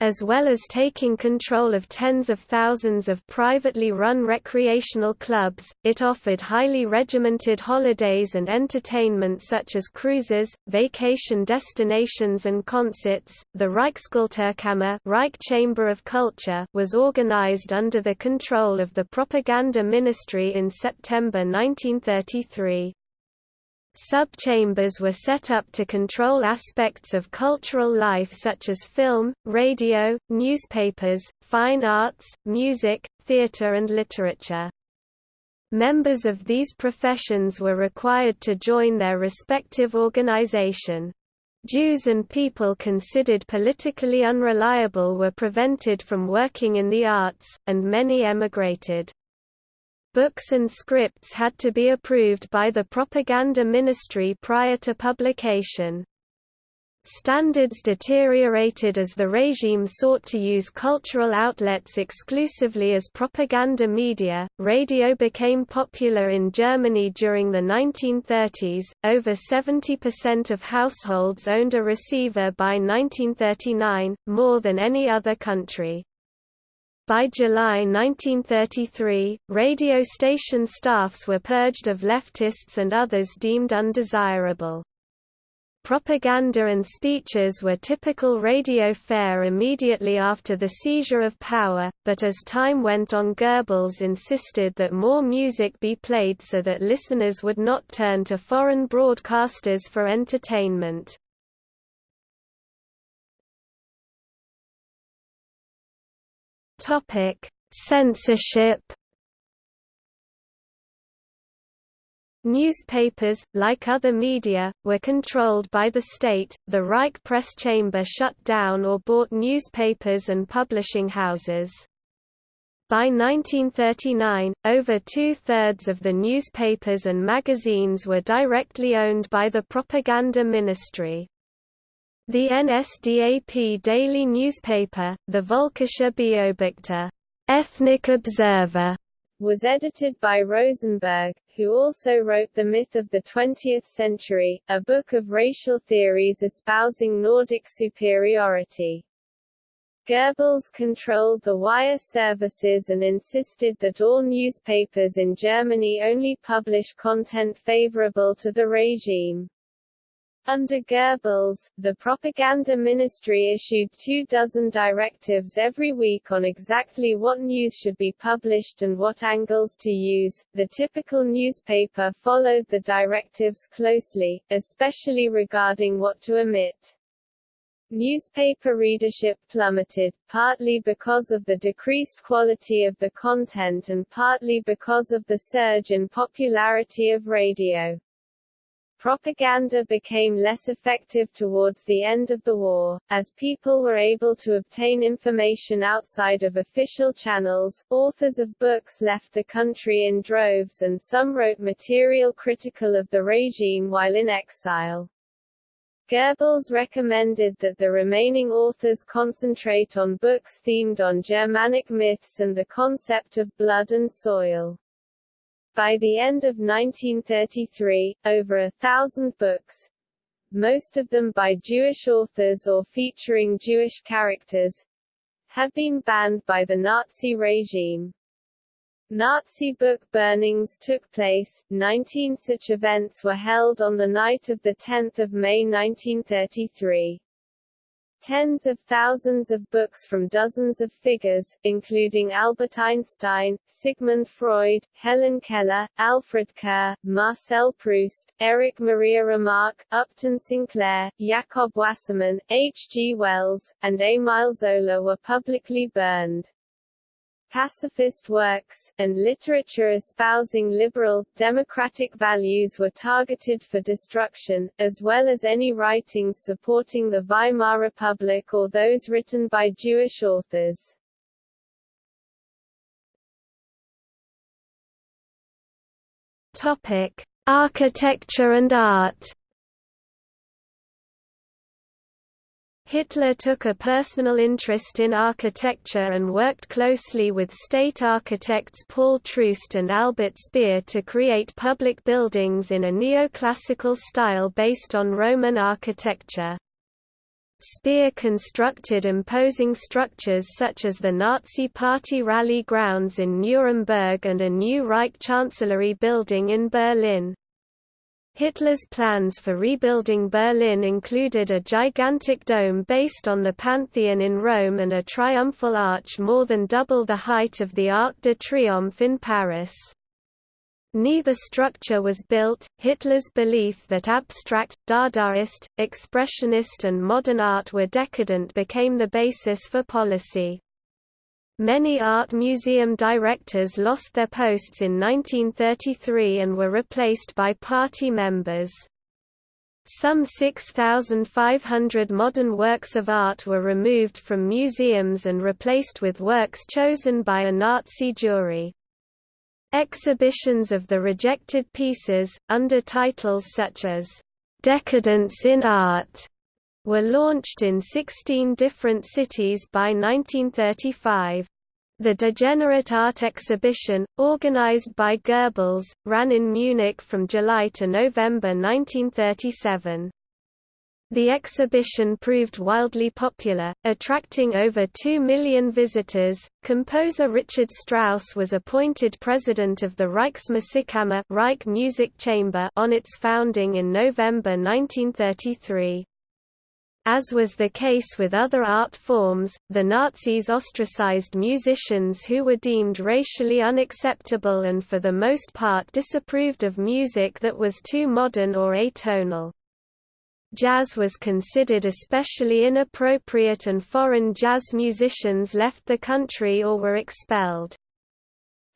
As well as taking control of tens of thousands of privately run recreational clubs, it offered highly regimented holidays and entertainment such as cruises, vacation destinations and concerts. The Reichskulturkammer Reich Chamber of Culture was organized under the control of the Propaganda Ministry in September 1933. Sub-chambers were set up to control aspects of cultural life such as film, radio, newspapers, fine arts, music, theatre and literature. Members of these professions were required to join their respective organization. Jews and people considered politically unreliable were prevented from working in the arts, and many emigrated. Books and scripts had to be approved by the propaganda ministry prior to publication. Standards deteriorated as the regime sought to use cultural outlets exclusively as propaganda media. Radio became popular in Germany during the 1930s. Over 70% of households owned a receiver by 1939, more than any other country. By July 1933, radio station staffs were purged of leftists and others deemed undesirable. Propaganda and speeches were typical radio fare immediately after the seizure of power, but as time went on Goebbels insisted that more music be played so that listeners would not turn to foreign broadcasters for entertainment. Topic: Censorship. Newspapers, like other media, were controlled by the state. The Reich Press Chamber shut down or bought newspapers and publishing houses. By 1939, over two-thirds of the newspapers and magazines were directly owned by the propaganda ministry. The NSDAP daily newspaper, the Völkischer Beobachter Ethnic Observer, was edited by Rosenberg, who also wrote The Myth of the Twentieth Century, a book of racial theories espousing Nordic superiority. Goebbels controlled the wire services and insisted that all newspapers in Germany only publish content favorable to the regime. Under Goebbels, the propaganda ministry issued two dozen directives every week on exactly what news should be published and what angles to use. The typical newspaper followed the directives closely, especially regarding what to omit. Newspaper readership plummeted, partly because of the decreased quality of the content and partly because of the surge in popularity of radio. Propaganda became less effective towards the end of the war, as people were able to obtain information outside of official channels. Authors of books left the country in droves and some wrote material critical of the regime while in exile. Goebbels recommended that the remaining authors concentrate on books themed on Germanic myths and the concept of blood and soil. By the end of 1933, over a thousand books, most of them by Jewish authors or featuring Jewish characters, had been banned by the Nazi regime. Nazi book burnings took place, 19 such events were held on the night of 10 May 1933. Tens of thousands of books from dozens of figures, including Albert Einstein, Sigmund Freud, Helen Keller, Alfred Kerr, Marcel Proust, Erich Maria Remarque, Upton Sinclair, Jakob Wassermann, H. G. Wells, and Émile Zola were publicly burned pacifist works, and literature espousing liberal, democratic values were targeted for destruction, as well as any writings supporting the Weimar Republic or those written by Jewish authors. Topic: Architecture and art. Hitler took a personal interest in architecture and worked closely with state architects Paul Troost and Albert Speer to create public buildings in a neoclassical style based on Roman architecture. Speer constructed imposing structures such as the Nazi Party rally grounds in Nuremberg and a new Reich Chancellery building in Berlin. Hitler's plans for rebuilding Berlin included a gigantic dome based on the Pantheon in Rome and a triumphal arch more than double the height of the Arc de Triomphe in Paris. Neither structure was built. Hitler's belief that abstract, Dadaist, expressionist, and modern art were decadent became the basis for policy. Many art museum directors lost their posts in 1933 and were replaced by party members. Some 6,500 modern works of art were removed from museums and replaced with works chosen by a Nazi jury. Exhibitions of the rejected pieces, under titles such as, "'Decadence in Art' were launched in 16 different cities by 1935. The Degenerate Art Exhibition, organized by Goebbels, ran in Munich from July to November 1937. The exhibition proved wildly popular, attracting over 2 million visitors. Composer Richard Strauss was appointed president of the Reichsmusikkammer Reich Music Chamber on its founding in November 1933. As was the case with other art forms, the Nazis ostracized musicians who were deemed racially unacceptable and for the most part disapproved of music that was too modern or atonal. Jazz was considered especially inappropriate and foreign jazz musicians left the country or were expelled.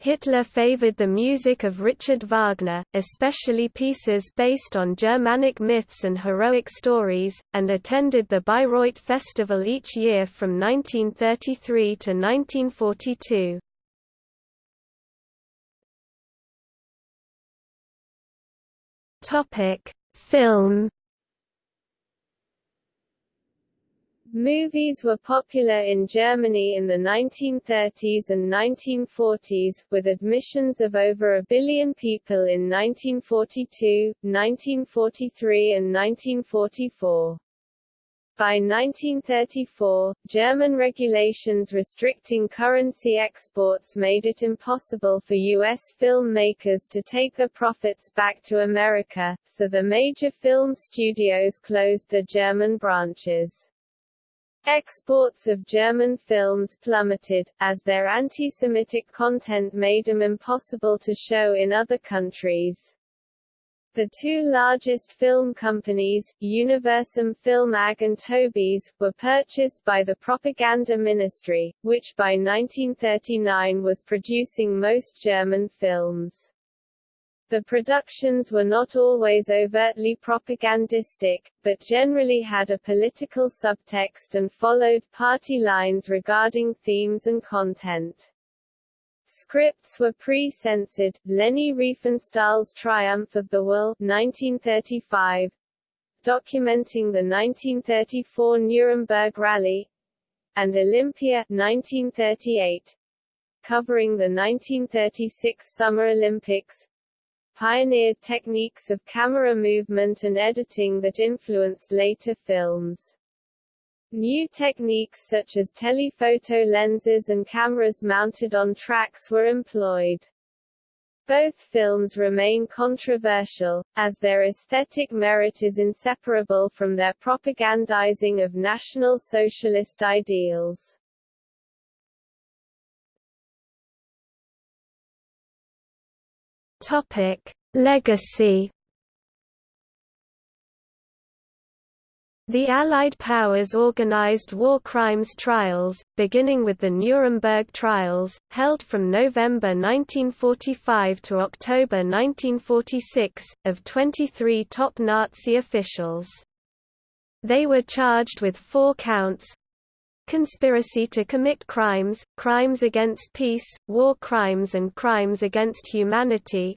Hitler favored the music of Richard Wagner, especially pieces based on Germanic myths and heroic stories, and attended the Bayreuth Festival each year from 1933 to 1942. Film Movies were popular in Germany in the 1930s and 1940s, with admissions of over a billion people in 1942, 1943 and 1944. By 1934, German regulations restricting currency exports made it impossible for U.S. filmmakers to take their profits back to America, so the major film studios closed their German branches. Exports of German films plummeted, as their anti-Semitic content made them impossible to show in other countries. The two largest film companies, Universum Film AG and Tobis, were purchased by the Propaganda Ministry, which by 1939 was producing most German films. The productions were not always overtly propagandistic, but generally had a political subtext and followed party lines regarding themes and content. Scripts were pre-censored. Leni Riefenstahl's Triumph of the Will 1935, documenting the 1934 Nuremberg Rally, and Olympia 1938, covering the 1936 Summer Olympics, pioneered techniques of camera movement and editing that influenced later films. New techniques such as telephoto lenses and cameras mounted on tracks were employed. Both films remain controversial, as their aesthetic merit is inseparable from their propagandizing of National Socialist ideals. Topic: Legacy. The Allied powers organized war crimes trials, beginning with the Nuremberg trials, held from November 1945 to October 1946, of 23 top Nazi officials. They were charged with four counts, conspiracy to commit crimes, crimes against peace, war crimes and crimes against humanity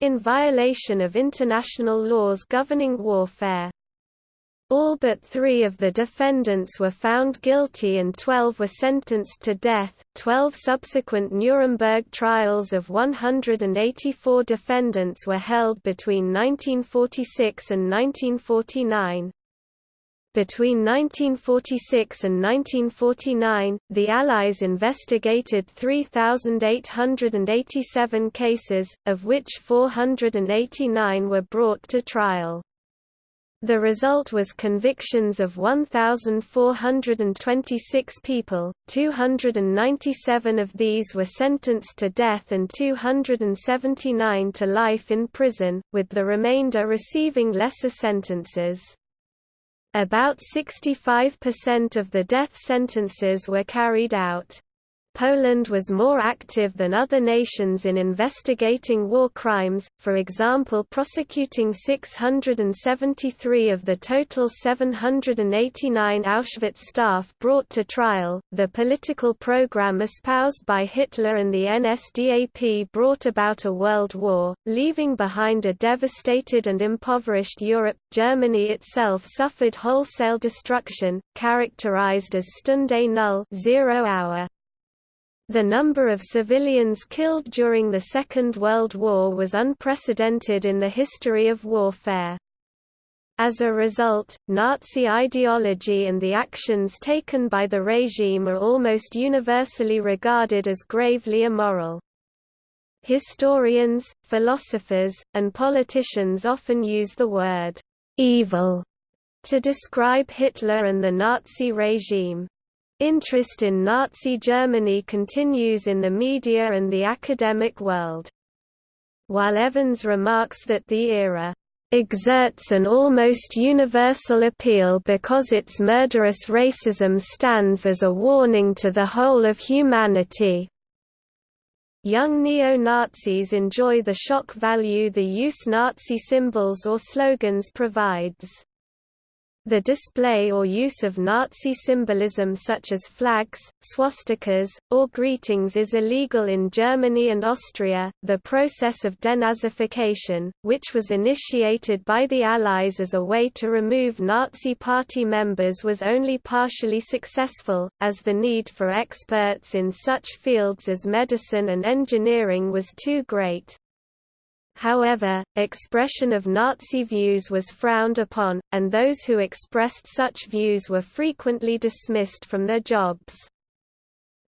in violation of international laws governing warfare. All but three of the defendants were found guilty and 12 were sentenced to death. Twelve subsequent Nuremberg trials of 184 defendants were held between 1946 and 1949. Between 1946 and 1949, the Allies investigated 3,887 cases, of which 489 were brought to trial. The result was convictions of 1,426 people, 297 of these were sentenced to death and 279 to life in prison, with the remainder receiving lesser sentences. About 65% of the death sentences were carried out. Poland was more active than other nations in investigating war crimes, for example prosecuting 673 of the total 789 Auschwitz staff brought to trial. The political program espoused by Hitler and the NSDAP brought about a world war, leaving behind a devastated and impoverished Europe. Germany itself suffered wholesale destruction, characterized as Stunde Null, zero hour. The number of civilians killed during the Second World War was unprecedented in the history of warfare. As a result, Nazi ideology and the actions taken by the regime are almost universally regarded as gravely immoral. Historians, philosophers, and politicians often use the word «evil» to describe Hitler and the Nazi regime. Interest in Nazi Germany continues in the media and the academic world. While Evans remarks that the era exerts an almost universal appeal because its murderous racism stands as a warning to the whole of humanity. Young neo-Nazis enjoy the shock value the use of Nazi symbols or slogans provides. The display or use of Nazi symbolism such as flags, swastikas, or greetings is illegal in Germany and Austria. The process of denazification, which was initiated by the Allies as a way to remove Nazi party members, was only partially successful, as the need for experts in such fields as medicine and engineering was too great. However, expression of Nazi views was frowned upon, and those who expressed such views were frequently dismissed from their jobs.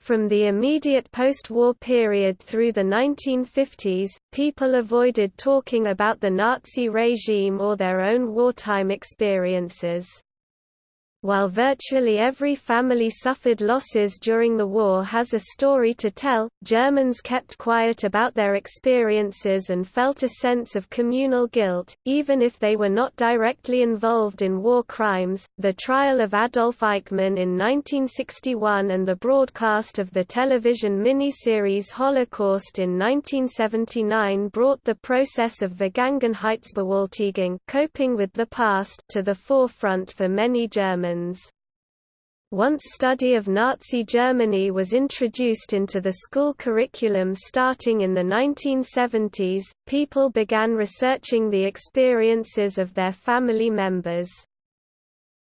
From the immediate post-war period through the 1950s, people avoided talking about the Nazi regime or their own wartime experiences. While virtually every family suffered losses during the war has a story to tell, Germans kept quiet about their experiences and felt a sense of communal guilt, even if they were not directly involved in war crimes. The trial of Adolf Eichmann in 1961 and the broadcast of the television miniseries Holocaust in 1979 brought the process of Vergangenheitsbewältigung coping with the past to the forefront for many Germans. Germans. Once study of Nazi Germany was introduced into the school curriculum starting in the 1970s, people began researching the experiences of their family members.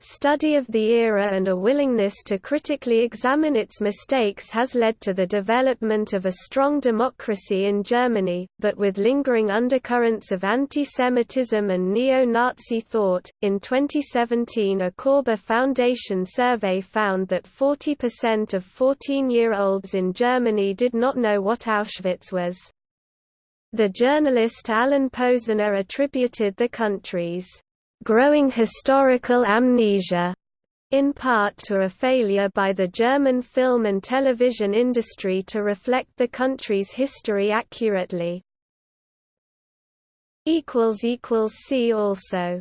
Study of the era and a willingness to critically examine its mistakes has led to the development of a strong democracy in Germany, but with lingering undercurrents of anti-Semitism and neo-Nazi thought. In 2017, a Körber Foundation survey found that 40% of 14-year-olds in Germany did not know what Auschwitz was. The journalist Alan Posener attributed the country's growing historical amnesia, in part to a failure by the German film and television industry to reflect the country's history accurately. See also